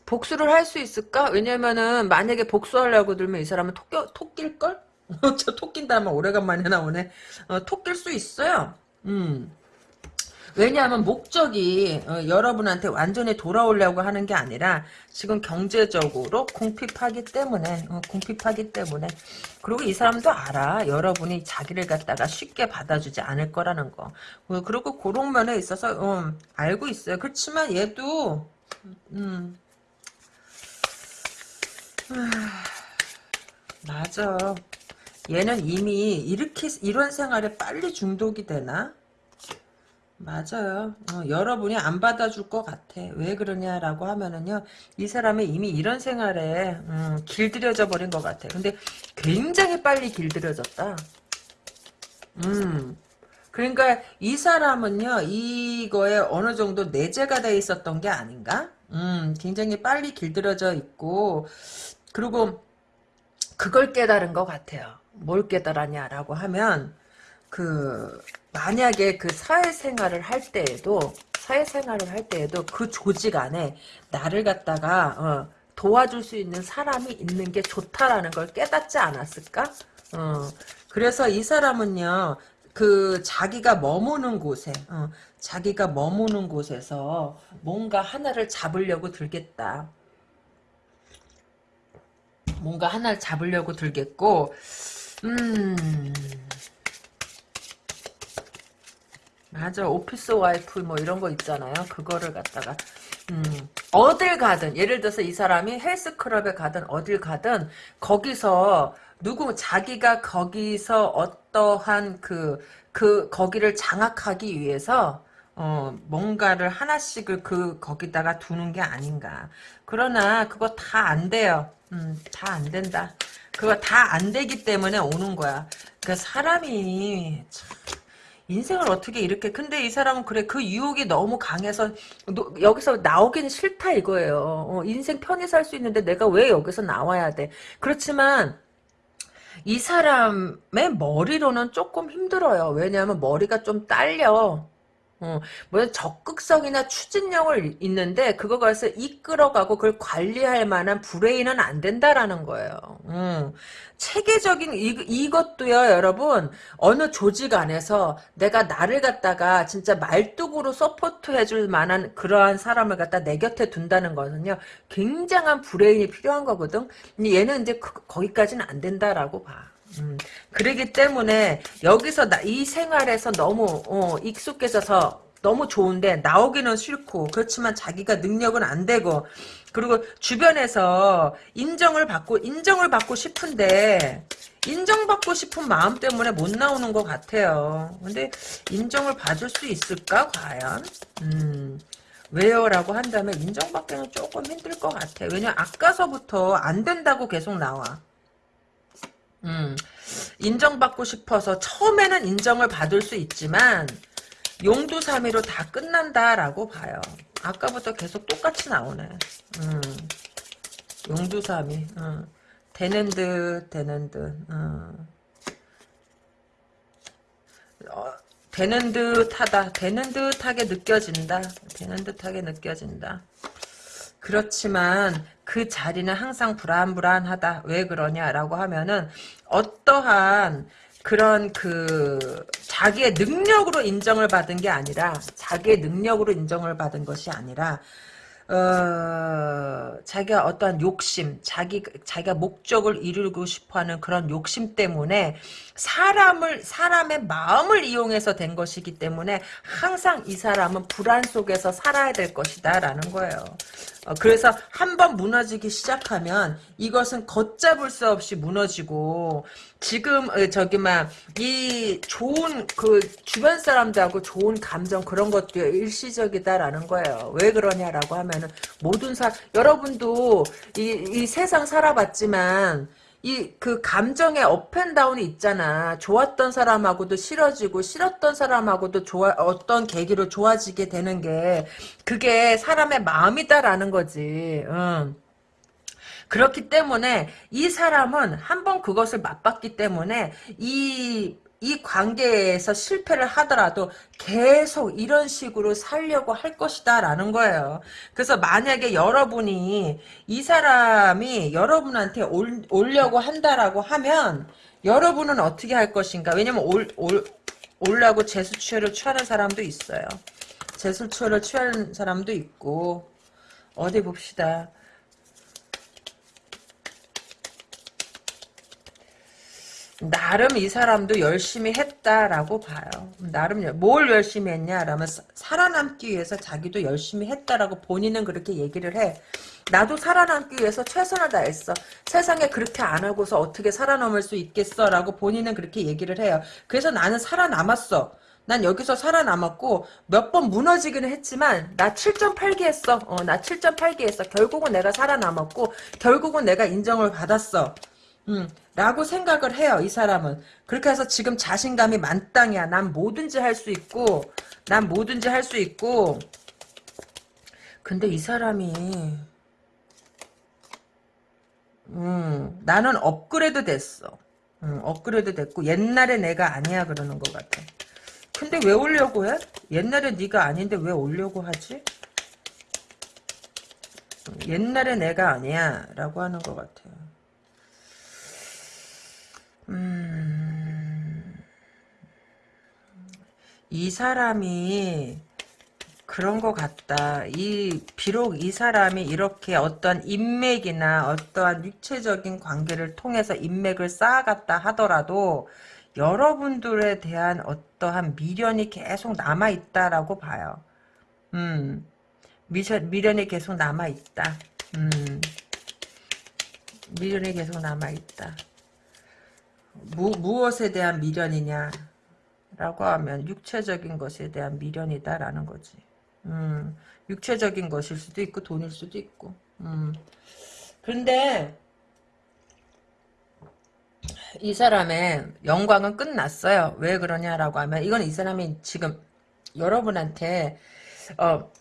복수를 할 수 있을까? 왜냐면은 만약에 복수하려고 들면 이 사람은 토끼 토낄 걸? 저 토낀다 면 오래간만에 나오네. 어, 토낄 수 있어요. 음. 왜냐하면 목적이 어, 여러분한테 완전히 돌아오려고 하는 게 아니라 지금 경제적으로 궁핍하기 때문에 어, 궁핍하기 때문에. 그리고 이 사람도 알아. 여러분이 자기를 갖다가 쉽게 받아주지 않을 거라는 거. 어, 그리고 그런 면에 있어서 어, 알고 있어요. 그렇지만 얘도 음, 맞아. 얘는 이미 이렇게 이런 생활에 빨리 중독이 되나? 맞아요. 어, 여러분이 안 받아줄 것 같아. 왜 그러냐라고 하면은요, 이 사람이 이미 이런 생활에 음, 길들여져 버린 것 같아. 근데 굉장히 빨리 길들여졌다. 음. 그러니까 이 사람은요, 이거에 어느 정도 내재가 돼 있었던 게 아닌가? 음, 굉장히 빨리 길들여져 있고, 그리고 그걸 깨달은 것 같아요. 뭘 깨달았냐라고 하면, 그 만약에 그 사회생활을 할 때에도 사회생활을 할 때에도 그 조직 안에 나를 갖다가 어, 도와줄 수 있는 사람이 있는 게 좋다라는 걸 깨닫지 않았을까? 어, 그래서 이 사람은요, 그 자기가 머무는 곳에, 어, 자기가 머무는 곳에서 뭔가 하나를 잡으려고 들겠다. 뭔가 하나를 잡으려고 들겠고, 음, 맞아. 오피스 와이프 뭐 이런 거 있잖아요. 그거를 갖다가 음, 어딜 가든 예를 들어서 이 사람이 헬스클럽에 가든 어딜 가든 거기서 누구 자기가 거기서 어떠한 그, 그 거기를 장악하기 위해서 어, 뭔가를 하나씩을 그 거기다가 두는 게 아닌가. 그러나 그거 다 안 돼요. 음, 다 안 된다. 그거 다 안 되기 때문에 오는 거야. 그 사람이 참 인생을 어떻게 이렇게 근데 이 사람은 그래 그 유혹이 너무 강해서 너, 여기서 나오기는 싫다 이거예요. 어, 인생 편히 살 수 있는데 내가 왜 여기서 나와야 돼? 그렇지만 이 사람의 머리로는 조금 힘들어요. 왜냐하면 머리가 좀 딸려 어, 뭐 적극성이나 추진력을 있는데 그거 가서 이끌어가고 그걸 관리할 만한 브레인은 안 된다라는 거예요. 음. 체계적인 이, 이것도요 여러분 어느 조직 안에서 내가 나를 갖다가 진짜 말뚝으로 support 해줄 만한 그러한 사람을 갖다 내 곁에 둔다는 것은요 굉장한 브레인이 필요한 거거든 얘는 이제 그, 거기까지는 안 된다라고 봐 음, 그러기 때문에 여기서 나, 이 생활에서 너무 어, 익숙해져서 너무 좋은데 나오기는 싫고 그렇지만 자기가 능력은 안 되고 그리고 주변에서 인정을 받고 인정을 받고 싶은데 인정받고 싶은 마음 때문에 못 나오는 것 같아요. 근데 인정을 받을 수 있을까 과연? 음, 왜요? 라고 한다면 인정받기는 조금 힘들 것 같아. 왜냐 아까서부터 안 된다고 계속 나와. 음, 인정받고 싶어서 처음에는 인정을 받을 수 있지만 용두사미로 다 끝난다라고 봐요. 아까부터 계속 똑같이 나오네. 음, 용두사미. 음, 되는 듯 되는 듯. 음. 어, 되는 듯하다. 되는 듯하게 느껴진다. 되는 듯하게 느껴진다. 그렇지만 그 자리는 항상 불안불안하다. 왜 그러냐라고 하면은 어떠한 그런 그 자기의 능력으로 인정을 받은 게 아니라 자기의 능력으로 인정을 받은 것이 아니라 어, 자기가 어떠한 욕심, 자기, 자기가 목적을 이루고 싶어 하는 그런 욕심 때문에 사람을, 사람의 마음을 이용해서 된 것이기 때문에 항상 이 사람은 불안 속에서 살아야 될 것이다. 라는 거예요. 어, 그래서 한번 무너지기 시작하면 이것은 걷잡을 수 없이 무너지고 지금 어, 저기 막 이 좋은 그 주변 사람들하고 좋은 감정 그런 것도 일시적이다라는 거예요. 왜 그러냐라고 하면은 모든 사 여러분도 이, 이 세상 살아봤지만 이 그 감정의 업앤다운이 있잖아. 좋았던 사람하고도 싫어지고 싫었던 사람하고도 좋아 어떤 계기로 좋아지게 되는 게 그게 사람의 마음이다라는 거지. 응. 그렇기 때문에 이 사람은 한번 그것을 맛봤기 때문에 이, 이 관계에서 실패를 하더라도 계속 이런 식으로 살려고 할 것이다 라는 거예요. 그래서 만약에 여러분이 이 사람이 여러분한테 올, 오려고 한다라고 하면 여러분은 어떻게 할 것인가 왜냐면 올, 올, 올라고 재수치료를 취하는 사람도 있어요. 재수치료를 취하는 사람도 있고 어디 봅시다. 나름 이 사람도 열심히 했다라고 봐요. 나름 뭘 열심히 했냐라면 살아남기 위해서 자기도 열심히 했다라고 본인은 그렇게 얘기를 해. 나도 살아남기 위해서 최선을 다했어. 세상에 그렇게 안 하고서 어떻게 살아남을 수 있겠어라고 본인은 그렇게 얘기를 해요. 그래서 나는 살아남았어. 난 여기서 살아남았고 몇 번 무너지기는 했지만 나 7.8기 했어. 어, 나 7.8기 했어. 결국은 내가 살아남았고 결국은 내가 인정을 받았어. 음, 라고 생각을 해요, 이 사람은. 그렇게 해서 지금 자신감이 만땅이야. 난 뭐든지 할 수 있고, 난 뭐든지 할 수 있고, 근데 이 사람이, 음, 나는 업그레이드 됐어. 음, 업그레이드 됐고, 옛날에 내가 아니야, 그러는 것 같아. 근데 왜 오려고 해? 옛날에 네가 아닌데 왜 오려고 하지? 옛날에 내가 아니야, 라고 하는 것 같아요. 음, 이 사람이 그런 것 같다. 이 비록 이 사람이 이렇게 어떤 인맥이나 어떠한 육체적인 관계를 통해서 인맥을 쌓아갔다 하더라도 여러분들에 대한 어떠한 미련이 계속 남아 있다라고 봐요. 음, 미련, 미련이 계속 남아 있다. 음, 미련이 계속 남아 있다. 무, 무엇에 대한 미련이냐 라고 하면 육체적인 것에 대한 미련이다라는 거지. 음, 육체적인 것일 수도 있고 돈일 수도 있고. 음. 근데 이 사람의 영광은 끝났어요. 왜 그러냐라고 하면 이건 이 사람이 지금 여러분한테 어,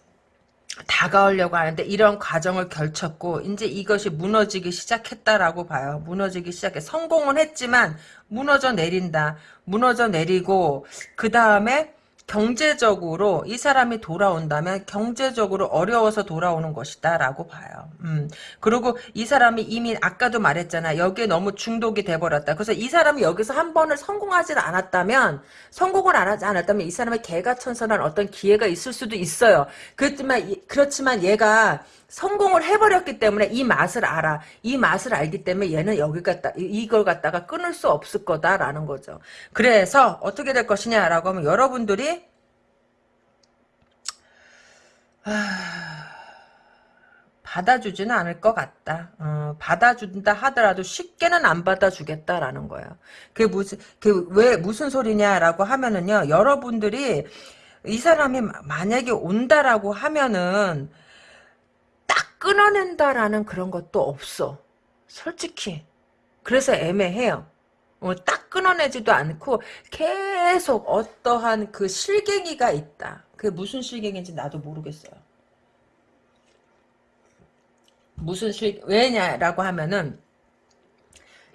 다가오려고 하는데 이런 과정을 결쳤고 이제 이것이 무너지기 시작했다라고 봐요. 무너지기 시작해. 성공은 했지만 무너져 내린다. 무너져 내리고 그 다음에 경제적으로 이 사람이 돌아온다면 경제적으로 어려워서 돌아오는 것이다 라고 봐요. 음. 그리고 이 사람이 이미 아까도 말했잖아. 여기에 너무 중독이 돼버렸다. 그래서 이 사람이 여기서 한 번을 성공하지 않았다면 성공을 안 하지 않았다면 이 사람의 개가 천선한 어떤 기회가 있을 수도 있어요. 그렇지만 그렇지만 얘가 성공을 해버렸기 때문에 이 맛을 알아. 이 맛을 알기 때문에 얘는 여기 갖다 이걸 갖다가 끊을 수 없을 거다라는 거죠. 그래서 어떻게 될 것이냐라고 하면 여러분들이 받아주지는 않을 것 같다. 어, 받아준다 하더라도 쉽게는 안 받아주겠다라는 거예요. 그게 무슨 그왜 무슨 소리냐라고 하면은요. 여러분들이 이 사람이 만약에 온다라고 하면은 딱 끊어낸다라는 그런 것도 없어. 솔직히. 그래서 애매해요. 어, 딱 끊어내지도 않고 계속 어떠한 그 실갱이가 있다. 그게 무슨 실갱인지 나도 모르겠어요. 무슨 실 왜냐라고 하면은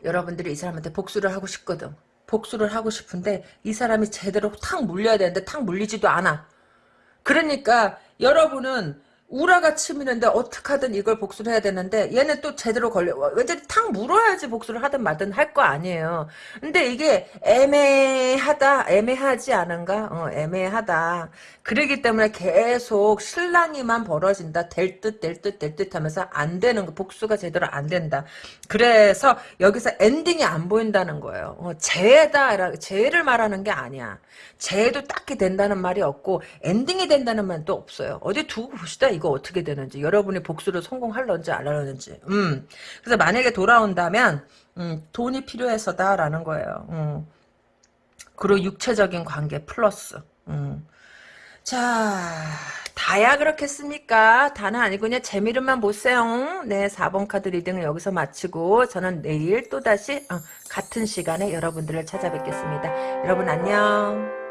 여러분들이 이 사람한테 복수를 하고 싶거든. 복수를 하고 싶은데 이 사람이 제대로 탁 물려야 되는데 탁 물리지도 않아. 그러니까 여러분은 우라가 치미는데 어떻게 하든 이걸 복수를 해야 되는데 얘는 또 제대로 걸려 왠지 탁 물어야지 복수를 하든 말든 할 거 아니에요. 근데 이게 애매하다 애매하지 않은가? 어, 애매하다. 그러기 때문에 계속 실랑이만 벌어진다. 될 듯 될 듯 될 듯 하면서 안 되는 거 복수가 제대로 안 된다. 그래서 여기서 ending이 안 보인다는 거예요. 어, 재회다 재회를 말하는 게 아니야. 재회도 딱히 된다는 말이 없고 ending이 된다는 말도 없어요. 어디 두고 봅시다 이거 어떻게 되는지 여러분이 복수를 성공할런지 안 할런지 음 그래서 만약에 돌아온다면 음, 돈이 필요해서다라는 거예요 음. 그리고 육체적인 관계 플러스 음. 자 다야 그렇겠습니까? 다는 아니고 그냥 재미로만 보세요. 네, 4번 카드 reading을 여기서 마치고 저는 내일 또다시 어, 같은 시간에 여러분들을 찾아뵙겠습니다. 여러분 안녕.